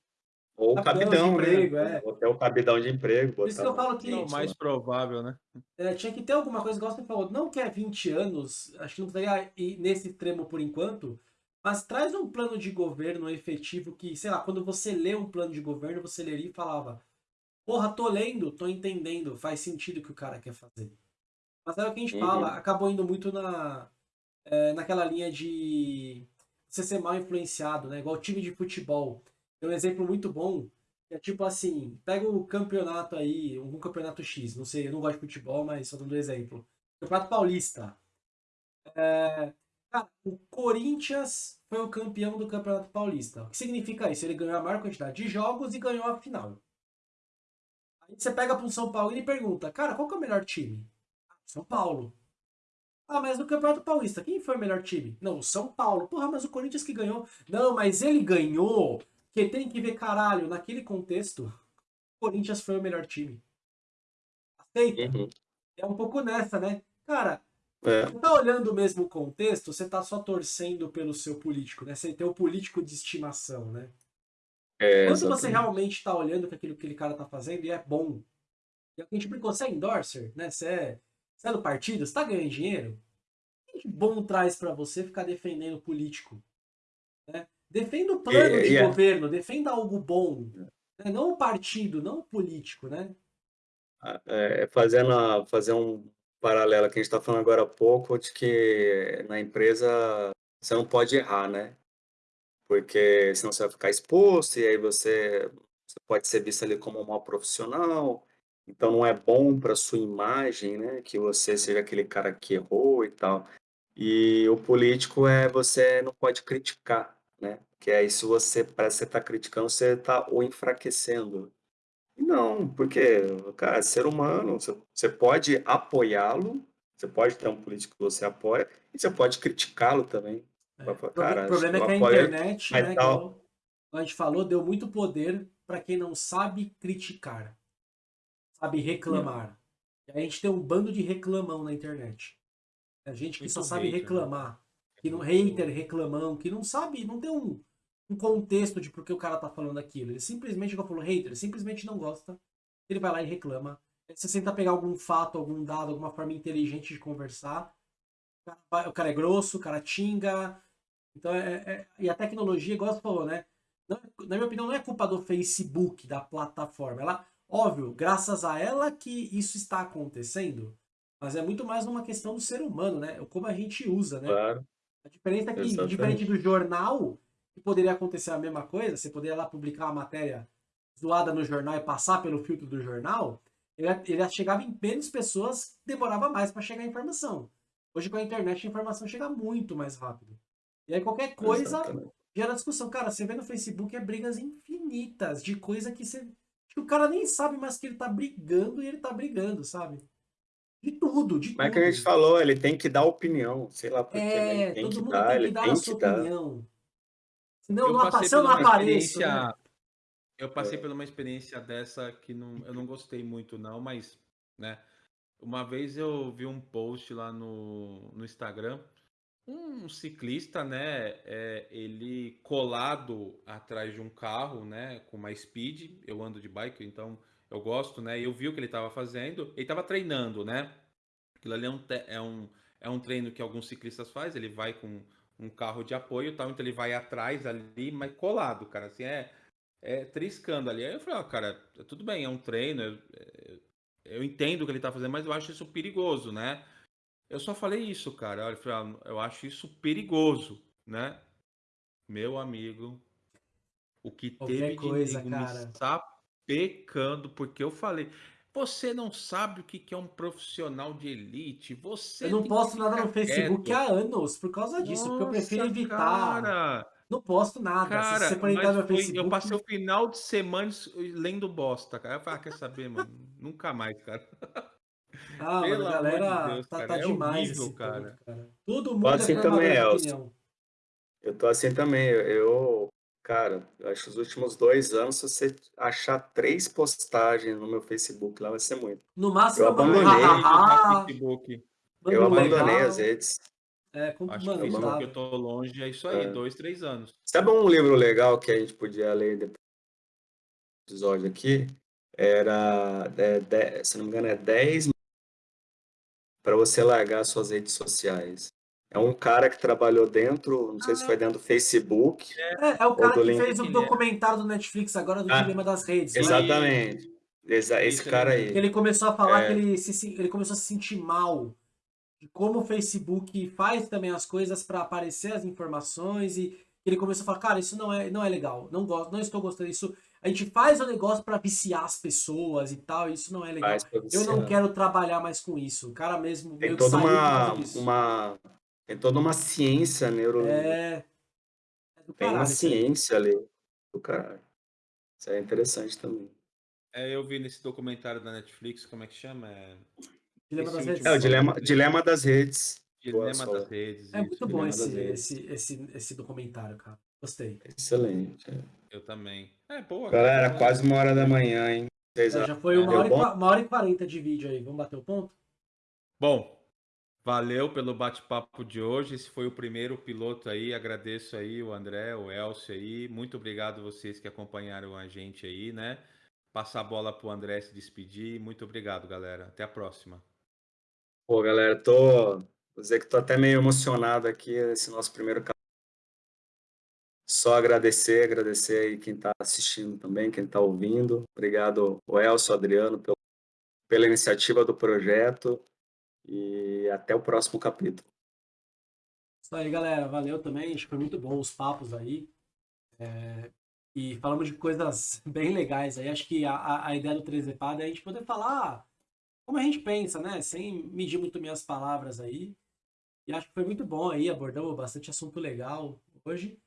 Ou Cabidão de cabidão, emprego, né? é. Ou até o cabidão de emprego. Por isso que eu falo que- É o mais provável, né? É, tinha que ter alguma coisa, igual você falou, não quer 20 anos, acho que não precisaria ir nesse extremo por enquanto, mas traz um plano de governo efetivo que, sei lá, quando você lê um plano de governo, você leria e falava, porra, tô lendo, tô entendendo, faz sentido o que o cara quer fazer. Mas é o que a gente Uhum. fala, acabou indo muito na, é, naquela linha de você ser mal influenciado, né? Igual time de futebol. Tem um exemplo muito bom, que é tipo assim, pega o campeonato aí, um campeonato X, não sei, eu não gosto de futebol, mas só dando um exemplo. Campeonato Paulista. É, cara, o Corinthians foi o campeão do Campeonato Paulista. O que significa isso? Ele ganhou a maior quantidade de jogos e ganhou a final. Aí você pega para um São Paulo e pergunta, cara, qual que é o melhor time? "Ah, São Paulo. Ah, mas no Campeonato Paulista, quem foi o melhor time? Não, o São Paulo. Porra, mas o Corinthians que ganhou. Não, mas ele ganhou. Que tem que ver, caralho, naquele contexto, o Corinthians foi o melhor time. Aceita? Uhum. É um pouco nessa, né? Cara, É. tá olhando o mesmo contexto, você tá só torcendo pelo seu político, né? Você tem o político de estimação, né? É, Quando você realmente tá olhando que aquilo que aquele cara tá fazendo e é bom. E a gente brincou, você é endorser, né? Você é, você é do partido, você tá ganhando dinheiro. O que de bom traz pra você ficar defendendo político? Né? Defenda o plano E- de é- governo, defenda algo bom. né? Não o partido, não o político, né? É, fazendo a- fazer um paralelo que a gente está falando agora há pouco, de que na empresa você não pode errar, né? Porque senão você vai ficar exposto e aí você, você pode ser visto ali como um mau profissional. Então não é bom para sua imagem, né? Que você seja aquele cara que errou e tal. E o político é você não pode criticar, né? Que aí se você parece que você está criticando, você está o enfraquecendo. Não, porque, cara, é ser humano, você, você pode apoiá-lo, você pode ter um político que você apoia, e você pode criticá-lo também. É, Vai falar, o proble- cara, o problema é eu que a apoio, internet, mas né, tal. igual a gente falou, deu muito poder para quem não sabe criticar, sabe reclamar. E aí a gente tem um bando de reclamão na internet. A gente que Muito só sabe hater, né? reclamar, que não Muito- hater, reclamão, que não sabe, não tem um contexto de por que o cara tá falando aquilo. Ele simplesmente, como falou, hater, simplesmente não gosta. Ele vai lá e reclama. Você tenta pegar algum fato, algum dado, alguma forma inteligente de conversar. O cara, vai- o cara é grosso, o cara xinga. Então, é, é- e a tecnologia, igual você falou, né? Não é- na minha opinião, não é culpa do Facebook, da plataforma. Ela, óbvio, graças a ela que isso está acontecendo, mas é muito mais uma questão do ser humano, né? Como a gente usa, né? Claro, A diferença é que, Exatamente. diferente do jornal, que poderia acontecer a mesma coisa, você poderia lá publicar uma matéria zoada no jornal e passar pelo filtro do jornal, ele, ele chegava em menos pessoas, demorava mais para chegar a informação. Hoje com a internet a informação chega muito mais rápido. E aí qualquer coisa exatamente. gera discussão. Cara, você vê no Facebook é brigas infinitas de coisa que você. que o cara nem sabe mais que ele tá brigando e ele tá brigando, sabe? De tudo, de é tudo. que a gente falou, ele tem que dar opinião, sei lá por quê, mas ele É, tem todo que mundo dar, tem que dar a sua dar. Senão Eu não, passei se eu não uma apareço, né? experiência. Eu passei É. por uma experiência dessa que não, eu não gostei muito, não, mas, né? Uma vez eu vi um post lá no, no Instagram, um ciclista, né? é, ele colado atrás de um carro, né? Com uma speed. Eu ando de bike, então eu gosto, né? E eu vi o que ele estava fazendo. Ele estava treinando, né? Aquilo ali é um, é, um, é um treino que alguns ciclistas fazem. Ele vai com um carro de apoio tal, então ele vai atrás ali, mas colado, cara. Assim, é, é triscando ali. Aí eu falei, ó, cara, tudo bem, é um treino. Eu, é, eu entendo o que ele tá fazendo, mas eu acho isso perigoso, né? Eu só falei isso, cara. Eu falei, ah, eu acho isso perigoso, né? Meu amigo, o que Qualquer teve de coisa, nego cara. me sapecando, porque eu falei, você não sabe o que é um profissional de elite, você Eu não posto nada no Facebook quieto. há anos por causa disso, porque eu prefiro Nossa, evitar. cara, Não posto nada. Se cara, você for entrar mas no foi, eu Facebook. passei o final de semana lendo bosta, cara. Eu falei, ah, quer saber, mano? Nunca mais, cara. Ah, mano, Pelo a amor de galera Deus, tá, tá é demais horrível, esse cara. ponto, cara. Todo Tô mundo é assim formador também. Eu tô assim também. Eu, eu, cara, eu acho que os últimos dois anos, se você achar três postagens no meu Facebook lá, vai ser muito. No máximo, Eu um abandonei. No hahaha, Facebook. manda Eu abandonei legal. as redes. É, com, Acho mano, que o Facebook dá. eu tô longe, é isso aí, É. dois, três anos. Sabe um livro legal que a gente podia ler depois do episódio aqui? Era, é, de- se não me engano, é 10 para você largar suas redes sociais. É um cara que trabalhou dentro, não sei se foi dentro do Facebook É, é o cara do que LinkedIn. fez o Ele é. documentário do Netflix agora do Ah, Dilema das Redes. né? Exatamente. Exa- Esse Isso, cara ele Que aí. ele começou a falar É. que ele, se, ele começou a se sentir mal de como o Facebook faz também as coisas para aparecer as informações e ele começou a falar, cara, isso não é, não é legal, não gosto, não estou gostando disso. A gente faz o negócio para viciar as pessoas e tal, e isso não é legal. Eu não quero trabalhar mais com isso. O cara mesmo Tem meio que toda uma, uma, tem toda uma ciência neuro, É. é do tem uma caralho. ciência ali do caralho. Isso é interessante também. É, eu vi nesse documentário da Netflix, como é que chama? É... Dilema Esse das redes. É o dilema, dilema das redes. Dilema das redes. É isso, muito bom esse, esse, esse, esse documentário, cara. Gostei. Excelente. é. Eu também. É, boa. Galera, boa. quase uma hora da manhã, hein? É, já foi uma Deu hora, e, uma hora e quarenta de vídeo aí. Vamos bater o ponto? Bom, valeu pelo bate-papo de hoje. Esse foi o primeiro piloto aí. Agradeço aí o André, o Elcio aí. Muito obrigado vocês que acompanharam a gente aí, né? Passar a bola pro André se despedir. Muito obrigado, galera. Até a próxima. Pô, galera, tô. Vou dizer que tô até meio emocionado aqui nesse nosso primeiro. Só agradecer, agradecer aí quem tá assistindo também, quem tá ouvindo. Obrigado, o Elcio, Adriano, pelo, pela iniciativa do projeto. E até o próximo capítulo. Isso aí, galera. Valeu também. Acho que foi muito bom os papos aí. É, E falamos de coisas bem legais aí. Acho que a, a, ideia do 3 Epada é a gente poder falar como a gente pensa, né? Sem medir muito minhas palavras aí. E acho que foi muito bom aí. Abordamos bastante assunto legal hoje.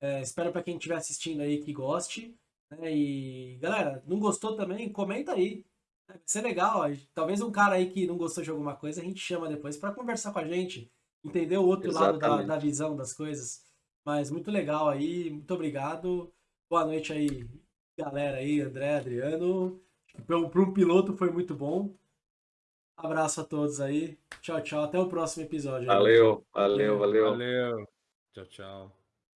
É, espero para quem estiver assistindo aí que goste. né? E, galera, não gostou também? Comenta aí. Vai ser legal. ó. Talvez um cara aí que não gostou de alguma coisa, a gente chama depois para conversar com a gente. Entender o outro lado da, Exatamente. da visão das coisas. Mas muito legal aí. Muito obrigado. Boa noite aí, galera aí, André, Adriano. Para um piloto foi muito bom. Abraço a todos aí. Tchau, tchau. Até o próximo episódio. Valeu, valeu, valeu. Valeu. Tchau, tchau.